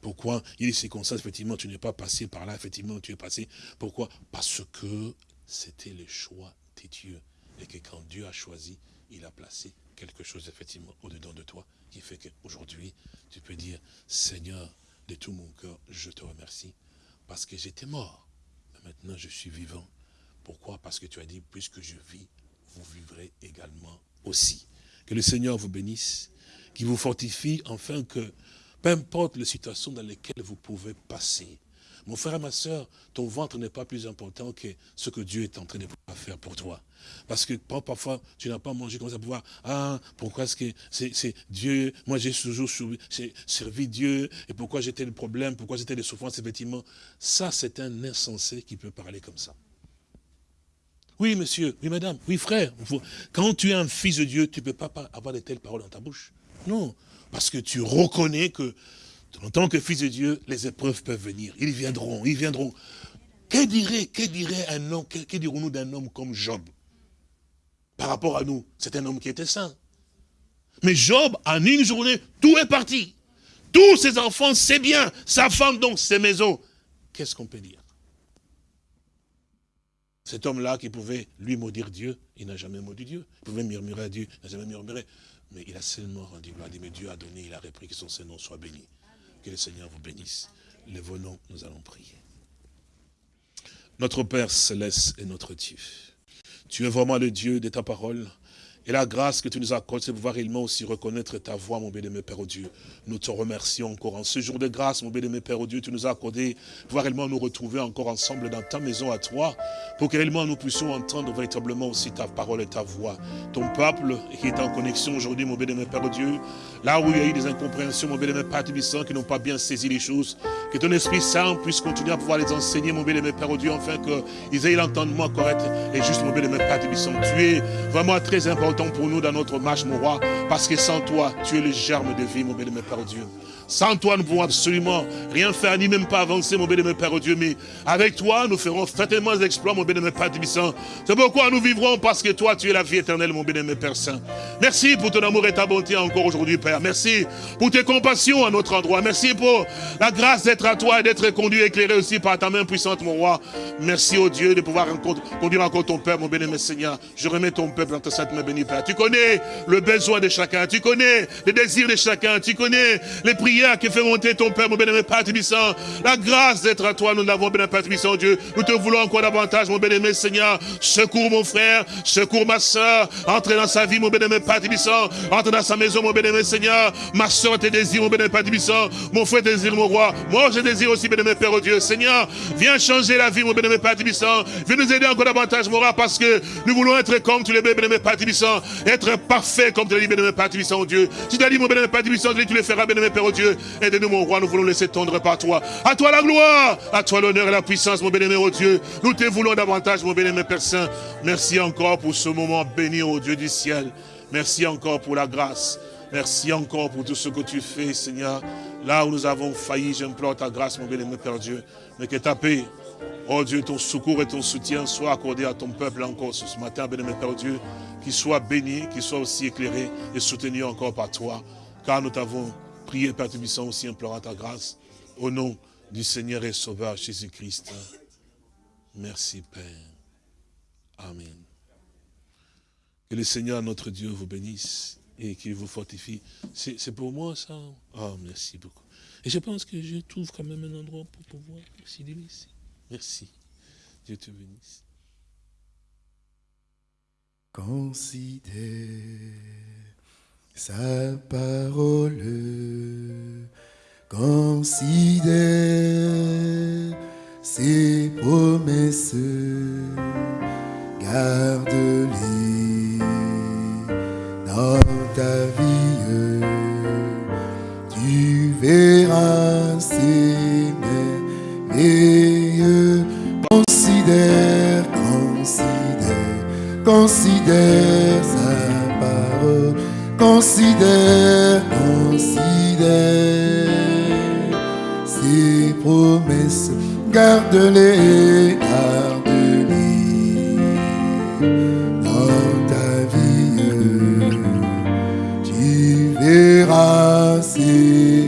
Pourquoi il y a des circonstances, effectivement, tu n'es pas passé par là, effectivement, tu es passé. Pourquoi? Parce que c'était le choix de Dieu. Et que quand Dieu a choisi, il a placé quelque chose, effectivement, au-dedans de toi, qui fait qu'aujourd'hui, tu peux dire, Seigneur, de tout mon cœur, je te remercie, parce que j'étais mort, maintenant je suis vivant. Pourquoi? Parce que tu as dit, puisque je vis, vous vivrez également aussi. Que le Seigneur vous bénisse, qu'il vous fortifie, afin que, peu importe les situations dans lesquelles vous pouvez passer, mon frère et ma soeur, ton ventre n'est pas plus important que ce que Dieu est en train de faire pour toi. Parce que parfois, tu n'as pas mangé, comme ça pouvoir, ah, pourquoi est-ce que c'est Dieu, moi j'ai toujours servi Dieu, et pourquoi j'étais le problème, pourquoi j'étais les souffrances, effectivement. Ça, c'est un insensé qui peut parler comme ça. Oui, monsieur, oui, madame, oui, frère. Quand tu es un fils de Dieu, tu ne peux pas avoir de telles paroles dans ta bouche. Non, parce que tu reconnais que en tant que fils de Dieu, les épreuves peuvent venir. Ils viendront, ils viendront. Que dirait, que un homme, que, dirons-nous d'un homme comme Job? Par rapport à nous, c'est un homme qui était saint. Mais Job, en une journée, tout est parti. Tous ses enfants, c'est bien. Sa femme, donc, ses maisons. Qu'est-ce qu'on peut dire? Cet homme-là qui pouvait lui maudire Dieu, il n'a jamais maudit Dieu. Il pouvait murmurer à Dieu, il n'a jamais murmuré. Mais il a seulement rendu gloire. Mais Dieu a donné, il a repris que son Seigneur soit béni. Que le Seigneur vous bénisse. Lève-nous, nous allons prier. Notre Père céleste et notre Dieu, tu es vraiment le Dieu de ta parole. Et la grâce que tu nous accordes, c'est pouvoir réellement aussi reconnaître ta voix, mon bien-aimé Père au Dieu. Nous te remercions encore en ce jour de grâce, mon bien-aimé Père au Dieu, tu nous as accordé, pouvoir réellement nous retrouver encore ensemble dans ta maison à toi, pour que réellement nous puissions entendre véritablement aussi ta parole et ta voix. Ton peuple qui est en connexion aujourd'hui, mon bien-aimé Père au Dieu, là où il y a eu des incompréhensions, mon bien-aimé Père Tubissant, qui n'ont pas bien saisi les choses, que ton Esprit Saint puisse continuer à pouvoir les enseigner, mon bien-aimé Père au Dieu, afin qu'ils aient l'entendement correct et juste, mon bien-aimé Père Tubissant. Tu es vraiment très important pour nous dans notre marche, mon roi, parce que sans toi, tu es le germe de vie, mon bien-aimé Père Dieu. Sans toi, nous ne pouvons absolument rien faire, ni même pas avancer, mon bien-aimé Père Dieu. Mais avec toi, nous ferons certainement des exploits, mon bien-aimé Père Tibissant. C'est pourquoi nous vivrons, parce que toi, tu es la vie éternelle, mon bien-aimé Père Saint. Merci pour ton amour et ta bonté encore aujourd'hui, Père. Merci pour tes compassions à notre endroit. Merci pour la grâce d'être à toi et d'être conduit, éclairé aussi par ta main puissante, mon roi. Merci, au Dieu, de pouvoir conduire encore ton Père, mon bien-aimé Seigneur. Je remets ton peuple dans ta sainte main bénie, Père. Tu connais le besoin de chacun. Tu connais les désirs de chacun. Tu connais les prières qui fait monter ton Père, mon bien-aimé Père Tibissant. La grâce d'être à toi, nous l'avons, bien Père Dieu. Nous te voulons encore davantage, mon bien-aimé Seigneur. Secours mon frère, secours ma soeur. Entre dans sa vie, mon bien-aimé Père Tibissant. Entre dans sa maison, mon bien-aimé Seigneur. Ma soeur te désire, mon bien-aimé Père Tibissant. Mon frère désire, mon roi. Moi, je désire aussi, bien-aimé Père oh Dieu. Seigneur, viens changer la vie, mon bien-aimé Père Tibissant. Viens nous aider encore davantage, mon roi, parce que nous voulons être comme tu le bien-aimé Père Tibissant. Être parfait comme tu l'as dit, bien-aimé Père Tibissant, oh Dieu. Tu as dit, mon bien-aimé tu le feras, bien-aimé Père oh Dieu. Aide-nous, mon roi, nous voulons laisser tendre par toi. À toi la gloire, à toi l'honneur et la puissance, mon bien-aimé, oh Dieu. Nous te voulons davantage, mon bien-aimé Père Saint. Merci encore pour ce moment béni, au Dieu du ciel. Merci encore pour la grâce. Merci encore pour tout ce que tu fais, Seigneur. Là où nous avons failli, j'implore ta grâce, mon bien-aimé Père Dieu. Mais que ta paix, oh Dieu, ton secours et ton soutien soient accordés à ton peuple encore ce matin, bien-aimé Père Dieu. Qu'il soit béni, qu'il soit aussi éclairé et soutenu encore par toi. Car nous t'avons Priez, Père Tubissant, aussi implorant ta grâce. Au nom du Seigneur et Sauveur Jésus-Christ. Merci, Père. Amen. Que le Seigneur, notre Dieu, vous bénisse et qu'il vous fortifie. C'est pour moi, ça? Oh, merci beaucoup. Et je pense que je trouve quand même un endroit pour pouvoir aussi ici. Merci. Dieu te bénisse. Considère sa parole. Considère ses promesses, garde-les dans ta vie. Tu verras ses merveilleux. Considère, considère, considère sa parole. Considère, considère ses promesses, garde-les, garde-les dans ta vie. Tu verras ses